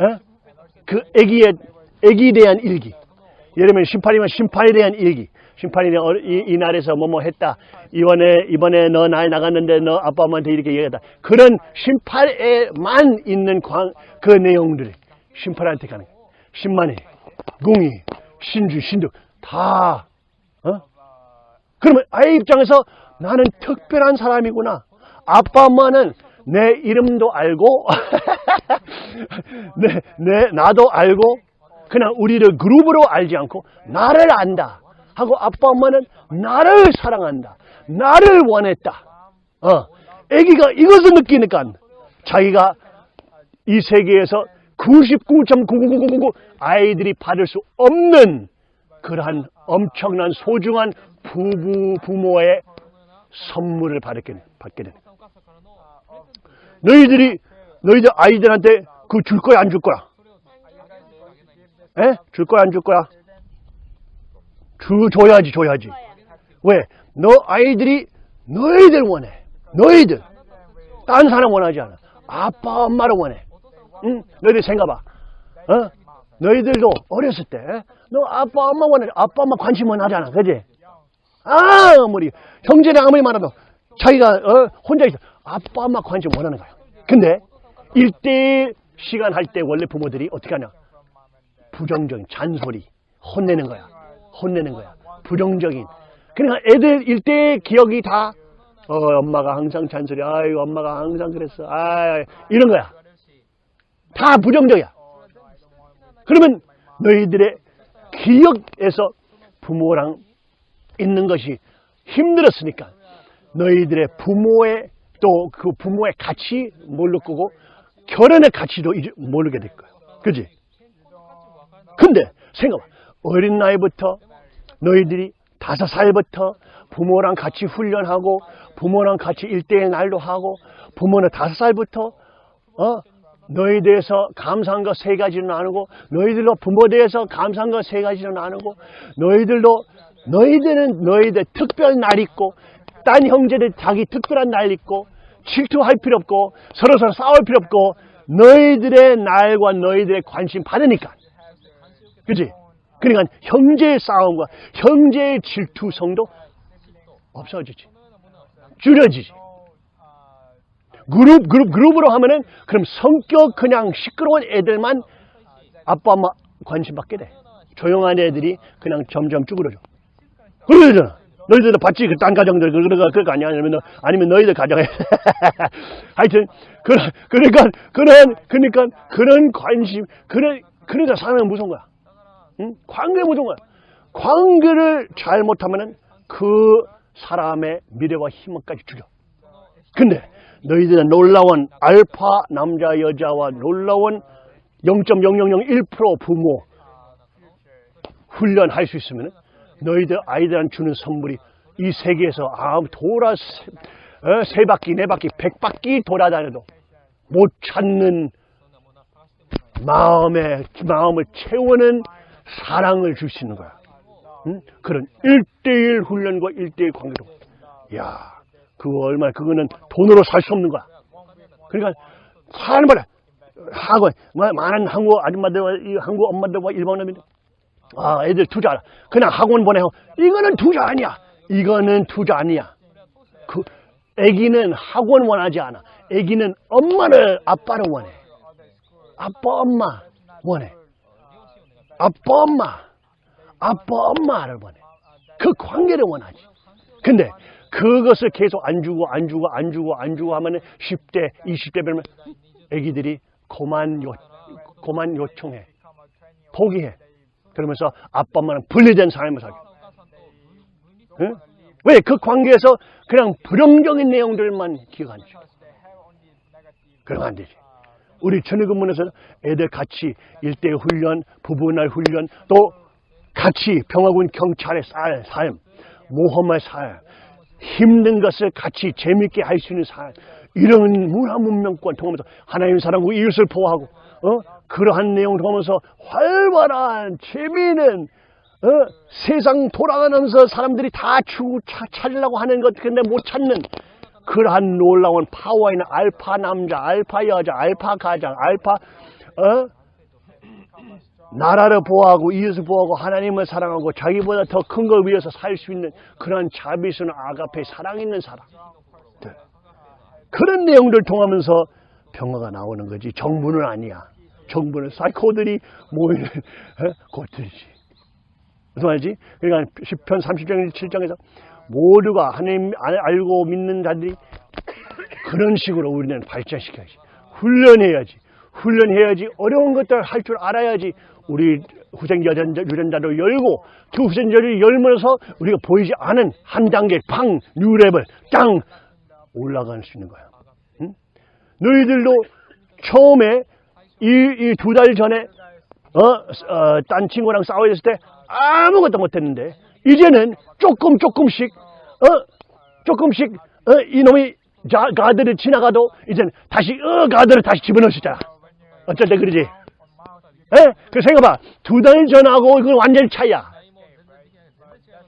에? 그 애기의 애기에 대한 일기. 예를 들면 심판이면 심판에 대한 일기. 심판이 이, 이 날에서 뭐뭐 했다. 이번에 이번에 너 나이 나갔는데 너 아빠 엄마한테 이렇게 얘기했다. 그런 심판에만 있는 광, 그 내용들이 심판한테 가는 거야. 신만이, 공이, 신주, 신득 다. 어? 그러면 아이 입장에서 나는 특별한 사람이구나. 아빠 엄마는 내 이름도 알고 내, 내 나도 알고 그냥 우리를 그룹으로 알지 않고 나를 안다 하고 아빠 엄마는 나를 사랑한다 나를 원했다. 어 아기가 이것을 느끼니까 자기가 이 세계에서 99.99999 아이들이 받을 수 없는 그러한 엄청난 소중한 부부 부모의 선물을 받게, 받게 되는 너희들이 너희들 아이들한테 그줄 거야 안 줄 거야? 에? 줄 거야 안 줄 거야? 주 줘야지 줘야지. 왜? 너 아이들이 너희들 원해. 너희들. 딴 사람 원하지 않아. 아빠 엄마를 원해. 응? 너희들 생각봐. 어? 너희들도 어렸을 때 너 아빠 엄마 원해. 아빠 엄마 관심은 하잖아. 그지? 아무리 형제랑 아무리 많아도 자기가 어, 혼자 있어. 아빠 엄마 관심 원하는 거야. 근데 일대 시간 할 때 원래 부모들이 어떻게 하냐? 부정적인 잔소리, 혼내는 거야. 혼내는 거야. 부정적인. 그러니까 애들 일대 기억이 다 어, 엄마가 항상 잔소리. 아이고 엄마가 항상 그랬어. 아 이런 거야. 다 부정적이야. 그러면 너희들의 기억에서 부모랑 있는 것이 힘들었으니까 너희들의 부모의 또 그 부모의 가치 모를 거고 결혼의 가치도 모르게 될 거야. 그지? 근데 생각해. 어린 나이부터 너희들이 다섯 살부터 부모랑 같이 훈련하고 부모랑 같이 일대의 날도 하고 부모는 다섯 살부터 어 너희 대해서 감사한 것세 가지를 나누고 너희들도 부모 대해서 감사한 것세 가지를 나누고 너희들도 너희들은 너희들 특별 날 있고 딴 형제들 자기 특별한 날 있고 질투할 필요 없고 서로 서로 싸울 필요 없고 너희들의 날과 너희들의 관심 받으니까. 그지? 그러니까 형제의 싸움과 형제의 질투성도 없어지지. 줄여지지. 그룹 그룹 그룹으로 하면은 그럼 성격 그냥 시끄러운 애들만 아빠 엄마 관심 받게 돼. 조용한 애들이 그냥 점점 쭈그러져. 그러잖아 너희들도 봤지? 그딴 가정들, 그러가, 그거 아니야? 아니면, 아니면 너희들 가정에. 하여튼, 그, 그러니까, 그런, 그러니까, 그런 관심, 그런, 그러니까 사람은 무서운 거야. 응? 관계 무서운 거야. 관계를 잘 못하면은 그 사람의 미래와 희망까지 죽여. 근데, 너희들은 놀라운 알파 남자, 여자와 놀라운 0.0001% 부모 훈련할 수 있으면 너희들 아이들한테 주는 선물이 이 세계에서 아 돌아 세, 어, 세 바퀴 네 바퀴 백 바퀴 돌아다녀도 못 찾는 마음의 마음을 채우는 사랑을 있는 거야. 응? 그런 일대일 훈련과 일대일 관계로. 야, 그거 얼마나 그거는 돈으로 살 수 없는 거야. 그러니까 사람마다 학원 뭐 많은 한국 아줌마들과 이 한국 엄마들과 일본 엄마들 아, 애들 투자하라. 그냥 학원 보내고, 이거는 투자 아니야. 이거는 투자 아니야. 그, 애기는 학원 원하지 않아. 애기는 엄마를, 아빠를 원해. 아빠, 엄마 원해. 아빠, 엄마. 아빠, 엄마를 원해. 그 관계를 원하지. 근데, 그것을 계속 안 주고, 안 주고, 안 주고, 안 주고 하면 은 10대, 20대 되면 애기들이 고만 요, 고만 요청해. 포기해. 그러면서 아빠 엄마는 분리된 삶을 살게. 응? 왜? 그 관계에서 그냥 불용적인 내용들만 기억하지. 그러면 안 되지. 우리 전의근문에서 애들 같이 일대 훈련, 부부날 훈련, 또 같이 평화군 경찰의 살, 삶, 모험의 삶, 힘든 것을 같이 재밌게 할 수 있는 삶, 이런 문화 문명권 통하면서 하나님 사랑하고 이웃을 보호하고, 어? 그러한 내용을 통하면서 활발한, 재미있는, 어? 세상 돌아가면서 사람들이 다 추, 차, 찾으려고 하는 것, 근데 못 찾는 그러한 놀라운 파워 있는 알파 남자, 알파 여자, 알파 가장, 알파, 어? 나라를 보호하고 이웃을 보호하고 하나님을 사랑하고 자기보다 더 큰 걸 위해서 살 수 있는 그런 자비스러운 아가페 사랑 있는 사람. 들. 그런 내용들 통하면서 평화가 나오는 거지. 정부는 아니야. 정부는 사이코들이 모이는 어? 곳들이지. 무슨 말이지? 그러니까 10편 30장 7장에서 모두가 하나님 알- 알고 믿는 자들이 그런 식으로 우리는 발전시켜야지. 훈련해야지. 훈련해야지. 어려운 것들 할 줄 알아야지. 우리 후생 유전자, 유전자를 열고 그 후생자를 열면서 우리가 보이지 않은 한 단계 팡 뉴랩을 땅 올라갈 수 있는 거야. 응? 너희들도 처음에 이 두 달 전에 어, 어, 딴 친구랑 싸워있을 때 아무것도 못했는데 이제는 조금 조금씩 어, 조금씩 어, 이놈이 자, 가드를 지나가도 이제는 다시 어, 가드를 다시 있잖아. 어쩔 때 그러지. 예? 그 생각봐. 두 달 전하고 이건 완전 차이야.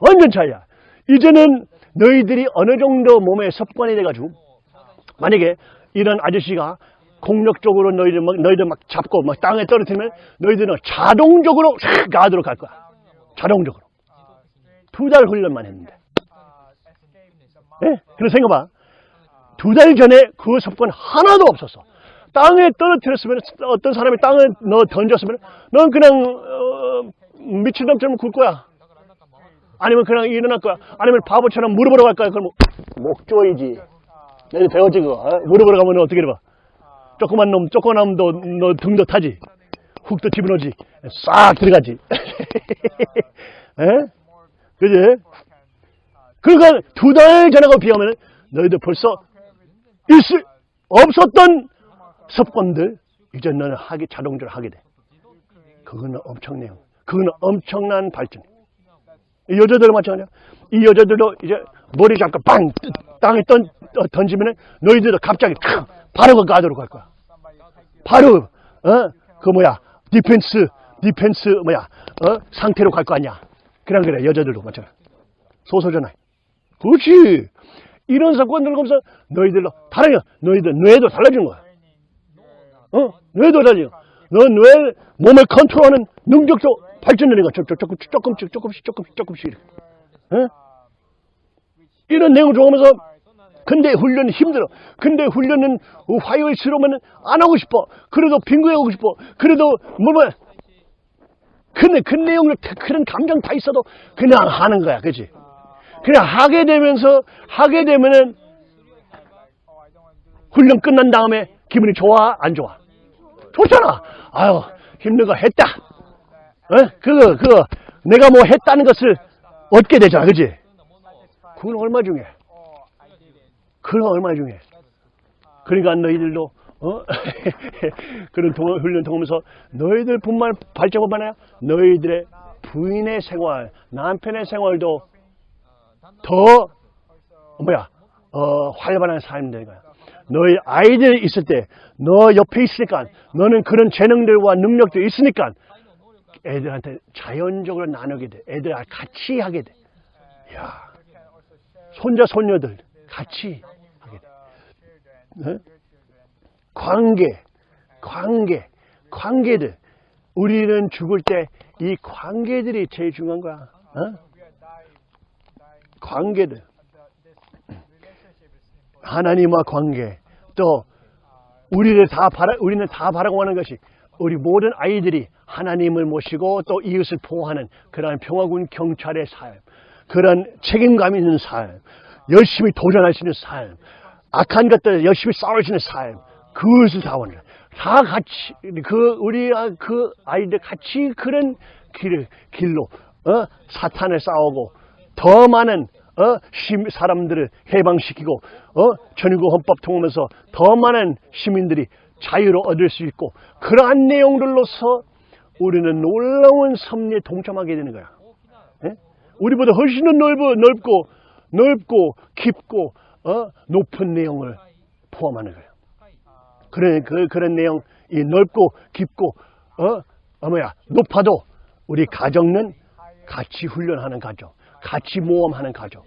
완전 차이야. 이제는 너희들이 어느 정도 몸에 습관이 돼가지고 만약에 이런 아저씨가 공격적으로 너희들 막, 너희들 막 잡고 막 땅에 떨어뜨리면 너희들은 자동적으로 싹 가도록 갈 거야. 자동적으로. 두 달 훈련만 했는데. 예? 그래서 생각봐. 두 달 전에 그 습관 하나도 없었어. 땅에 떨어뜨렸으면 어떤 사람이 땅에 너 던졌으면 넌 그냥 어, 미친놈처럼 굴 거야. 아니면 그냥 일어날 거야. 아니면 바보처럼 물어보러 갈 거야. 그럼 목 조이지. 내가 배웠지 그거. 어? 물어보러 가면 어떻게 해봐. 조그만 놈, 조그만 놈도 너 등도 타지. 훅도 집어넣지. 싹 들어가지. 에? 그지? 그러니까 두 달 전하고 비하면 너희들 벌써 있을, 없었던 습관들 이제 너는 하게 자동적으로 하게 돼. 그거는 엄청나요. 그거는 엄청난 발전. 이 여자들 마찬가지야. 이 여자들도 이제 머리 잡고 빵 뜨- 땅에 던, 어, 던지면 너희들도 갑자기 탁 바로 그 가도록 갈 거야. 바로 어 그 뭐야 디펜스 디펜스 뭐야 어 상태로 갈 거 아니야. 그냥 그래 여자들도 마찬가지. 소소전화. 그렇지. 이런 사건들 보면서 너희들로 다르냐. 너희들 뇌도 달라지는 거야. 어? 뇌도 달라져. 너 뇌, 몸을 컨트롤하는 능력도 발전되는 거야. 조- 조- 조금씩, 조금씩, 조금씩, 조금씩, 조금씩. 이렇게. 어? 이런 내용을 좋아하면서 근데 훈련은 힘들어. 근데 훈련은 화요일스러우면 안 하고 싶어. 그래도 빙고에 하고 싶어. 그래도 뭐, 뭐. 근데 그 내용을, 그런 감정 다 있어도 그냥 하는 거야. 그지? 그냥 하게 되면서, 하게 되면은 훈련 끝난 다음에 기분이 좋아? 안 좋아? 좋잖아. 아유, 힘든 거 했다. 어? 그거, 그거, 내가 뭐 했다는 것을 얻게 되잖아. 그지? 그건 얼마 중에? 그건 얼마 중에? 그러니까 너희들도, 어? 그런 동, 훈련 통하면서 너희들 뿐만 발전뿐만 아니라 너희들의 부인의 생활, 남편의 생활도 더, 뭐야, 어, 활발한 삶이 되는 거야. 너희 아이들 있을 때, 너 옆에 있으니까, 너는 그런 재능들과 능력도 있으니까, 애들한테 자연적으로 나누게 돼. 애들 같이 하게 돼. 야 손자, 손녀들 같이. 네? 관계, 관계, 관계들. 우리는 죽을 때 이 관계들이 제일 중요한 거야. 어? 관계들. 하나님과 관계. 또 우리를 다 바라 우리는 다 바라고 하는 것이 우리 모든 아이들이 하나님을 모시고 또 이웃을 보호하는 그러한 평화군 경찰의 삶, 그런 책임감 있는 삶, 열심히 도전할 수 있는 삶, 악한 것들 열심히 있는 삶, 그것을 다 원해. 다 같이 그 우리 아- 그 아이들 같이 그런 길, 길로 어? 사탄을 싸우고 더 많은 어? 시- 사람들을 해방시키고 어? 전유국 헌법 통하면서 더 많은 시민들이 자유를 얻을 수 있고 그러한 내용들로서 우리는 놀라운 섭리에 동참하게 되는 거야. 예? 우리보다 훨씬 더 넓어, 넓고 넓고 깊고 어? 높은 내용을 포함하는 거예요. 그런 그, 그런 내용 이 넓고 깊고 어, 어 뭐야 높아도 우리 가정은 같이 훈련하는 가정, 같이 모험하는 가정,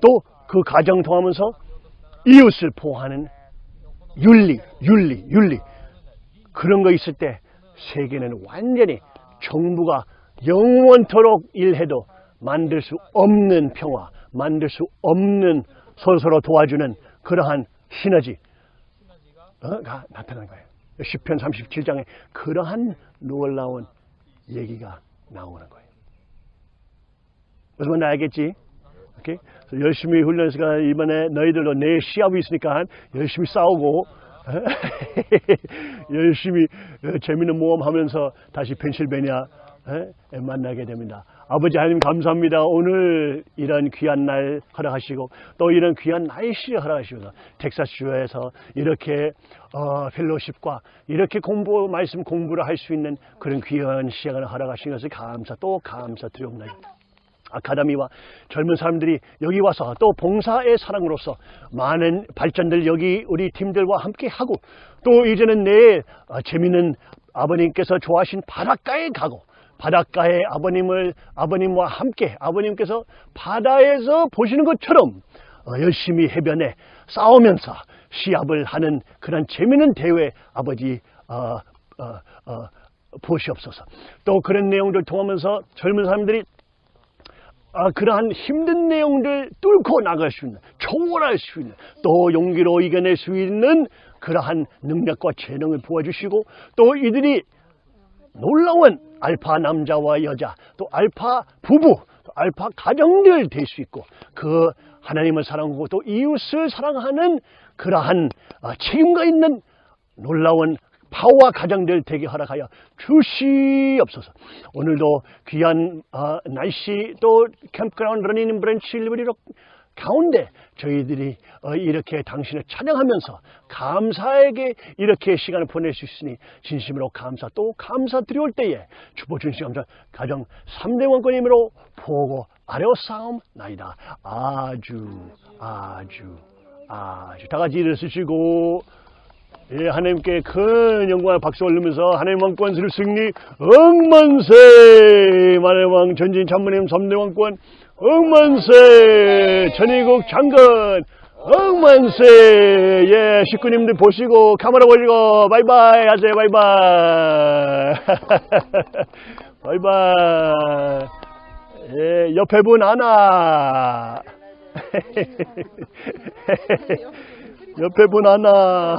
또 그 가정 통하면서 이웃을 보호하는 윤리, 윤리, 윤리 그런 거 있을 때 세계는 완전히 정부가 영원토록 일해도 만들 수 없는 평화, 만들 수 없는 서로서로 도와주는 그러한 시너지 어, 가 나타난 거예요. 10편 37장에 그러한 놀라운 얘기가 나오는 거예요. 무슨 말인지 알겠지? 오케이? 열심히 훈련해서 이번에 너희들도 내일 시합이 있으니까 열심히 싸우고 열심히 어, 재밌는 모험 하면서 다시 펜실베니아 에, 만나게 됩니다. 아버지 하나님 감사합니다. 오늘 이런 귀한 날 허락하시고 또 이런 귀한 날씨 허락하시고 텍사스주에서 이렇게 어, 펠로십과 이렇게 공부 말씀 공부를 할 수 있는 그런 귀한 시간을 허락하신 것을 감사 또 감사 드리옵나이다. 아카데미와 젊은 사람들이 여기 와서 또 봉사의 사랑으로서 많은 발전들 여기 우리 팀들과 함께 하고 또 이제는 내일 어, 재미있는 아버님께서 좋아하신 바닷가에 가고 바닷가에 아버님을 아버님과 함께 아버님께서 바다에서 보시는 것처럼 어, 열심히 해변에 싸우면서 시합을 하는 그런 재미있는 대회 아버지 어, 어, 어, 보시옵소서. 또 그런 내용들 통하면서 젊은 사람들이 아, 그러한 힘든 내용들 뚫고 나갈 수 있는, 초월할 수 있는, 또 용기로 이겨낼 수 있는 그러한 능력과 재능을 부어주시고, 또 이들이 놀라운 알파 남자와 여자, 또 알파 부부, 또 알파 가정들 될 수 있고, 그 하나님을 사랑하고 또 이웃을 사랑하는 그러한 아, 책임과 있는 놀라운 파워와 가정들 되게 허락하여 주시옵소서. 오늘도 귀한 어, 날씨 또 캠프그라운드 러닝 브랜치 일리브리로 가운데 저희들이 어, 이렇게 당신을 찬양하면서 감사에게 이렇게 시간을 보낼 수 있으니 진심으로 감사 또 감사 드려올 때에 주보 준시 감사 가정 3대 원권임으로 보고 아뢰어싸움 나이다. 아주 아주 아주. 다 같이 일어서시고 예, 하나님께 큰 영광과 박수 올리면서 하나님 왕권수를 승리. 억만세! 만해왕 전진 참모님 3대 왕권 억만세 전의국 장관 억만세 예 식구님들 보시고 카메라 보시고 바이바이 하세요 바이바이. 바이바이. 예 옆에 분 하나. 옆에 분 하나